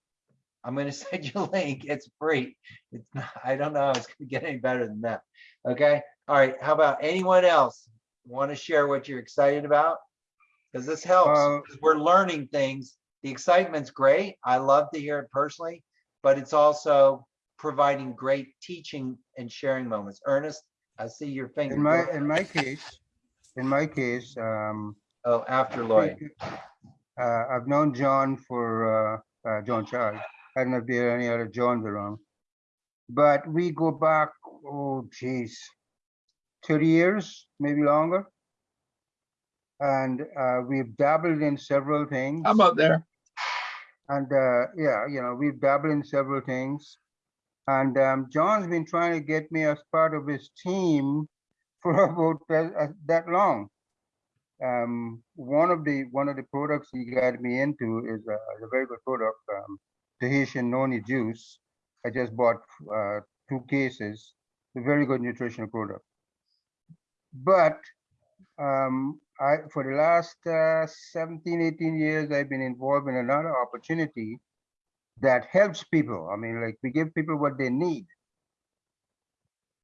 I'm going to send you a link. It's free. It's not, I don't know how it's going to get any better than that. Okay. All right. How about anyone else want to share what you're excited about? Because this helps. Uh, we're learning things. The excitement's great. I love to hear it personally, but it's also providing great teaching and sharing moments. Ernest, I see your finger. In my, Go in my case, in my case, um. Oh, after Lloyd. Uh, I've known John for, uh, uh, John Charles. I don't know if there are any other Johns around. But we go back, oh geez, thirty years, maybe longer. And, uh, we've dabbled in several things. I'm up there? And, uh, yeah, you know, we've dabbled in several things. And, um, John's been trying to get me as part of his team for about that, uh, that long. Um, one of the, one of the products he got me into is a, a very good product, um, Tahitian noni juice. I just bought, uh, two cases, a very good nutritional product. But, um, I, for the last, uh, 17, 18 years, I've been involved in another opportunity that helps people. I mean, like we give people what they need.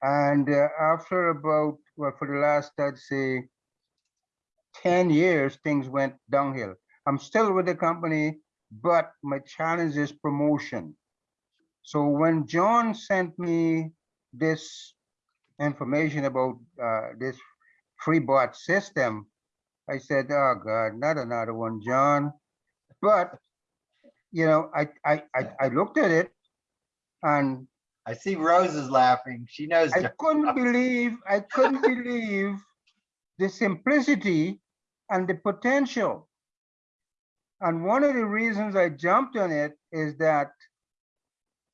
And uh, after about, well, for the last, I'd say, 10 years, things went downhill. I'm still with the company, but my challenge is promotion. So when John sent me this information about uh, this free bot system, I said, oh God, not another one, John. But, you know, I, I, I, I looked at it and I see Rose is laughing. She knows. I couldn't believe, I couldn't believe the simplicity and the potential. And one of the reasons I jumped on it is that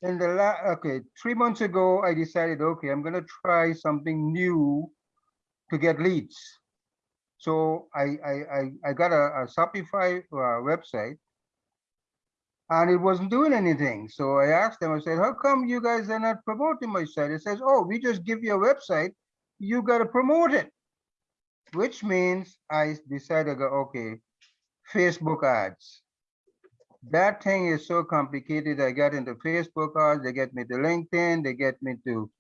in the last, okay, three months ago, I decided, okay, I'm gonna try something new to get leads. So I, I, I, I got a, a Shopify uh, website and it wasn't doing anything. So I asked them, I said, how come you guys are not promoting my site? It says, oh, we just give you a website, you gotta promote it. Which means I decided, to go, okay, Facebook ads. That thing is so complicated. I got into Facebook ads, they get me to LinkedIn, they get me to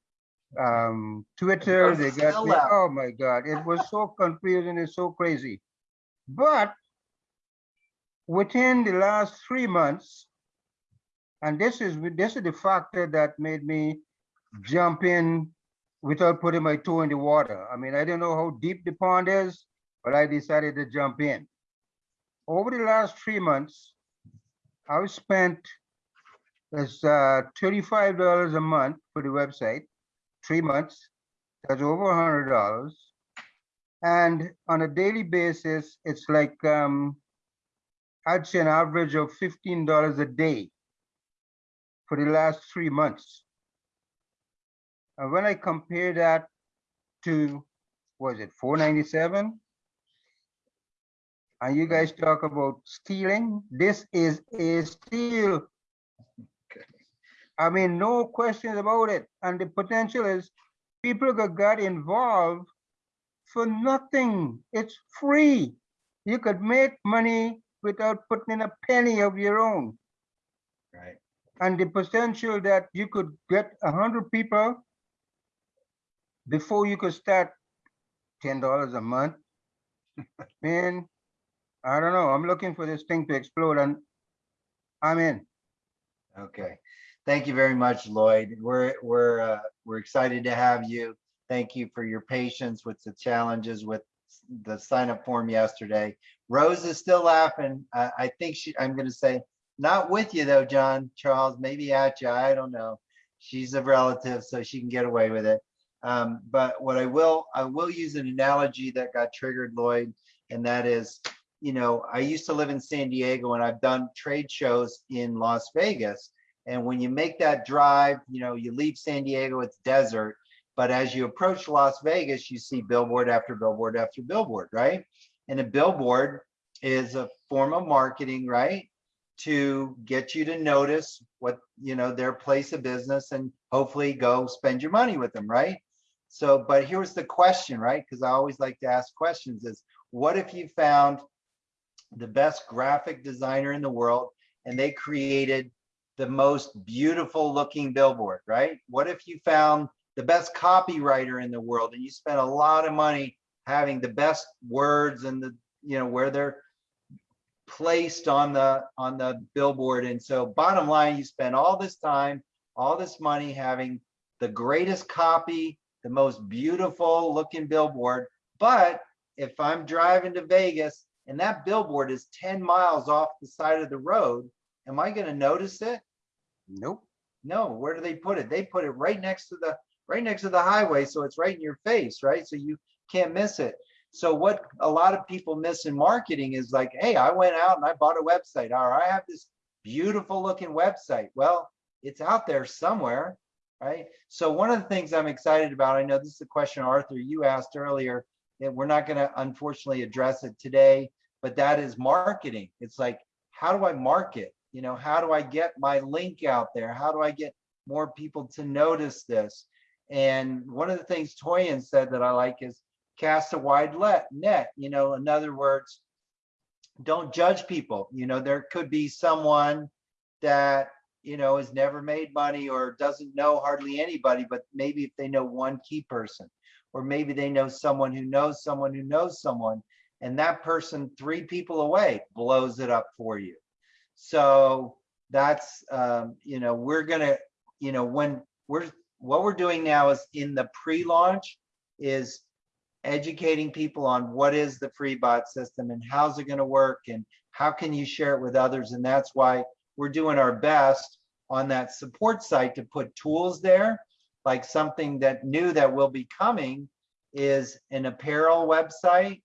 um, Twitter, they got me, oh my God, it was so confusing, it's so crazy. But within the last three months, and this is this is the factor that made me jump in without putting my toe in the water. I mean, I don't know how deep the pond is, but I decided to jump in. Over the last three months, I've spent that's uh, thirty-five dollars a month for the website, three months. That's over a hundred dollars. And on a daily basis, it's like um, I'd say an average of fifteen dollars a day for the last three months. And when I compare that to, was it four ninety-seven? And you guys talk about stealing, this is a steal. I mean, no questions about it. And the potential is people could get involved for nothing. It's free. You could make money without putting in a penny of your own. Right. And the potential that you could get a hundred people before you could start ten dollars a month. Man, I don't know. I'm looking for this thing to explode and I'm in. Okay. Thank you very much, Lloyd. We're, we're, uh, we're excited to have you. Thank you for your patience with the challenges with the sign up form yesterday. Rose is still laughing. I, I think she, I'm gonna say, not with you though, John Charles, maybe at you. I don't know. She's a relative, so she can get away with it. Um, but what I will, I will use an analogy that got triggered, Lloyd, and that is, you know, I used to live in San Diego and I've done trade shows in Las Vegas. And when you make that drive, you know, you leave San Diego, it's desert. But as you approach Las Vegas, you see billboard after billboard after billboard, right? And a billboard is a form of marketing, right? To get you to notice what, you know, their place of business and hopefully go spend your money with them, right? So, but here's the question, right? Because I always like to ask questions is what if you found the best graphic designer in the world and they created the most beautiful looking billboard, right? What if you found the best copywriter in the world and you spent a lot of money having the best words and the, you know, where they're placed on the on the billboard. And so bottom line, you spend all this time, all this money having the greatest copy, the most beautiful looking billboard. But if I'm driving to Vegas and that billboard is 10 miles off the side of the road, am I going to notice it? Nope. No, where do they put it? They put it right next to the right next to the highway, so it's right in your face, right? So you can't miss it. So what a lot of people miss in marketing is like, hey, I went out and I bought a website. Or I have this beautiful looking website. Well, it's out there somewhere, right? So one of the things I'm excited about, I know this is a question Arthur you asked earlier, and we're not going to unfortunately address it today, but that is marketing. It's like, how do I market? You know, how do I get my link out there? How do I get more people to notice this? And one of the things Toyin said that I like is cast a wide let, net. You know, in other words, don't judge people. You know, there could be someone that, you know, has never made money or doesn't know hardly anybody, but maybe if they know one key person, or maybe they know someone who knows someone who knows someone, and that person three people away blows it up for you. So that's, um, you know, we're gonna, you know, when we're what we're doing now is in the pre-launch is educating people on what is the free bot system and how's it going to work and how can you share it with others? And that's why we're doing our best on that support site to put tools there. Like something that new that will be coming is an apparel website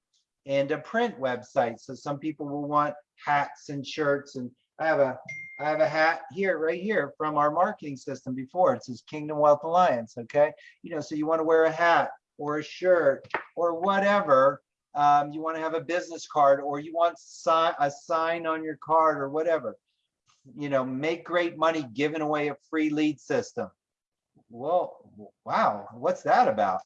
and a print website. So some people will want hats and shirts and i have a i have a hat here right here from our marketing system before it says kingdom wealth alliance okay you know so you want to wear a hat or a shirt or whatever. Um, you want to have a business card or you want si a sign on your card or whatever. You know, make great money giving away a free lead system. Well, wow, what's that about?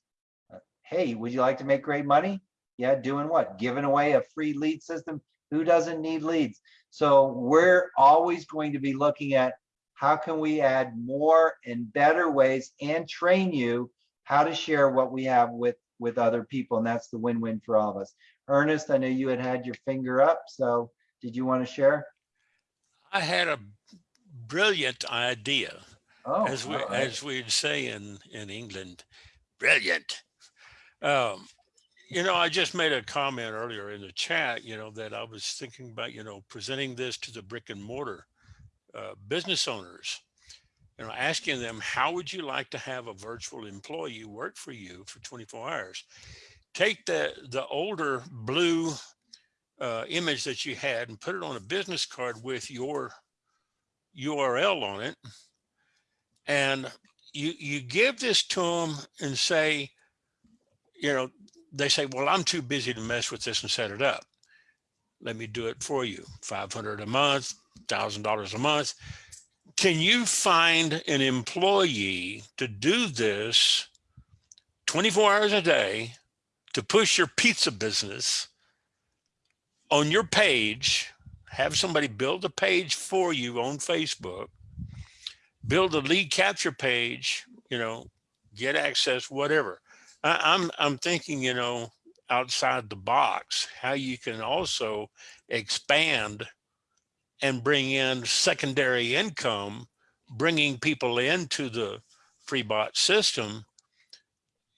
Hey, would you like to make great money? Yeah, doing what? Giving away a free lead system? Who doesn't need leads? So we're always going to be looking at how can we add more and better ways and train you how to share what we have with with other people and that's the win-win for all of us ernest i know you had had your finger up so did you want to share I had a brilliant idea, oh as we right. as we'd say in in England, brilliant. Um, you know, I just made a comment earlier in the chat. You know that I was thinking about you know presenting this to the brick and mortar uh, business owners. You know, asking them how would you like to have a virtual employee work for you for 24 hours? Take the the older blue uh, image that you had and put it on a business card with your URL on it. And you, you give this to them and say, you know, they say, well, I'm too busy to mess with this and set it up. Let me do it for you. 500 a month, $1,000 a month. Can you find an employee to do this 24 hours a day to push your pizza business on your page, have somebody build a page for you on Facebook, build a lead capture page, you know, get access, whatever. I, I'm I'm thinking, you know, outside the box, how you can also expand and bring in secondary income, bringing people into the free bot system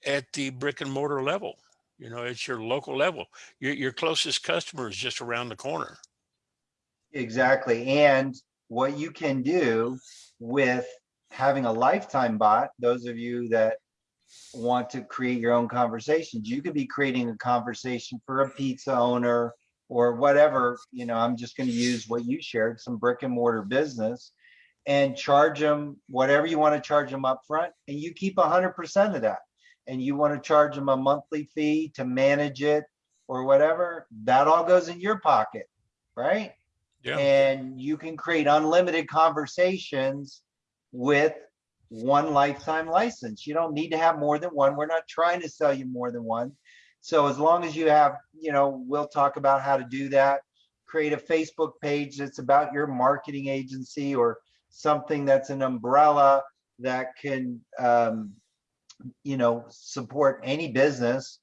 at the brick and mortar level. You know, it's your local level. Your, your closest customer is just around the corner. Exactly. And what you can do with having a lifetime bot, those of you that want to create your own conversations, you could be creating a conversation for a pizza owner or whatever, you know, I'm just going to use what you shared, some brick and mortar business and charge them whatever you want to charge them up front and you keep 100% of that and you want to charge them a monthly fee to manage it or whatever, that all goes in your pocket, right? Yeah. And you can create unlimited conversations with one lifetime license. You don't need to have more than one. We're not trying to sell you more than one. So as long as you have, you know, we'll talk about how to do that. Create a Facebook page that's about your marketing agency or something that's an umbrella that can um, you know, support any business,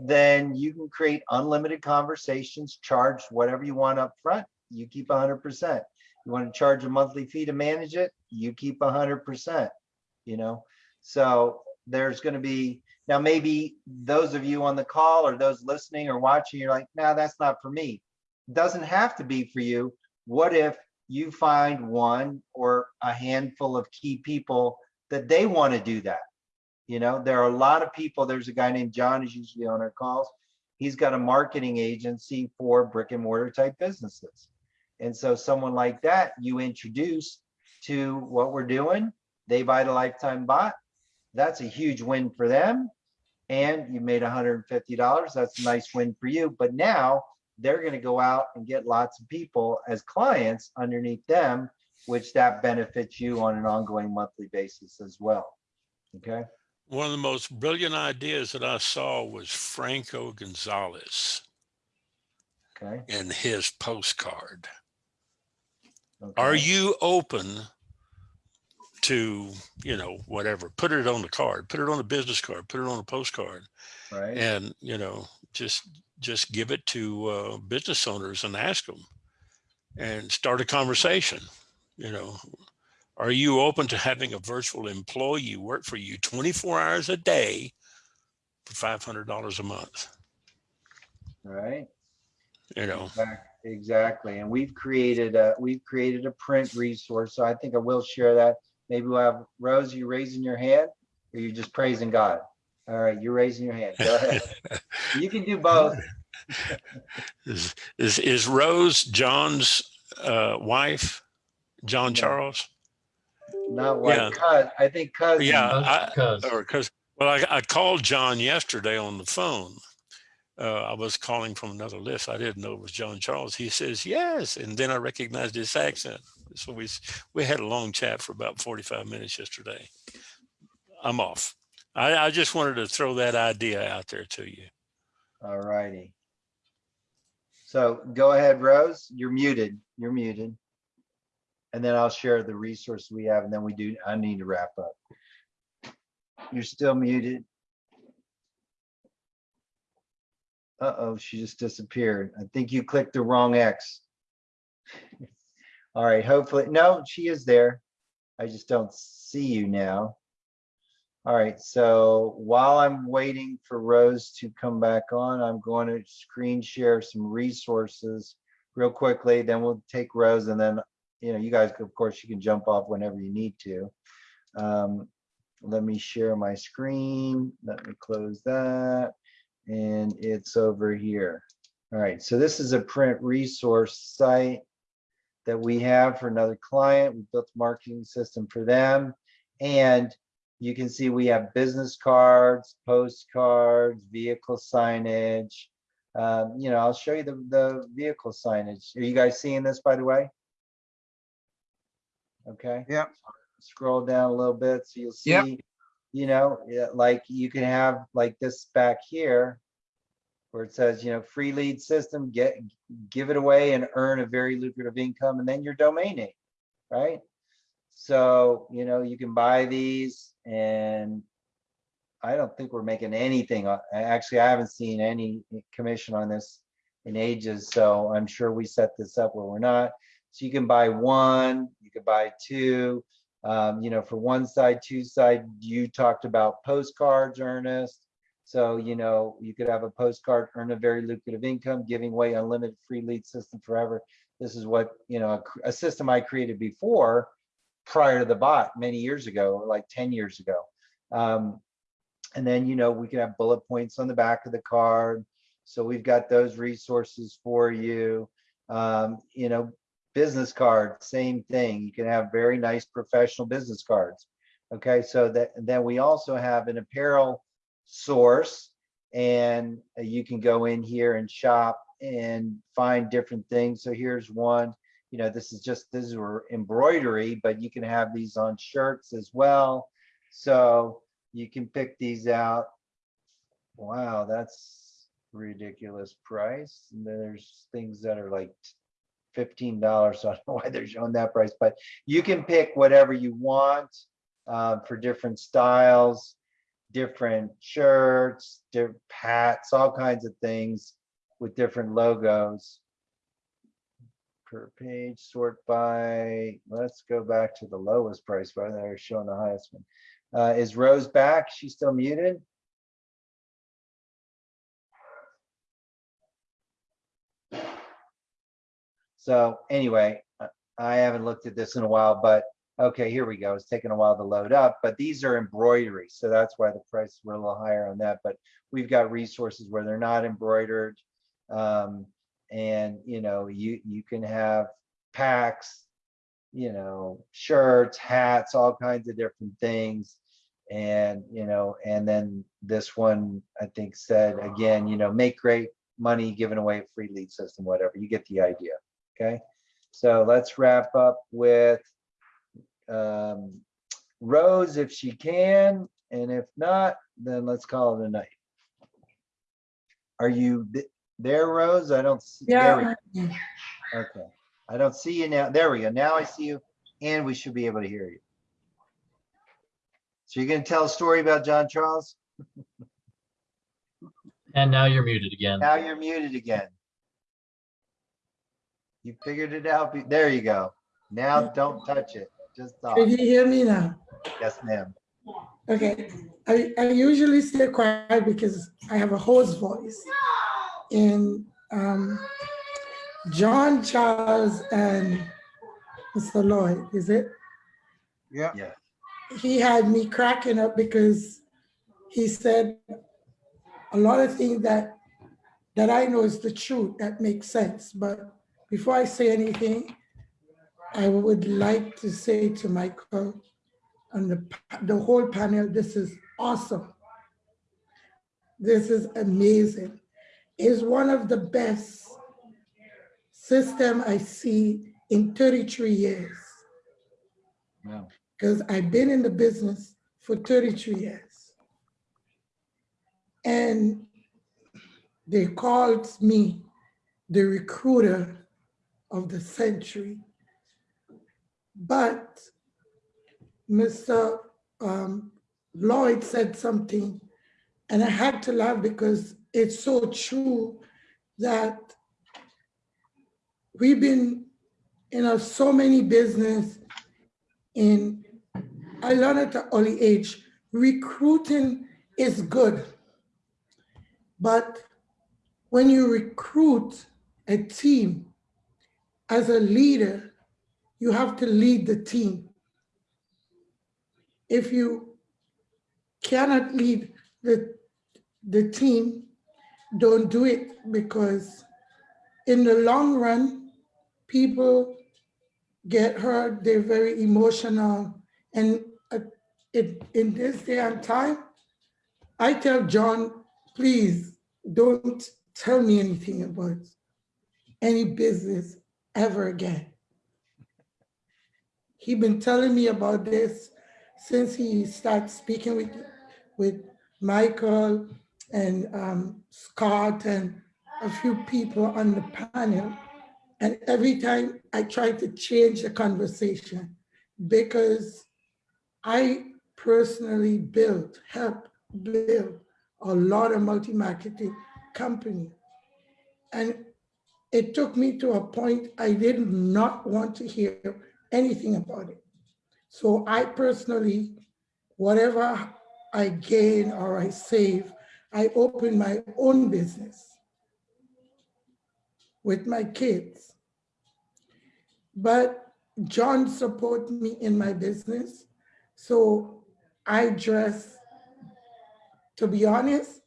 then you can create unlimited conversations, charge whatever you want up front. You keep 100%. You want to charge a monthly fee to manage it, you keep 100%, you know? So there's going to be, now maybe those of you on the call or those listening or watching, you're like, nah, that's not for me. Doesn't have to be for you. What if you find one or a handful of key people that they want to do that? You know, there are a lot of people. There's a guy named John who's usually on our calls. He's got a marketing agency for brick and mortar type businesses. And so someone like that you introduce to what we're doing, they buy the lifetime bot. That's a huge win for them. And you made $150. That's a nice win for you. But now they're going to go out and get lots of people as clients underneath them, which that benefits you on an ongoing monthly basis as well. Okay. One of the most brilliant ideas that I saw was Franco Gonzalez Okay. and his postcard. okay. Are you open to, you know, whatever, put it on the card, put it on a business card, put it on a postcard right? and, you know, just, just give it to uh, business owners and ask them and start a conversation, you know, Are you open to having a virtual employee work for you 24 hours a day for $500 a month? Right? You know, Exactly. And we've created a, we've created a print resource. So I think I will share that. Maybe we'll have, Rose, you raising your hand or you just praising God? All right, you're raising your hand. Go ahead. You can do both. is, is, is Rose John's uh, wife, John No. Charles? Not what, Yeah. cuz, I think cousin. Yeah, I, Cuz. or because well, I, I called John yesterday on the phone. Uh, I was calling from another list. I didn't know it was John Charles. He says yes, and then I recognized his accent. So we we had a long chat for about forty five minutes yesterday. I'm off. I, I just wanted to throw that idea out there to you. All righty. So go ahead, Rose. You're muted. You're muted. And then I'll share the resource we have and then we do, I need to wrap up. You're still muted. Uh-oh, she just disappeared. I think you clicked the wrong X. All right, hopefully, no, she is there. I just don't see you now. All right, so while I'm waiting for Rose to come back on, I'm going to screen share some resources real quickly, then we'll take Rose and then, you know, you guys, of course, you can jump off whenever you need to. Um, Let me share my screen. Let me close that. And it's over here. All right, so this is a print resource site that we have for another client. We built a marketing system for them. And you can see we have business cards, postcards, vehicle signage. Um, you know, I'll show you the, the vehicle signage. Are you guys seeing this, by the way? Okay. Yeah. Scroll down a little bit so you'll see Yep. You know, like you can have like this back here where it says, you know, free lead system, get, give it away and earn a very lucrative income and then your domain name, right? So, you know, you can buy these and I don't think we're making anything. Actually, I haven't seen any commission on this in ages, so I'm sure we set this up where we're not. So you can buy one, you could buy two. Um, you know, for one side, two side, you talked about postcards, Ernest. So, you know, you could have a postcard, earn a very lucrative income, giving away unlimited free lead system forever. This is what, you know, a, a system I created before prior to the bot many years ago, like 10 years ago. Um, and then, you know, we can have bullet points on the back of the card. So we've got those resources for you. Um, you know, business card, same thing. You can have very nice professional business cards. Okay, so that then we also have an apparel source and you can go in here and shop and find different things. So here's one, you know, this is just, this is embroidery, but you can have these on shirts as well. So you can pick these out. Wow, that's ridiculous price. And then there's things that are like fifteen dollars. So I don't know why they're showing that price, but you can pick whatever you want uh, for different styles, different shirts, different hats, all kinds of things with different logos. Per page, sort by, let's go back to the lowest price, but they're showing the highest one. Uh, is Rose back? She's still muted? So anyway, uh, I haven't looked at this in a while, but okay, here we go. It's taking a while to load up, but these are embroidery. So that's why the prices were a little higher on that, but we've got resources where they're not embroidered. Um, and you know, you, you can have packs, you know, shirts, hats, all kinds of different things. And, you know, and then this one, I think said again, you know, make great money giving away free lead system, whatever, you get the idea. Okay, so let's wrap up with um, Rose if she can, and if not, then let's call it a night. Are you th- there, Rose? I don't. see- there we go. Okay, I don't see you now. There we go. Now I see you, and we should be able to hear you. So you're gonna tell a story about John Charles? And now you're muted again. Now you're muted again. You figured it out. There you go. Now don't touch it. just Can you hear me now? Yes, ma'am. Okay, I, I usually stay quiet because I have a hoarse voice. And um, John Charles and Mr. Lloyd, is it? Yeah. Yeah. He had me cracking up because he said a lot of things that that I know is the truth that makes sense. But before I say anything, I would like to say to Michael and the, the whole panel, this is awesome. This is amazing. It's one of the best system I see in 33 years Wow. because I've been in the business for 33 years. And they called me the recruiter of the century. But Mr. um, Lloyd said something, and I had to laugh because it's so true that we've been in a, so many business in I learned at an early age, recruiting is good. But when you recruit a team as a leader, you have to lead the team. If you cannot lead the, the team, don't do it because in the long run, people get hurt, they're very emotional. And uh, it, in this day and time, I tell John, please don't tell me anything about any business ever again. He been telling me about this since he started speaking with, with Michael and um, Scott and a few people on the panel. And every time I try to change the conversation because I personally built, helped build a lot of multi-marketing company. And it took me to a point I did not want to hear anything about it. So I personally, whatever I gain or I save, I open my own business with my kids. But John support me in my business. So I dress, to be honest,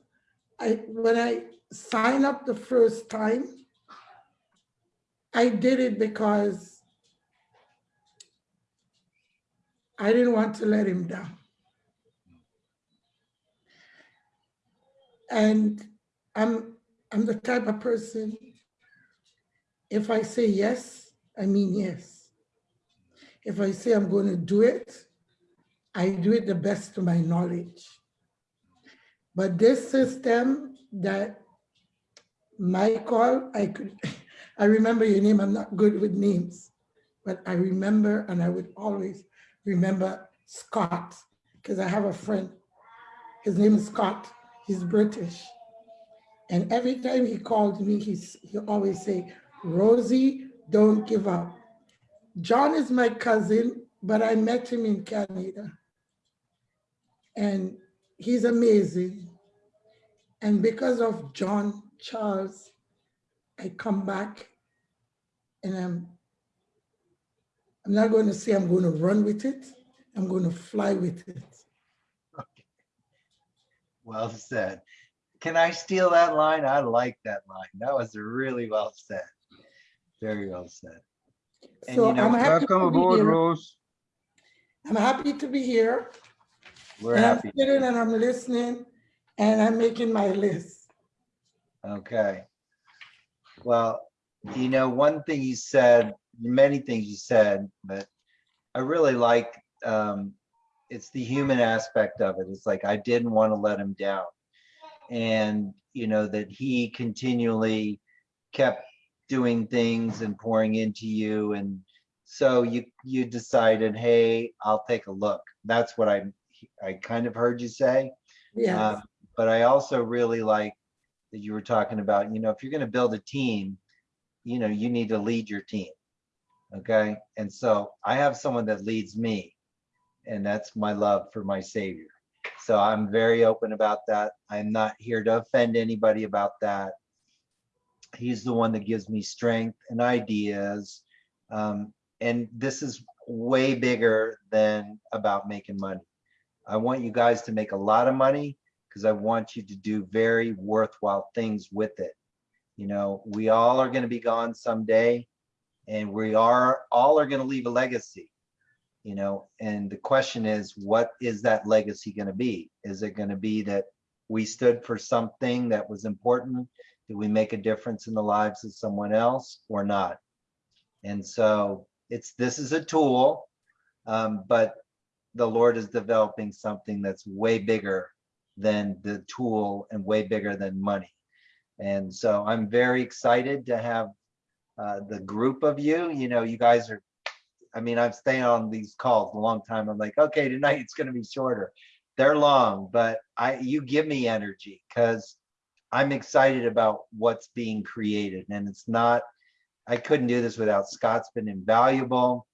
I when I sign up the first time, I did it because I didn't want to let him down. And I'm I'm the type of person, if I say yes, I mean yes. If I say I'm going to do it, I do it the best to my knowledge. But this system that Michael, I could, I remember your name, I'm not good with names, but I remember and I would always remember Scott, because I have a friend, his name is Scott, he's British. And every time he called me, he's, he always say, Rosie, don't give up. John is my cousin, but I met him in Canada. And he's amazing. And because of John Charles, I come back and I'm, I'm not going to say I'm going to run with it. I'm going to fly with it. Well said. Can I steal that line? I like that line. That was really well said. Very well said. And So you know, I'm happy Welcome to be aboard, here. Rose. I'm happy to be here. we're and I'm sitting and I'm listening and I'm making my list. Okay. Well, you know, one thing you said, many things you said, but I really like, um, it's the human aspect of it. It's like, I didn't want to let him down. And, you know, that he continually kept doing things and pouring into you. And so you, you decided, hey, I'll take a look. That's what I, I kind of heard you say. Yeah. Um, But I also really like that you were talking about, you know, if you're gonna build a team, you know, you need to lead your team. Okay, and so I have someone that leads me, and that's my love for my Savior. So I'm very open about that. I'm not here to offend anybody about that. He's the one that gives me strength and ideas. Um, and this is way bigger than about making money. I want you guys to make a lot of money because I want you to do very worthwhile things with it. You know, we all are going to be gone someday and we are all are going to leave a legacy you know and the question is what is that legacy going to be? Is it going to be that we stood for something that was important? Did we make a difference in the lives of someone else or not? And so it's this is a tool um, but the lord is developing something that's way bigger than the tool and way bigger than money and so i'm very excited to have uh, the group of you, you know, you guys are, I mean, I'm staying on these calls a long time. I'm like, okay, tonight it's going to be shorter. They're long, but I, you give me energy because I'm excited about what's being created. And it's not, I couldn't do this without Scott's been invaluable.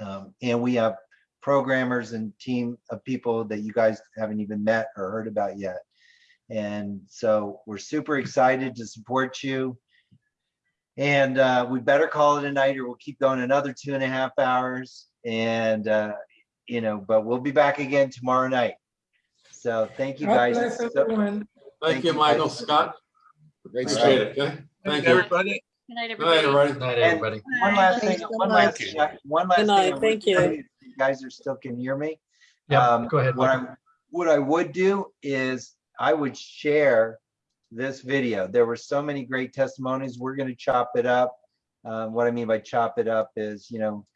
Um, and we have programmers and team of people that you guys haven't even met or heard about yet. And so we're super excited to support you. And uh, we better call it a night or we'll keep going another two and a half hours. And, uh, you know, but we'll be back again tomorrow night. So thank you God guys. bless so- everyone. Thank you, Michael, guys. Scott. Great Appreciate stuff. it, okay? Thank Thank you. everybody. Good night, Good night, everybody. everybody. Night, everybody. One last thing, Thanks so one last, much. one last Good thing. night. Thank you. Say, if You guys are still can hear me? Yeah, Um, go ahead, What. I, what I would do is I would share this video. There were so many great testimonies. We're gonna chop it up. Um, what I mean by chop it up is, you know,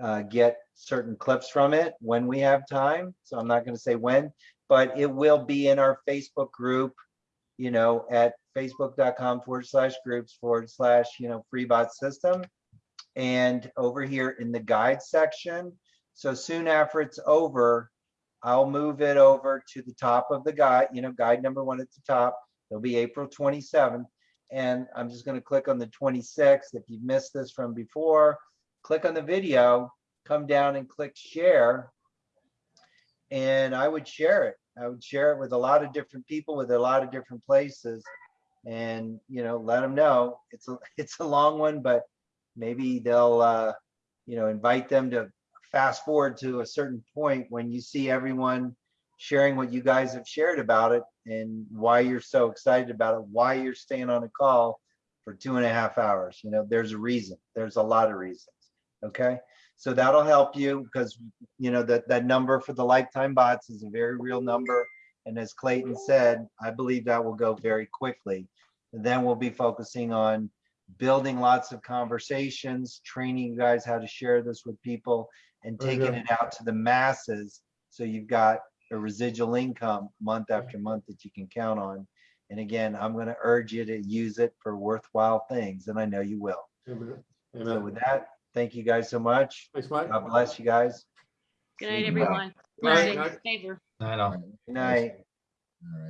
uh, get certain clips from it when we have time. So I'm not gonna say when, but it will be in our Facebook group, you know, at facebook.com forward slash groups forward slash, you know, FreeBot system. And over here in the guide section. So soon after it's over, I'll move it over to the top of the guide, you know, guide number one at the top. It'll be April 27th. And I'm just gonna click on the 26th. If you missed this from before, click on the video, come down and click share. And I would share it. I would share it with a lot of different people with a lot of different places. And, you know, let them know it's a, it's a long one, but maybe they'll, uh, you know, invite them to fast forward to a certain point when you see everyone sharing what you guys have shared about it and why you're so excited about it, why you're staying on a call for two and a half hours. You know, there's a reason. There's a lot of reasons. Okay. So that'll help you because, you know, that, that number for the lifetime bots is a very real number. And as Clayton said, I believe that will go very quickly. And then we'll be focusing on building lots of conversations, training you guys how to share this with people and taking it out to the masses. So you've got a residual income month after month that you can count on. And again, I'm going to urge you to use it for worthwhile things, and I know you will. Amen. So with that, thank you guys so much. Thanks, Mike. God bless you guys. Good night, See you tomorrow. everyone. Night, Stay night. safer. Night all. Good night. All right.